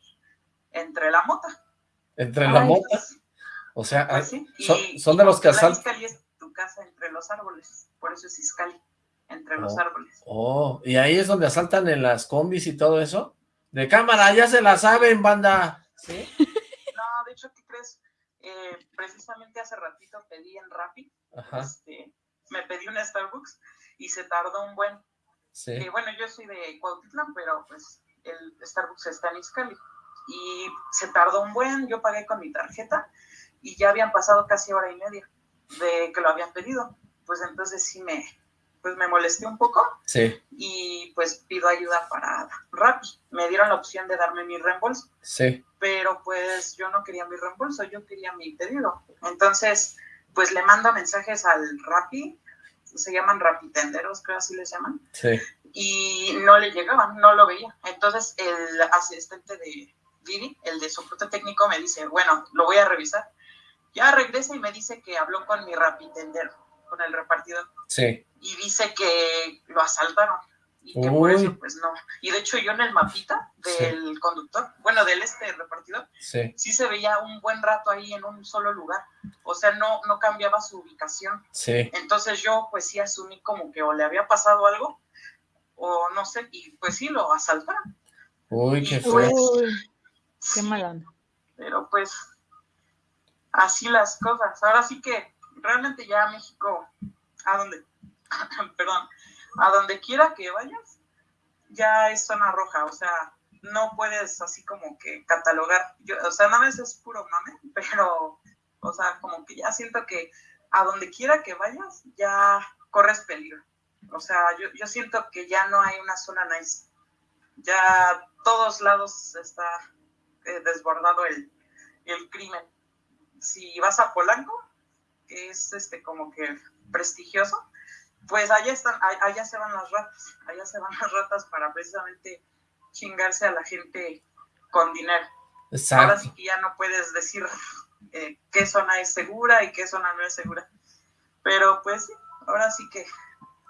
entre la mota. Entre la Ay. mota, o sea, Pues sí, son, y- son y de los que Cuautitlán asaltan. Izcalli es tu casa entre los árboles, por eso es Izcalli, entre los Oh. árboles. Oh, y ahí es donde asaltan en las combis y todo eso. De cámara, ya se la saben, banda. ¿Sí? No, de hecho, ¿qué crees? Eh, precisamente hace ratito pedí en Rappi, Ajá, este, me pedí un Starbucks y se tardó un buen. sí. eh, bueno, yo soy de Cuautitlán, pero pues el Starbucks está en Izcalli. Y se tardó un buen, yo pagué con mi tarjeta y ya habían pasado casi hora y media de que lo habían pedido. Pues entonces sí me, pues me molesté un poco Sí, y pues pido ayuda para Rappi. Me dieron la opción de darme mi reembolso sí. pero pues yo no quería mi reembolso, yo quería mi pedido. Entonces, pues le mando mensajes al Rappi, se llaman Rapitenderos, creo así les llaman, Sí, y no le llegaban, no lo veía. Entonces el asistente de Didi, el de soporte técnico, me dice, bueno, lo voy a revisar. Ya regresa y me dice que habló con mi Rapitendero, con el repartidor, sí. Y dice que lo asaltaron. Y que por eso, pues no. Y de hecho, yo en el mapita del conductor, bueno, del este repartidor, Sí, sí se veía un buen rato ahí en un solo lugar. O sea, no, no cambiaba su ubicación. sí. Entonces yo pues sí asumí como que o le había pasado algo o no sé, y pues sí lo asaltaron. Uy, qué feo. pues, Uy, qué sí, mala onda. Pero pues así las cosas. Ahora sí que realmente ya México, a donde, perdón, a donde quiera que vayas, ya es zona roja. O sea, no puedes así como que catalogar. Yo, o sea, nada más es puro mame, pero, o sea, como que ya siento que a donde quiera que vayas, ya corres peligro. O sea, yo, yo siento que ya no hay una zona nice. Ya todos lados está eh, desbordado el, el crimen. Si vas a Polanco, que es este como que prestigioso, pues allá están, allá se van las ratas, allá se van las ratas para precisamente chingarse a la gente con dinero. Ahora Exacto. sí que ya no puedes decir eh, qué zona es segura y qué zona no es segura. Pero pues sí, ahora sí que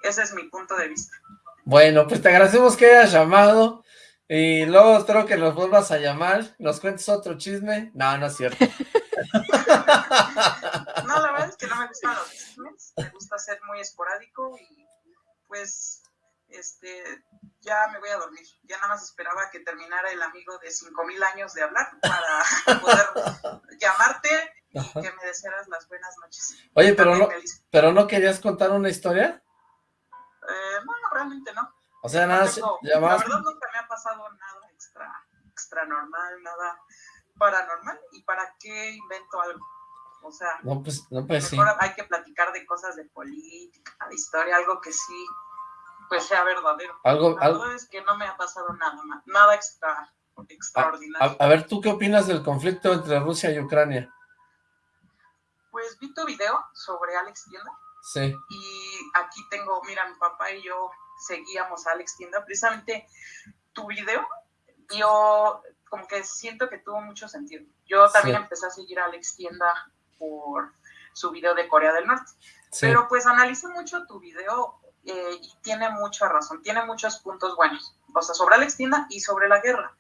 ese es mi punto de vista. Bueno, pues te agradecemos que hayas llamado y luego espero que nos vuelvas a llamar, nos cuentes otro chisme. No, no es cierto. No, la verdad es que no me gustan los chismes, me gusta ser muy esporádico y pues este ya me voy a dormir. Ya nada más esperaba que terminara el amigo de 5000 años de hablar para poder llamarte y Ajá. que me desearas las buenas noches. Oye, pero También no, pero no querías contar una historia? eh, no, realmente no. O sea, No nada, tengo- la verdad nunca me ha pasado nada extra, extra normal, nada paranormal. ¿Y para qué invento algo? O sea, No, pues, no, pues sí. mejor hay que platicar de cosas de política, de historia, algo que sí, pues sea verdadero. Algo, La algo, verdad es que no me ha pasado nada, nada extra, extraordinario. a, a ver, ¿tú qué opinas del conflicto entre Rusia y Ucrania? Pues vi tu video sobre Alex Tienda Sí, y aquí tengo, mira, mi papá y yo seguíamos a Alex Tienda, precisamente tu video, yo como que siento que tuvo mucho sentido. Yo también Sí. empecé a seguir a Alex Tienda por su video de Corea del Norte. Sí. Pero pues analicé mucho tu video eh, y tiene mucha razón, tiene muchos puntos buenos, o sea, sobre Alex Tienda y sobre la guerra.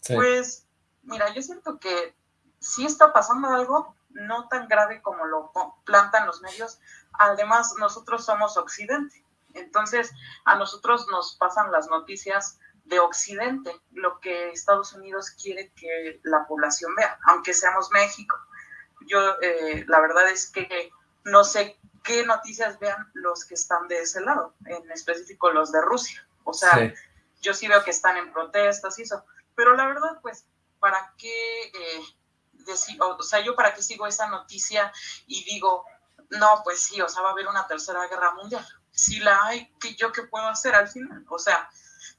sí. Pues, mira, yo siento que sí está pasando algo no tan grave como lo plantan los medios. Además, nosotros somos Occidente. Entonces, a nosotros nos pasan las noticias de Occidente, lo que Estados Unidos quiere que la población vea, aunque seamos México. Yo, eh, la verdad es que no sé qué noticias vean los que están de ese lado, en específico los de Rusia. O sea, Sí. yo sí veo que están en protestas y eso, pero la verdad, pues, ¿para qué eh, deci- o, o sea, yo para qué sigo esa noticia y digo, no, pues sí, o sea, va a haber una tercera guerra mundial? Si la hay, ¿qué, ¿yo qué puedo hacer al final? O sea,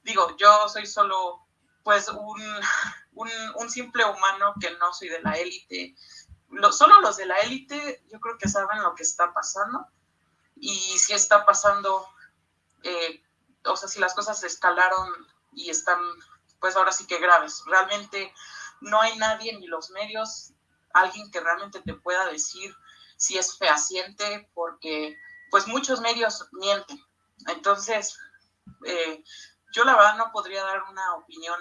digo, yo soy solo, pues, un, un, un simple humano que no soy de la élite. Lo- solo los de la élite, yo creo que saben lo que está pasando y si está pasando eh, o sea, si las cosas escalaron y están, pues ahora sí que graves. Realmente no hay nadie, ni los medios, alguien que realmente te pueda decir si es fehaciente, porque pues muchos medios mienten. Entonces, eh, yo la verdad no podría dar una opinión.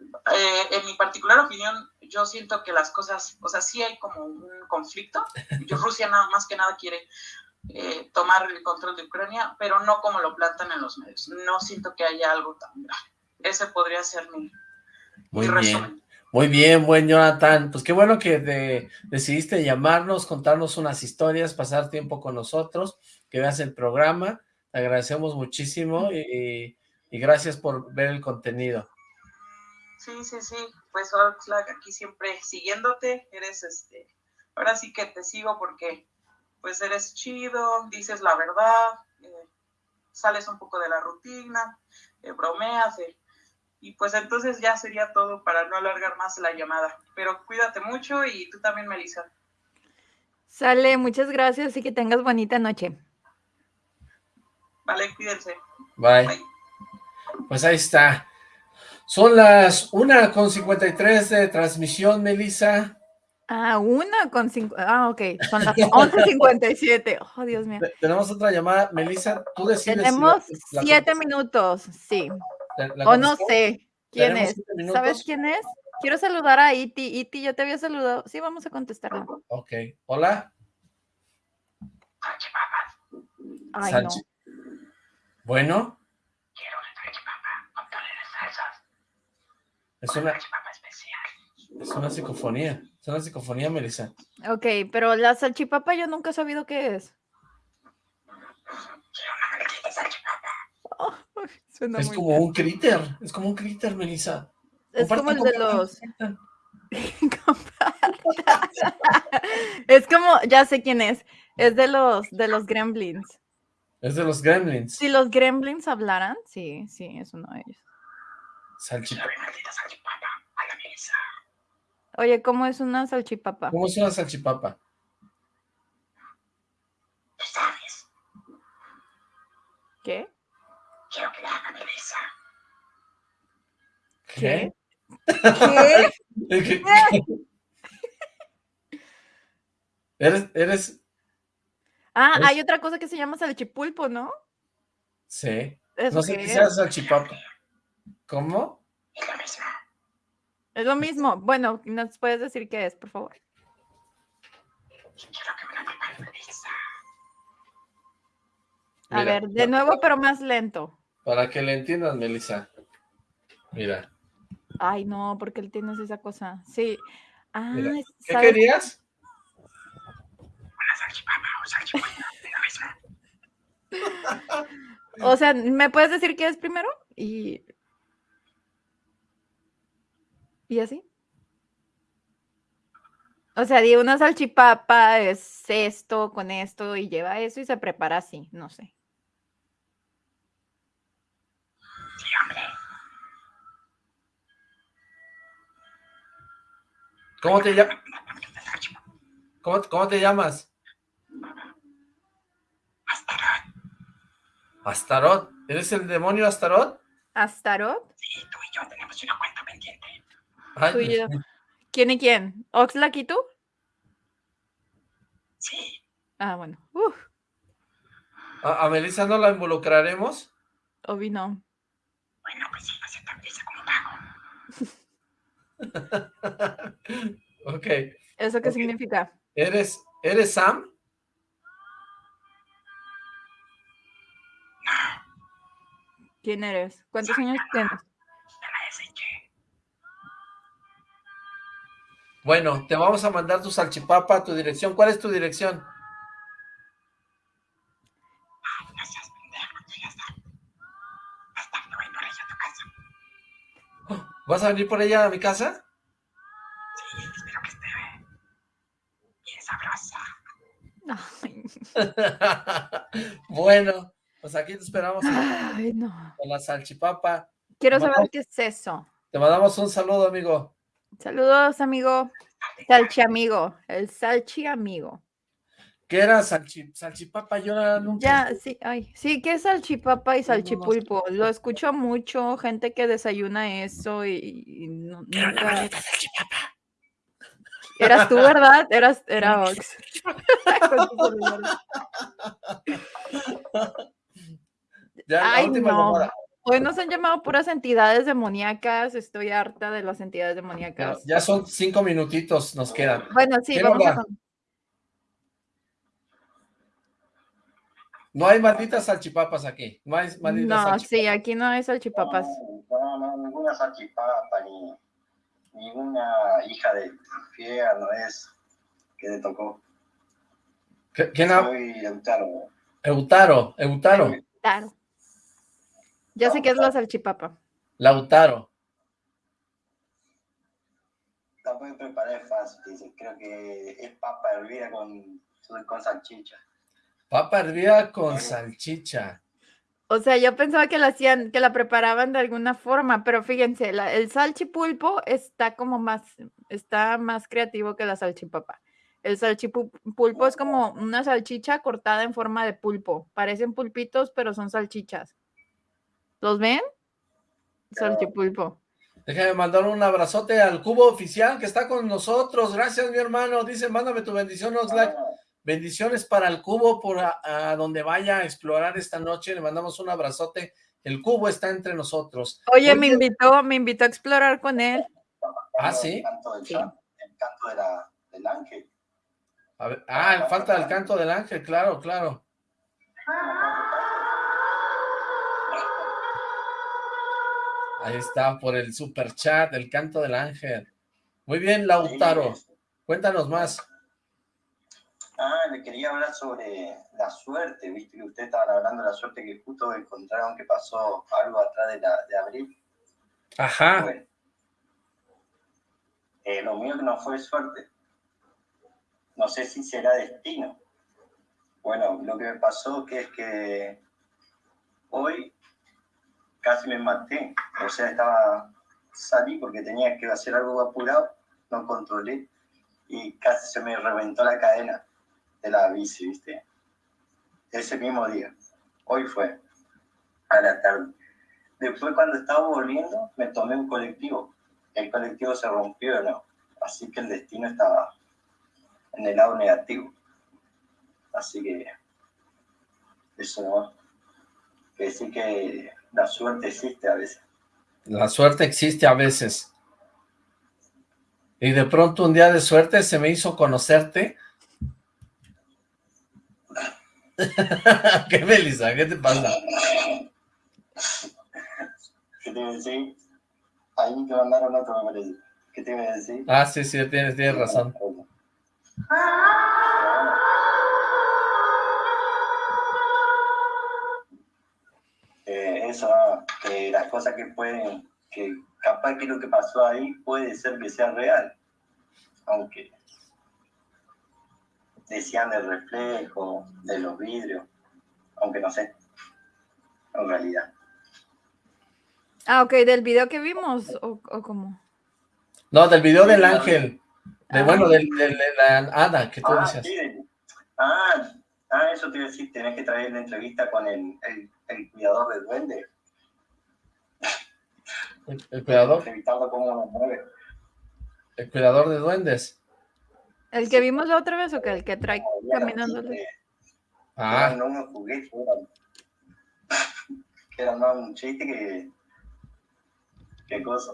Eh, en mi particular opinión, yo siento que las cosas, o sea, sí hay como un conflicto. Yo, Rusia nada más que nada quiere eh, tomar el control de Ucrania, pero no como lo plantan en los medios. No siento que haya algo tan grave. Ese podría ser mi, Muy mi bien. resumen. Muy bien, buen Jonathan. Pues qué bueno que te decidiste llamarnos, contarnos unas historias, pasar tiempo con nosotros, que veas el programa. Te agradecemos muchísimo y, y gracias por ver el contenido. Sí, sí, sí. Pues Oxlack, aquí siempre siguiéndote. Eres este. Ahora sí que te sigo porque pues eres chido, dices la verdad, eh, sales un poco de la rutina, eh, bromeas, eh, y pues entonces ya sería todo para no alargar más la llamada. Pero cuídate mucho y tú también, Melissa. Sale, muchas gracias y que tengas bonita noche. Vale, cuídense. Bye. Bye. Pues ahí está. Son las una con 53 de transmisión, Melissa. Ah, una con cinco. Ah, ok. Son las 11.57. Oh, Dios mío. Te- Tenemos otra llamada. Melissa, tú decides. si Tenemos la- la siete contestas. minutos, sí. ¿La- la O no sé quién ¿Tenemos es. ¿Sabes quién es? Quiero saludar a Iti. Iti, yo te había saludado. Sí, vamos a contestarlo. Ok. Hola. Ay, no. Bueno. Es una, es una psicofonía. Es una psicofonía, Melissa. Ok, pero la salchipapa yo nunca he sabido qué es. Oh, suena Es muy como un critter. Es como un critter, Melissa. Es como el de los. es como, ya sé quién es. Es de los de los gremlins. Es de los gremlins. Si los gremlins hablaran, sí, sí, es uno de ellos. Salchipapa. Oye, ¿cómo es una salchipapa? ¿Cómo es una salchipapa? ¿Qué? ¿Qué? ¿Qué? ¿Qué? ¿Eres, eres, Ah, Es- hay otra cosa que se llama salchipulpo, ¿no? sí, ¿Eso no sé qué sea salchipapa. ¿Cómo? Es lo mismo. Bueno, ¿nos puedes decir qué es, por favor? A Mira, ver, de nuevo, pero más lento. Para que le entiendas, Melissa. Mira, Ay, no, porque él tienes esa cosa. Sí. Ah, Mira, es- ¿qué ¿sabes? querías? O sea, ¿me puedes decir qué es primero? Y. ¿Y así? O sea, di una salchipapa es esto con esto y lleva eso y se prepara así, no sé. ¿Cómo te llamas? ¿Cómo, cómo te llamas? Astaroth. ¿Eres el demonio Astaroth? ¿Astarot? Ay, Tú y Dios yo. mío. ¿Quién y quién? ¿Oxlack y tú? Sí. Ah, bueno. Uf. ¿A, a Melissa no la involucraremos? Obi no. Bueno, pues sí, acepta pizza como pago. ok. ¿Eso qué Ok. significa? ¿Eres, ¿Eres Sam? ¿Quién eres? ¿Cuántos años tienes? Bueno, te vamos a mandar tu salchipapa a tu dirección. ¿Cuál es tu dirección? No seas pendejo, tú ya sabes. Hasta que voy por ella a tu casa. ¿Vas a venir por ella a mi casa? Sí, espero que esté bien sabrosa. Ay, bueno, pues aquí te esperamos con ay, no. la salchipapa. Quiero saber qué es eso. Te mandamos un saludo, amigo. Saludos, amigo. Salchi amigo. El salchi amigo. ¿Qué era salchi, salchipapa? Yo la nunca... Ya, sí, ay, sí, ¿qué es salchipapa y salchipulpo? Lo escucho mucho, gente que desayuna eso y, y nu- nunca... Eras tú, ¿verdad? Eras, era Ox. Ya, la Ay, última no. Hoy nos han llamado puras entidades demoníacas. Estoy harta de las entidades demoníacas. ya son cinco minutitos, nos quedan. Bueno, sí, ¿Quién vamos a... No hay malditas salchipapas aquí. No hay malditas No, salchipapas. sí, aquí no hay salchipapas. No, no, ninguna salchipapa ni ninguna hija de infierno es que le tocó. ¿Qué- ¿Quién? Soy Lautaro. Eutaro, Eutaro, Claro. Ya sé qué es la salchipapa. Lautaro. La pueden preparar fácil, dice. Creo que es papa hervida con, con salchicha. Papa hervida con salchicha. O sea, yo pensaba que la hacían, que la preparaban de alguna forma, pero fíjense, la- el salchipulpo está como más, está más creativo que la salchipapa. El salchipulpo es como una salchicha cortada en forma de pulpo. Parecen pulpitos, pero son salchichas. ¿Los ven? Salchipulpo. Déjame mandar un abrazote al cubo oficial que está con nosotros. Gracias, mi hermano. Dice, mándame tu bendición, Oxlack. Ah, Bendiciones para el cubo por a, a donde vaya a explorar esta noche. Le mandamos un abrazote. El cubo está entre nosotros. Oye, Oye, me invitó, me invitó a explorar con él. Ah, el ¿sí? canto del, Sí. chan- el canto de la, del ángel. A ver, ah, falta el canto del ángel, claro, claro. Ahí está, por el super chat, el canto del ángel. Muy bien, Lautaro. Cuéntanos más. Ah, le quería hablar sobre la suerte, viste que ustedes estaban hablando de la suerte que justo encontraron que pasó algo atrás de, la, de abril. Ajá. Bueno, eh, lo mío que no fue suerte. No sé si será destino. Bueno, lo que me pasó que es que hoy casi me maté. O sea, estaba salí porque tenía que hacer algo apurado, no controlé y casi se me reventó la cadena de la bici, ¿viste? Ese mismo día. Hoy fue a la tarde. Después cuando estaba volviendo me tomé un colectivo. El colectivo se rompió, ¿no? Así que el destino estaba en el lado negativo. Así que eso no. Que decir que la suerte existe a veces. La suerte existe a veces. Y de pronto un día de suerte se me hizo conocerte. ¿Qué, Melissa? ¿Qué te pasa? ¿Qué te iba a decir? Ahí te mandaron otro, me parece. ¿Qué te iba a decir? Ah, sí, sí, tienes, tienes razón. Pero Eh, eso, que las cosas que pueden, que capaz que lo que pasó ahí puede ser que sea real, aunque decían del reflejo, de los vidrios, aunque no sé, en realidad. Ah, ok, del video que vimos, o, o cómo. No, del video del ángel. De, Ah. bueno, del, del- de la hada que tú Ah, decías. sí, ah, ah, eso te iba a decir, tenés que traer la entrevista con el, el, el cuidador del duende, El, el cuidador, entrevistarlo cómo lo mueve. el cuidador de duendes. ¿El que vimos la otra vez o que el que trae caminando? Ah, unos juguetes, eran, que más un chiste que... ¿Qué cosa?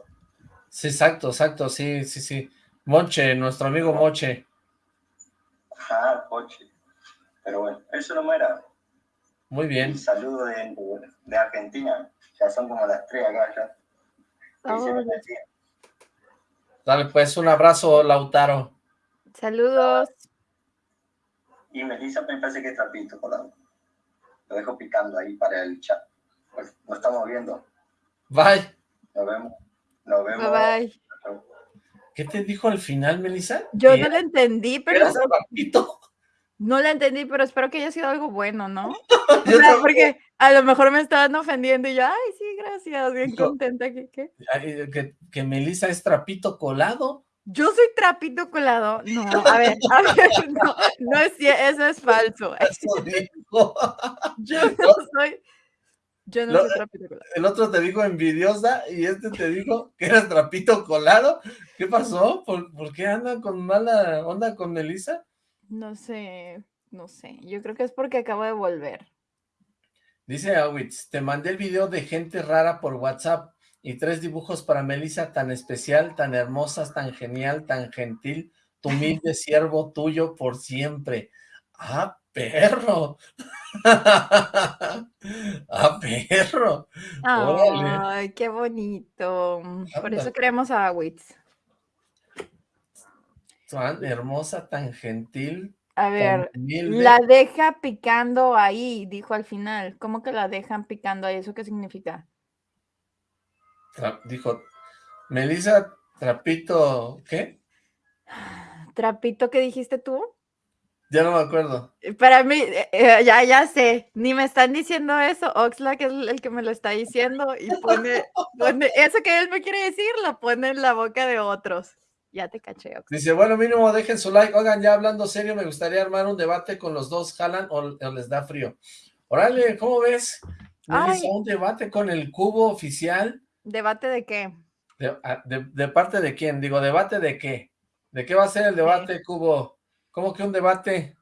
sí, exacto, exacto, sí, sí, sí. Monche, nuestro amigo Moche. Ajá, coche. Pero bueno, eso no era. Muy bien. Un saludo de, de Argentina. Ya son como las tres acá ya. Oh. Dale, pues, un abrazo, Lautaro. Saludos. Y Melissa me parece que es trapito colado. Lo dejo picando ahí para el chat. Pues nos estamos viendo. Bye. Nos vemos. Nos vemos. Bye bye. ¿Qué te dijo al final, Melissa? Yo ¿Que no lo entendí, pero trapito? No la entendí, pero espero que haya sido algo bueno, ¿no? O sea, porque a lo mejor me estaban ofendiendo y yo, ay, sí, gracias, bien contenta que, que. Ay, Que, que Melissa es trapito colado. Yo soy trapito colado. No, a ver, a ver, no, no es eso es falso. Eso dijo. Yo no soy, yo no Lo- soy trapito colado. El otro te dijo envidiosa y este te dijo que eras trapito colado. ¿Qué pasó? ¿Por, por qué andan con mala onda con Melissa? No sé, no sé. Yo creo que es porque acabo de volver. Dice Awitz, te mandé el video de gente rara por WhatsApp y tres dibujos para Melissa tan especial, tan hermosas, tan genial, tan gentil, tu humilde siervo tuyo por siempre. ¡Ah, perro! ¡Ah, perro! Órale. Ay, qué bonito. Por eso queremos a Wits. Tan hermosa, tan gentil, A ver, la deja picando ahí, dijo al final. ¿Cómo que la dejan picando ahí? ¿Eso qué significa? Tra- dijo, Melissa Trapito, ¿qué? ¿Trapito que dijiste tú? Ya no me acuerdo. Eh, Para mí, eh, eh, ya, ya sé, ni me están diciendo eso. Oxlack es el el que me lo está diciendo y pone, pone eso que él me quiere decir, lo pone en la boca de otros. Ya te caché. Dice, bueno, mínimo dejen su like. Oigan, ya hablando serio, me gustaría armar un debate con los dos, jalan o, o les da frío. Órale, ¿cómo ves? Melissa, un debate con el cubo oficial. ¿Debate de qué? De, a- de- de parte de quién? Digo, ¿debate de qué? ¿De qué va a ser el debate, cubo? ¿Cómo que un debate?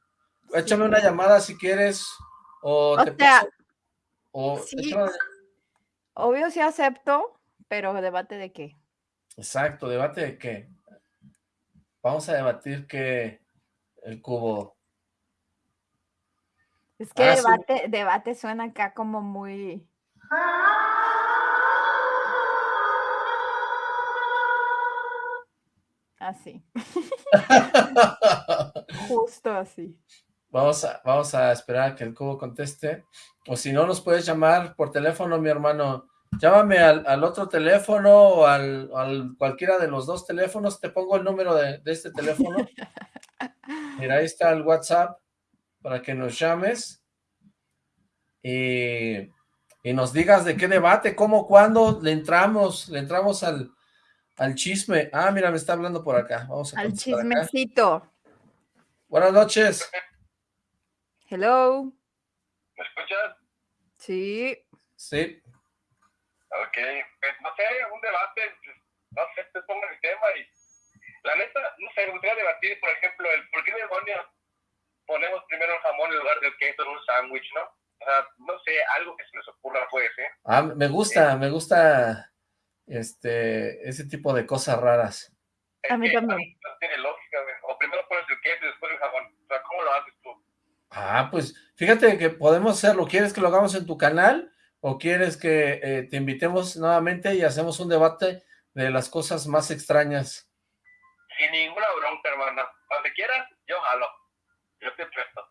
Échame Sí. una llamada si quieres. O, O te sea, paso- o sí. una- Obvio sí acepto, pero ¿debate de qué? Exacto, ¿debate de qué? Vamos a debatir que el cubo... Es que Ah, sí. debate suena acá como muy... Así, justo así. Vamos a, vamos a esperar a que el cubo conteste. O si no, nos puedes llamar por teléfono, mi hermano. Llámame al, al otro teléfono o al, al cualquiera de los dos teléfonos. Te pongo el número de, de este teléfono. Mira, ahí está el WhatsApp para que nos llames. Y, y nos digas de qué debate, cómo, cuándo le entramos, le entramos al, al chisme. Ah, mira, me está hablando por acá. Vamos a Al acá. chismecito. Buenas noches. Hello. ¿Me escuchas? Sí. Sí. Ok, pues no sé, un debate, pues, no sé, te pongo el tema y la neta, no sé, me gustaría debatir, por ejemplo, el por qué demonios ponemos primero el jamón en lugar del queso en un sándwich, ¿no? O sea, no sé, algo que se les ocurra puede ser. Ah, me gusta, me gusta este, ese tipo de cosas raras. A mí también. No tiene lógica, güey. O primero pones el queso y después el jamón. O sea, ¿cómo lo haces tú? Ah, pues fíjate que podemos hacerlo. ¿Quieres que lo hagamos en tu canal? ¿O quieres que eh, te invitemos nuevamente y hacemos un debate de las cosas más extrañas? Sin ninguna bronca, hermana. Donde quieras, yo jalo. Yo te presto.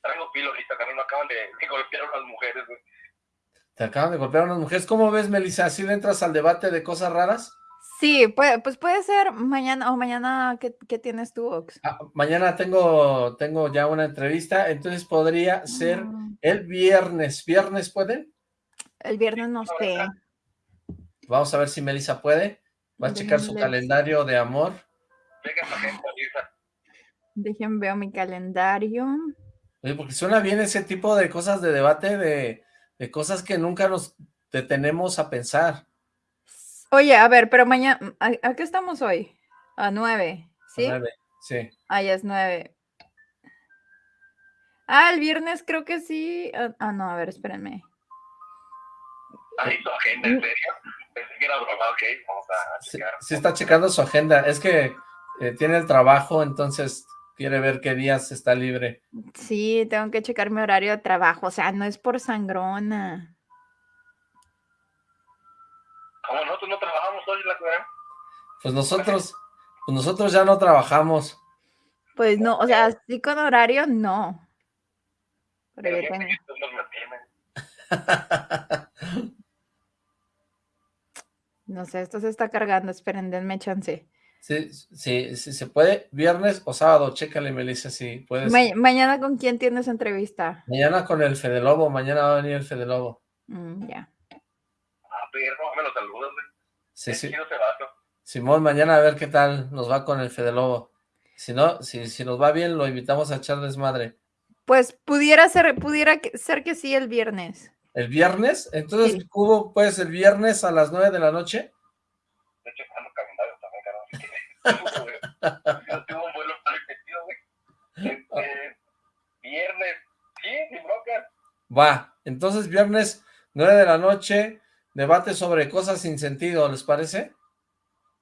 Traigo pilo ahorita, que me acaban de, de golpear unas mujeres, güey. Te acaban de golpear unas mujeres. ¿Cómo ves, Melissa? ¿Sí le entras al debate de cosas raras? Sí, pues, pues puede ser mañana o mañana, ¿qué, qué tienes tú, Ox? Ah, mañana tengo, tengo ya una entrevista, entonces podría ser Mm, el viernes. ¿Viernes pueden? El viernes no sé. Vamos a ver si Melissa puede. Va a checar su calendario de amor. Dejen veo mi calendario. Oye, porque suena bien ese tipo de cosas de debate, de, de cosas que nunca nos detenemos a pensar. Oye, a ver, pero mañana, ¿a, a qué estamos hoy? A nueve, ¿sí? Nueve, Sí. Ah, ya es nueve. Ah, el viernes creo que sí. Ah, ah, no, a ver, espérenme. Ahí su agenda, ¿en serio? Pensé que era broma, ok, vamos a checar. sí está checando su agenda. Es que eh, tiene el trabajo, entonces quiere ver qué días está libre. Sí, tengo que checar mi horario de trabajo. O sea, no es por sangrona. Como nosotros no trabajamos hoy en la ciudad, Pues nosotros, pues nosotros ya no trabajamos. Pues no, o sea, sí con horario, no. Pero pero yo gente tengo- que ustedes nos mantienen. No sé, esto se está cargando. Esperen, denme chance. Sí, sí, sí, se puede, viernes o sábado, chécale, Melissa, si puedes. Ma- mañana con quién tienes entrevista. Mañana con el Fede Lobo, mañana va a venir el Fede Lobo. Mm, ya. Ah, perro, me lo saludas, güey. Sí, sí. Simón, mañana a ver qué tal nos va con el Fede Lobo. Si no, si, si nos va bien, lo invitamos a echar desmadre. Pues pudiera ser, pudiera ser que sí el viernes. ¿El viernes? Entonces, Sí. Cubo, pues, el viernes a las nueve de la noche. De hecho, están los calendarios también, que-. Yo tengo un vuelo para repetido, güey. Este, viernes, sí, sin bronca. Va, entonces viernes, nueve de la noche, debate sobre cosas sin sentido, ¿les parece?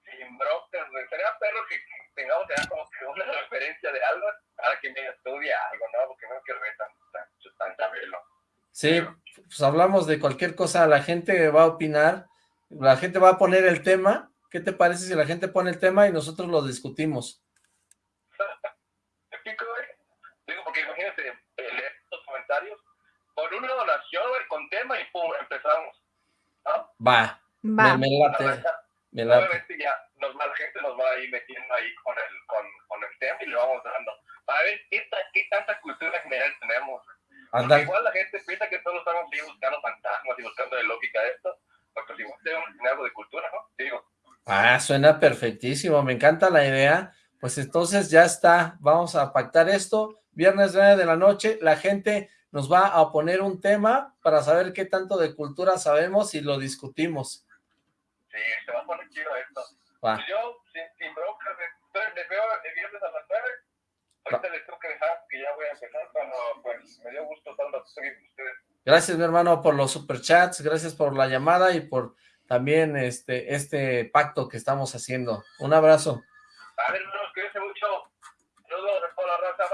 Sin broncas, güey. Sería perro que, que tengamos ya como que una referencia de algo para que me estudie algo, ¿no? Porque no quiero ver tan, tan, tan chabelo. Sí, pues hablamos de cualquier cosa, la gente va a opinar, la gente va a poner el tema. ¿Qué te parece si la gente pone el tema y nosotros lo discutimos? ¿Me explico, güey? Digo, porque imagínate, eh, leer los comentarios por una donación, con tema y pum, empezamos. ¿No? Va, Va. me, me late, me late. Obviamente ya nos, más gente nos va a ir metiendo ahí con el, con, con el tema y le vamos dando. Para ver qué, ta- qué tanta cultura general tenemos. Igual la gente piensa que todos estamos ahí buscando fantasmas y buscando de lógica esto. Porque si igual tenemos algo de cultura, ¿no? Digo, ah, suena perfectísimo, me encanta la idea. Pues entonces ya está, vamos a pactar esto. Viernes 9 de la noche, la gente nos va a poner un tema para saber qué tanto de cultura sabemos y lo discutimos. sí, se va a poner chido esto. Va. Pues yo, sin, sin broncas, entonces les veo el viernes a las 9. Ahorita les tengo que dejar que ya voy a empezar, pero pues me dio gusto estar aquí con ustedes. Gracias, mi hermano, por los superchats, gracias por la llamada y por también este, este pacto que estamos haciendo. Un abrazo. A ver, hermanos, cuídense mucho. Saludos toda la raza,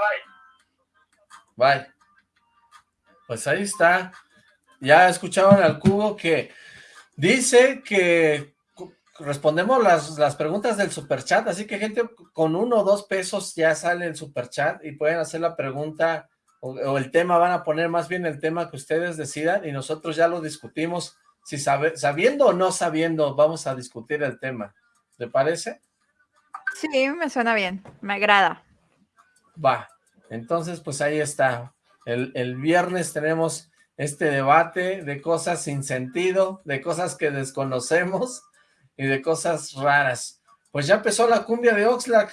bye. Bye. Pues ahí está. Ya escucharon al cubo que dice que respondemos las, las preguntas del superchat, así que gente con uno o dos pesos ya sale el superchat y pueden hacer la pregunta o, o el tema, van a poner más bien el tema que ustedes decidan y nosotros ya lo discutimos. Si sabe, sabiendo o no sabiendo, vamos a discutir el tema. ¿Te parece? Sí, me suena bien. Me agrada. Va, entonces pues ahí está. El, el viernes tenemos este debate de cosas sin sentido, de cosas que desconocemos y de cosas raras. Pues ya empezó la cumbia de Oxlack.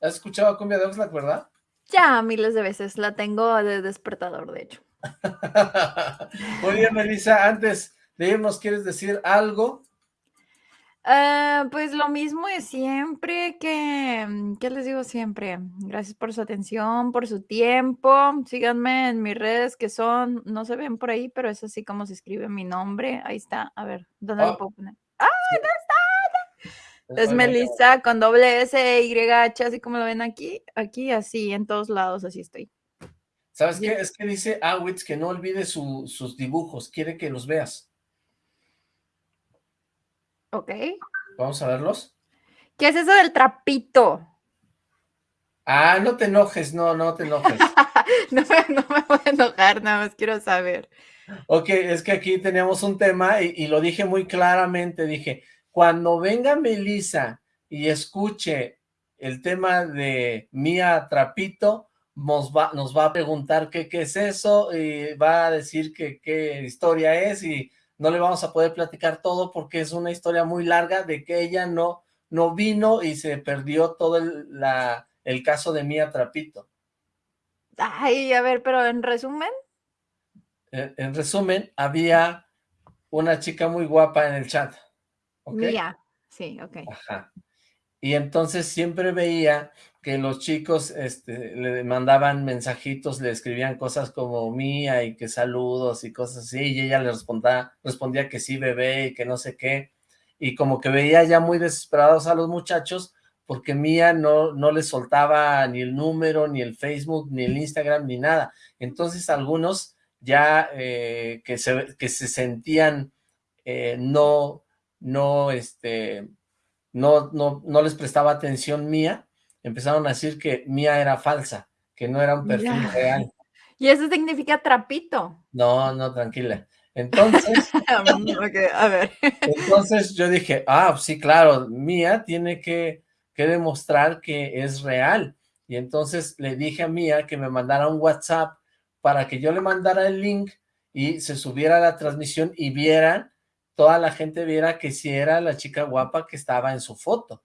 ¿Has escuchado la cumbia de Oxlack, verdad? Ya miles de veces. La tengo de despertador, de hecho. Bien, Melissa, antes de irnos, ¿quieres decir algo? Ah, pues lo mismo de siempre que, ¿qué les digo siempre? Gracias por su atención, por su tiempo. Síganme en mis redes que son, no se ven por ahí, pero es así como se escribe mi nombre. Ahí está. A ver, ¿dónde Oh. lo puedo poner? ¡Ah, no está! Es Melissa con doble S, Y, H, así como lo ven aquí. Aquí, así, en todos lados, así estoy. ¿Sabes qué? Es que dice Awitz que no olvide su- sus dibujos, quiere que los veas. ¿Ok? Vamos a verlos. ¿Qué es eso del trapito? Ah, no te enojes, no, no te enojes. No me, no me voy a enojar, nada más quiero saber. Ok, es que aquí teníamos un tema y, lo dije muy claramente, dije, cuando venga Melissa y escuche el tema de Mía Trapito, nos va, a preguntar qué, qué es eso y va a decir que qué historia es y no le vamos a poder platicar todo porque es una historia muy larga de que ella no, no vino y se perdió todo el, el caso de Mía Trapito. Ay, a ver, pero en resumen, En, en resumen, había una chica muy guapa en el chat. ¿ok? mía. Sí, ok. Ajá. Y entonces siempre veía que los chicos este, le mandaban mensajitos, le escribían cosas como mía y que saludos y cosas así, y ella le respondía, respondía que sí, bebé, y que no sé qué, y como que veía ya muy desesperados a los muchachos, porque Mía no, no les soltaba ni el número, ni el Facebook, ni el Instagram, ni nada. Entonces algunos ya eh, que, se, que se sentían eh, no, no, este, no, no, no les prestaba atención Mía, empezaron a decir que Mía era falsa, que no era un perfil real. Y eso significa trapito. No, no, tranquila. Entonces, a ver. entonces yo dije, ah, sí, claro, Mía tiene que, que demostrar que es real. Y entonces le dije a Mía que me mandara un WhatsApp para que yo le mandara el link y se subiera a la transmisión y vieran, toda la gente viera que sí era la chica guapa que estaba en su foto.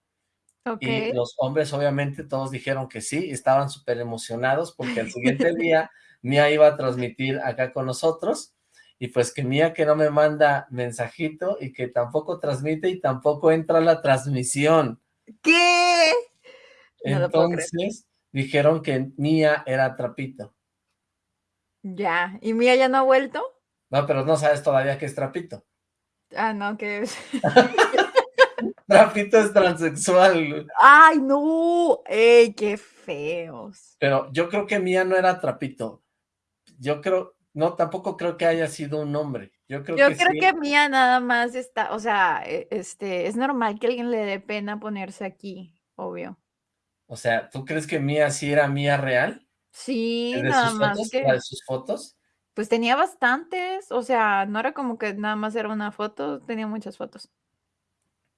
Y los hombres obviamente todos dijeron que sí, estaban súper emocionados porque el siguiente día Mía iba a transmitir acá con nosotros y pues que Mía que no me manda mensajito y que tampoco transmite y tampoco entra a la transmisión. ¿Qué? No. Entonces dijeron que Mía era trapito. Ya. ¿Y Mía ya no ha vuelto? No, pero no sabes todavía que es trapito. Ah, no, que es. Trapito es transexual. ¡Ay, no! ¡Ey, qué feos! Pero yo creo que Mía no era trapito. Yo creo, no, tampoco creo que haya sido un hombre. Yo creo Yo que creo sí. que Mía nada más está, o sea, e- este, es normal que alguien le dé pena ponerse aquí, obvio. O sea, ¿tú crees que Mía sí era Mía real? Sí, ¿De nada sus más fotos? que, ¿La de sus fotos? pues tenía bastantes, o sea, no era como que nada más era una foto, tenía muchas fotos.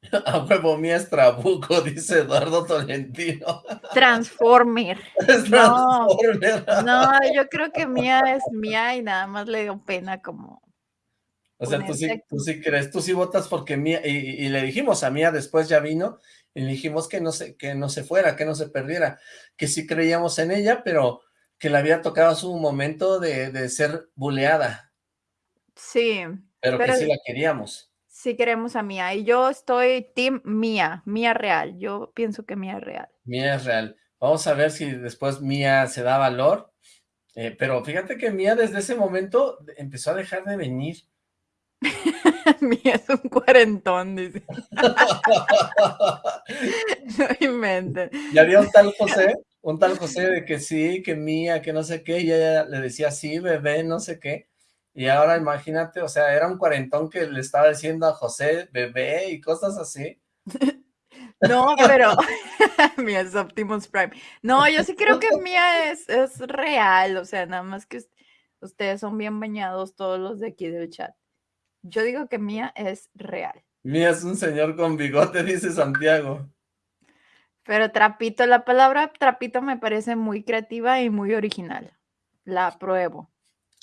A huevo, Mía es trabuco, dice Eduardo Tolentino. Transformer. Es No, Transformer. no, yo creo que Mía es Mía y nada más le dio pena como O sea, tú sí, tú sí crees, tú sí votas porque Mía, y, y- y le dijimos a Mía, después ya vino, y le dijimos que no se, que no se fuera, que no se perdiera, que sí creíamos en ella, pero que le había tocado su momento de, de ser buleada, Sí, pero que sí la queríamos. sí queremos a Mía y yo estoy team Mía, Mía real. Yo pienso que Mía es real. Mía es real. Vamos a ver si después Mía se da valor, eh, pero fíjate que Mía desde ese momento empezó a dejar de venir. Mía es un cuarentón, dice. No inventen. Y había un tal José, un tal José de que sí, que Mía, que no sé qué, y ella le decía sí, bebé, no sé qué. Y ahora imagínate, o sea, era un cuarentón que le estaba diciendo a José, bebé, y cosas así. No, pero Mía es Optimus Prime. No, yo sí creo que Mía es, es real, o sea, nada más que us- ustedes son bien bañados todos los de aquí del chat. Yo digo que Mía es real. Mía es un señor con bigote, dice Santiago. Pero trapito, la palabra trapito me parece muy creativa y muy original. La apruebo.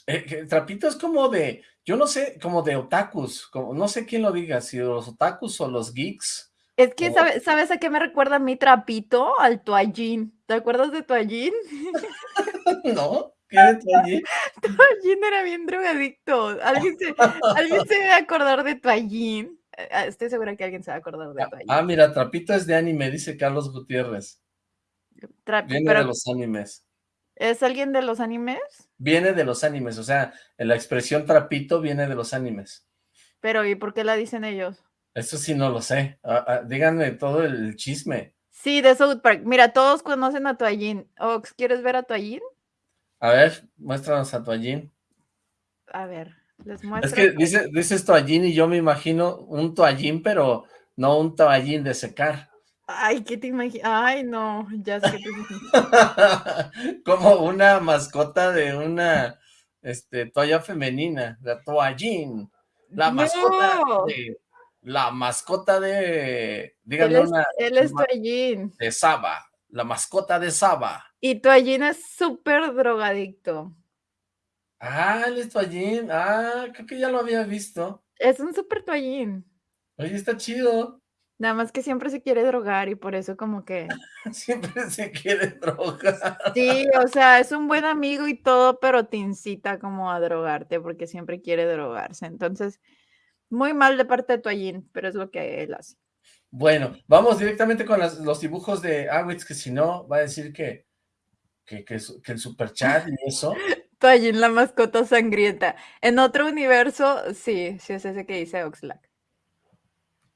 Eh, Trapito es como de, yo no sé, como de otakus, como, no sé quién lo diga, si los otakus o los geeks. Es que, o- ¿sabe- ¿sabes a qué me recuerda mi trapito? Al toallín. ¿Te acuerdas de toallín? ¿No? ¿Qué de tu allí? Toallín era bien drogadicto. ¿Alguien se, ¿alguien se debe acordar de toallín? Eh, ah, Estoy segura que alguien se va a acordar de toallín. Ah, mira, Trapito es de anime, dice Carlos Gutiérrez. Tra- Viene pero, de los animes. ¿Es alguien de los animes? Viene de los animes, o sea, la expresión trapito viene de los animes. Pero, ¿y por qué la dicen ellos? Eso sí no lo sé. Ah, ah, díganme todo el chisme. Sí, de South Park. Mira, todos conocen a Toallín. Ox, ¿quieres ver a Toallín? A ver, muéstranos a Toallín. A ver, les muestro. Es que dice, dices Toallín y yo me imagino un toallín, pero no un toallín de secar. Ay, ¿qué te imaginas? Ay, no, ya sé te. Como una mascota de una este, toalla femenina, la toallín. La mascota de... La mascota de... él Díganme es, una... él es Toallín. de Saba. La mascota de Saba. Y Toallín es súper drogadicto. Ah, él es toallín. Ah, creo que ya lo había visto. Es un súper Toallín. Oye, está chido. Nada más que siempre se quiere drogar y por eso como que... Siempre se quiere drogar. Sí, o sea, es un buen amigo y todo, pero te incita como a drogarte porque siempre quiere drogarse. Entonces, muy mal de parte de Toallín, pero es lo que él hace. Bueno, vamos directamente con las- los dibujos de Awitz, que si no, va a decir que, que, que, que el superchat y eso. Toallín, la mascota sangrienta. En otro universo, sí, sí es ese que dice Oxlack.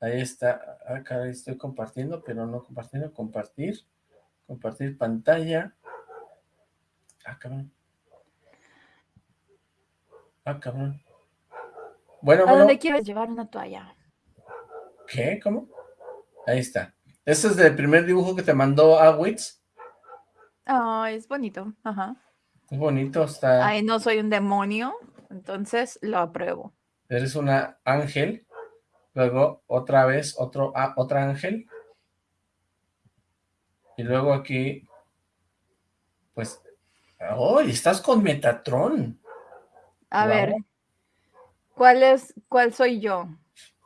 Ahí está. Caray, estoy compartiendo, pero no compartiendo. Compartir. Compartir pantalla. Ah, cabrón. Ah, cabrón. Bueno, ¿A bueno. dónde quieres llevar una toalla? ¿Qué? ¿Cómo? Ahí está. Este es del primer dibujo que te mandó Awitz. Ah, es bonito. Ajá. Es bonito, está. Ay, no soy un demonio, entonces lo apruebo. Eres una ángel. Luego, otra vez, otro, ah, otra ángel. Y luego aquí, pues, ¡oh! estás con Metatron. A ver, ¿cuál es, cuál soy yo?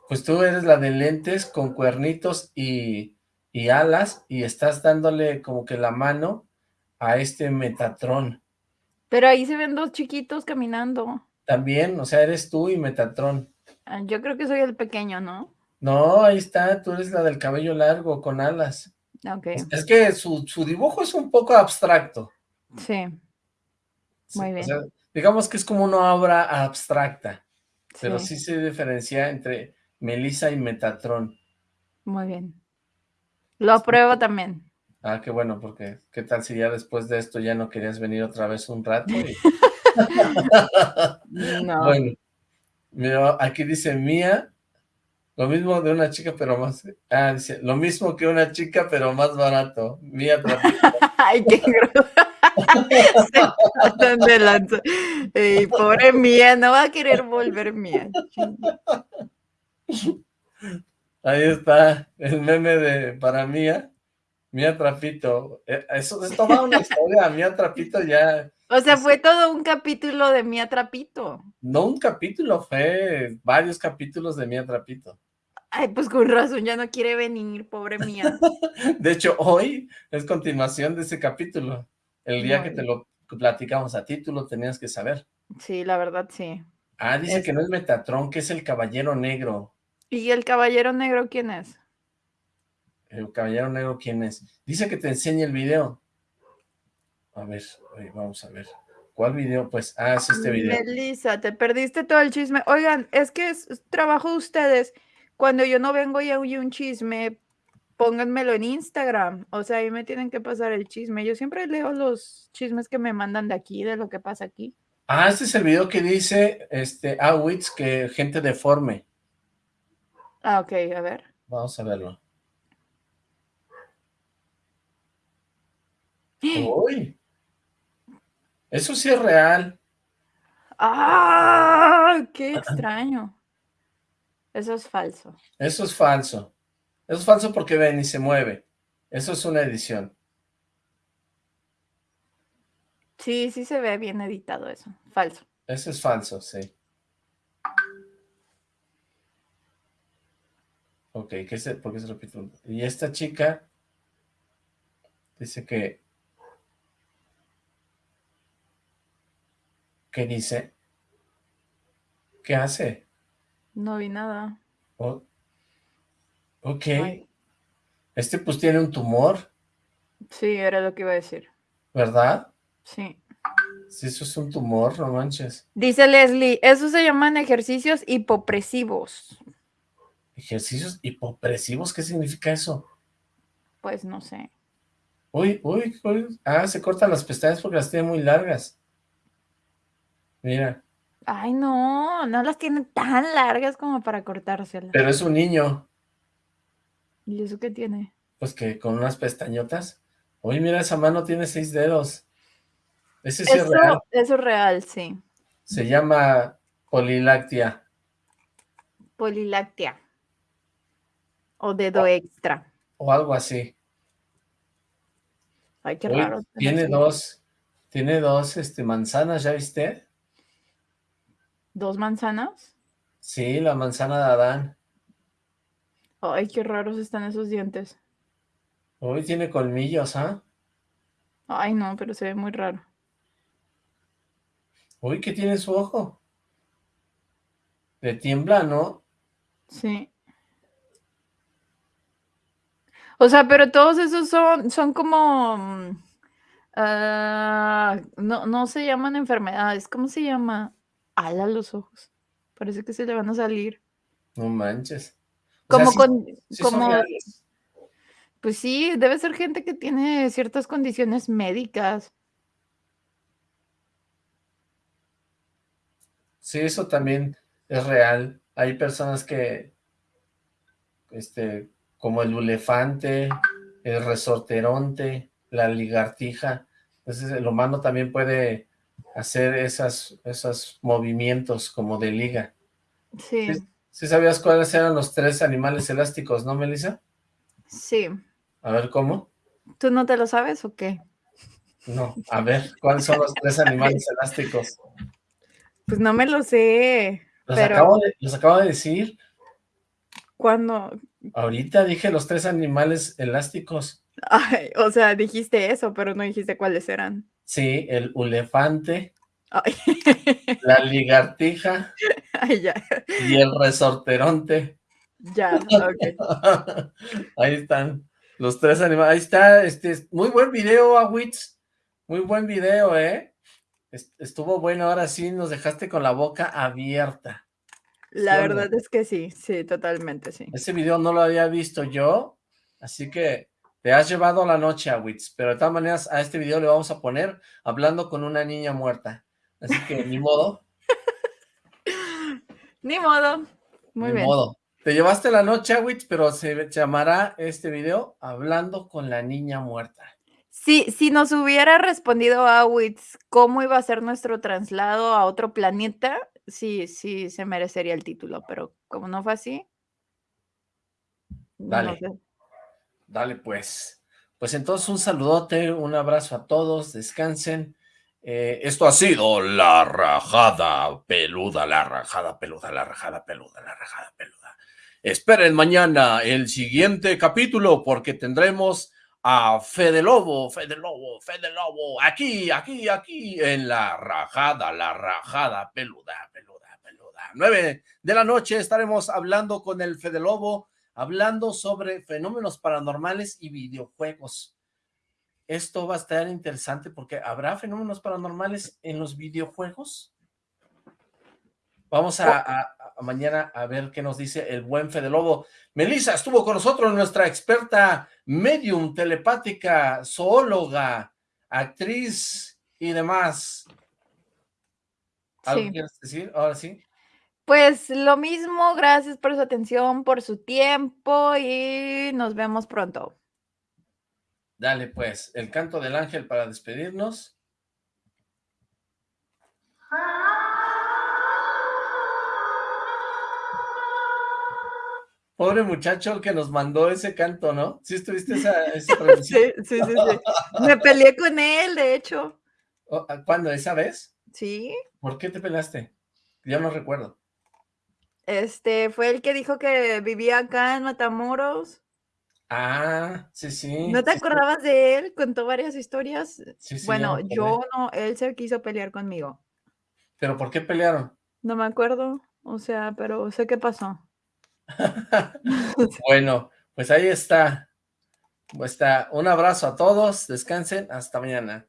Pues tú eres la de lentes con cuernitos y, y alas y estás dándole como que la mano a este Metatron. Pero ahí se ven dos chiquitos caminando. También, o sea, eres tú y Metatron. Ah, Yo creo que soy el pequeño, ¿no? No, ahí está, tú eres la del cabello largo con alas. Ok, Es, que su, su dibujo es un poco abstracto. sí, Sí, Muy o bien. sea, digamos que es como una obra abstracta, pero sí, sí se diferencia entre Melissa y Metatron. muy bien. Lo apruebo también. Ah, qué bueno, porque qué tal si ya después de esto ya no querías venir otra vez un rato. Y- No. Bueno, mira, aquí dice Mía, lo mismo de una chica, pero más. Ah, dice, lo mismo que una chica, pero más barato. Mía. Ay, qué grosso. Se de lanza. Ey, pobre mía, no va a querer volver mía. Ahí está el meme de para Mía. Mía Trapito. Eh, Eso es toda una historia. Mía Trapito ya. O sea, fue todo un capítulo de Mía Trapito. No un capítulo, fue varios capítulos de Mía Trapito. Ay, pues con razón, ya no quiere venir, pobre mía. De hecho, hoy es continuación de ese capítulo. El día que te lo platicamos a ti, tú lo tenías que saber. Sí, la verdad, sí. Ah, dice Es- que no es Metatron, que es el Caballero Negro. ¿Y el caballero negro quién es? ¿El Caballero Negro quién es? Dice que te enseñe el video. A ver, oye, vamos a ver. ¿Cuál video? Pues, ah, es este video. Melissa, te perdiste todo el chisme. Oigan, es que es trabajo de ustedes. Cuando yo no vengo y hay un chisme, pónganmelo en Instagram. O sea, ahí me tienen que pasar el chisme. Yo siempre leo los chismes que me mandan de aquí, de lo que pasa aquí. Ah, este es el video que dice, este, Awitz, que gente deforme. Ah, ok, a ver. Vamos a verlo. Uy. Eso sí es real. ¡Ah! ¡Qué extraño! Eso es falso. Eso es falso. Eso es falso porque ven y se mueve. Eso es una edición. Sí, sí se ve bien editado eso. Falso. Eso es falso, sí. Ok, ¿qué se, ¿por qué se repite? Y esta chica dice que... ¿Qué dice? ¿Qué hace? No vi nada. Oh, ok. Ay, Este pues tiene un tumor, sí, era lo que iba a decir. ¿verdad? Sí. Si eso es un tumor, no manches. Dice Leslie, eso se llaman ejercicios hipopresivos. Ejercicios hipopresivos, ¿qué significa eso? Pues no sé. Uy, uy, uy. Ah, se cortan las pestañas porque las tiene muy largas. Mira, Ay, no, no las tiene tan largas como para cortárselas. pero es un niño, ¿Y eso qué tiene? pues que con unas pestañotas. Uy, mira, esa mano tiene seis dedos. Ese sí es real. eso es real, sí. Se llama poliláctea. Poliláctea. O dedo extra. o algo así. Ay, qué Uy, raro. tiene dos, tiene dos este, manzanas, ¿ya viste? ¿Dos manzanas? Sí, la manzana de Adán. Ay, qué raros están esos dientes. Uy, tiene colmillos, ¿ah? Ay, no, pero se ve muy raro. Uy, ¿qué tiene su ojo? Le tiembla, ¿no? Sí. O sea, pero todos esos son, son como... ah, no, no se llaman enfermedades. ¿Cómo se llama? Ala los ojos. Parece que se le van a salir. No manches. O Como con... sí como, pues sí, debe ser gente que tiene ciertas condiciones médicas. Sí, eso también es real. Hay personas que, este, como el elefante, el resorteronte, la ligartija, entonces el humano también puede hacer esas, esos movimientos como de liga. Sí, Sí. ¿Sí sabías cuáles eran los tres animales elásticos, no, Melissa? sí. A ver, ¿cómo? ¿Tú no te lo sabes o qué? No, a ver, ¿cuáles son los tres animales elásticos? Pues no me lo sé. Los, Pero- acabo de, los acabo de decir. Cuando... Ahorita dije los tres animales elásticos. Ay, o sea, dijiste eso, pero no dijiste cuáles eran. Sí, el elefante, Ay, la ligartija Ay, ya, y el resorteronte. ya, ok. Ahí están los tres animales. Ahí está, este, muy buen video, Awitz. Muy buen video, ¿eh? Est- Estuvo bueno, ahora sí nos dejaste con la boca abierta. La verdad es que sí, sí, totalmente sí. Ese video no lo había visto yo, así que te has llevado la noche, Awitz. Pero de todas maneras, a este video le vamos a poner hablando con una niña muerta. Así que ni modo, Ni modo. Muy ni bien. modo. Te llevaste la noche, Awitz, pero se llamará este video Hablando con la niña muerta. Si, si nos hubiera respondido Awitz cómo iba a ser nuestro traslado a otro planeta, sí, sí se merecería el título, pero como no fue así, no Dale. sé. Dale, pues. Pues entonces un saludote, un abrazo a todos, descansen. Eh, esto ha sido la rajada peluda, la rajada peluda, la rajada peluda, la rajada peluda. Esperen mañana el siguiente capítulo porque tendremos a Fede Lobo, Fede Lobo, Fede Lobo, aquí, aquí, aquí, en la rajada, la rajada peluda, peluda, peluda. Nueve de la noche estaremos hablando con el Fede Lobo hablando sobre fenómenos paranormales y videojuegos. Esto va a estar interesante porque ¿habrá fenómenos paranormales en los videojuegos? Vamos a, a- a mañana a ver qué nos dice el buen Fede Lobo. Melissa estuvo con nosotros, nuestra experta medium, telepática, zoóloga, actriz y demás. ¿Algo Sí. quieres decir? Ahora sí. Pues lo mismo, gracias por su atención, por su tiempo y nos vemos pronto. Dale, pues, el canto del ángel para despedirnos. Pobre muchacho el que nos mandó ese canto, ¿no? ¿Sí estuviste esa, esa? Sí, sí, sí, sí. Me peleé con él, de hecho. Oh, ¿Cuándo? ¿Esa vez? Sí. ¿Por qué te peleaste? Yo no recuerdo. Este fue el que dijo que vivía acá en Matamoros. Ah, sí, sí. ¿No te sí, sí. acordabas de él? Contó varias historias. Sí, Bueno, yo no, él se quiso pelear conmigo. ¿Pero por qué pelearon? No me acuerdo, o sea, pero sé qué pasó. Bueno, pues ahí está. Pues está. Un abrazo a todos. Descansen. Hasta mañana.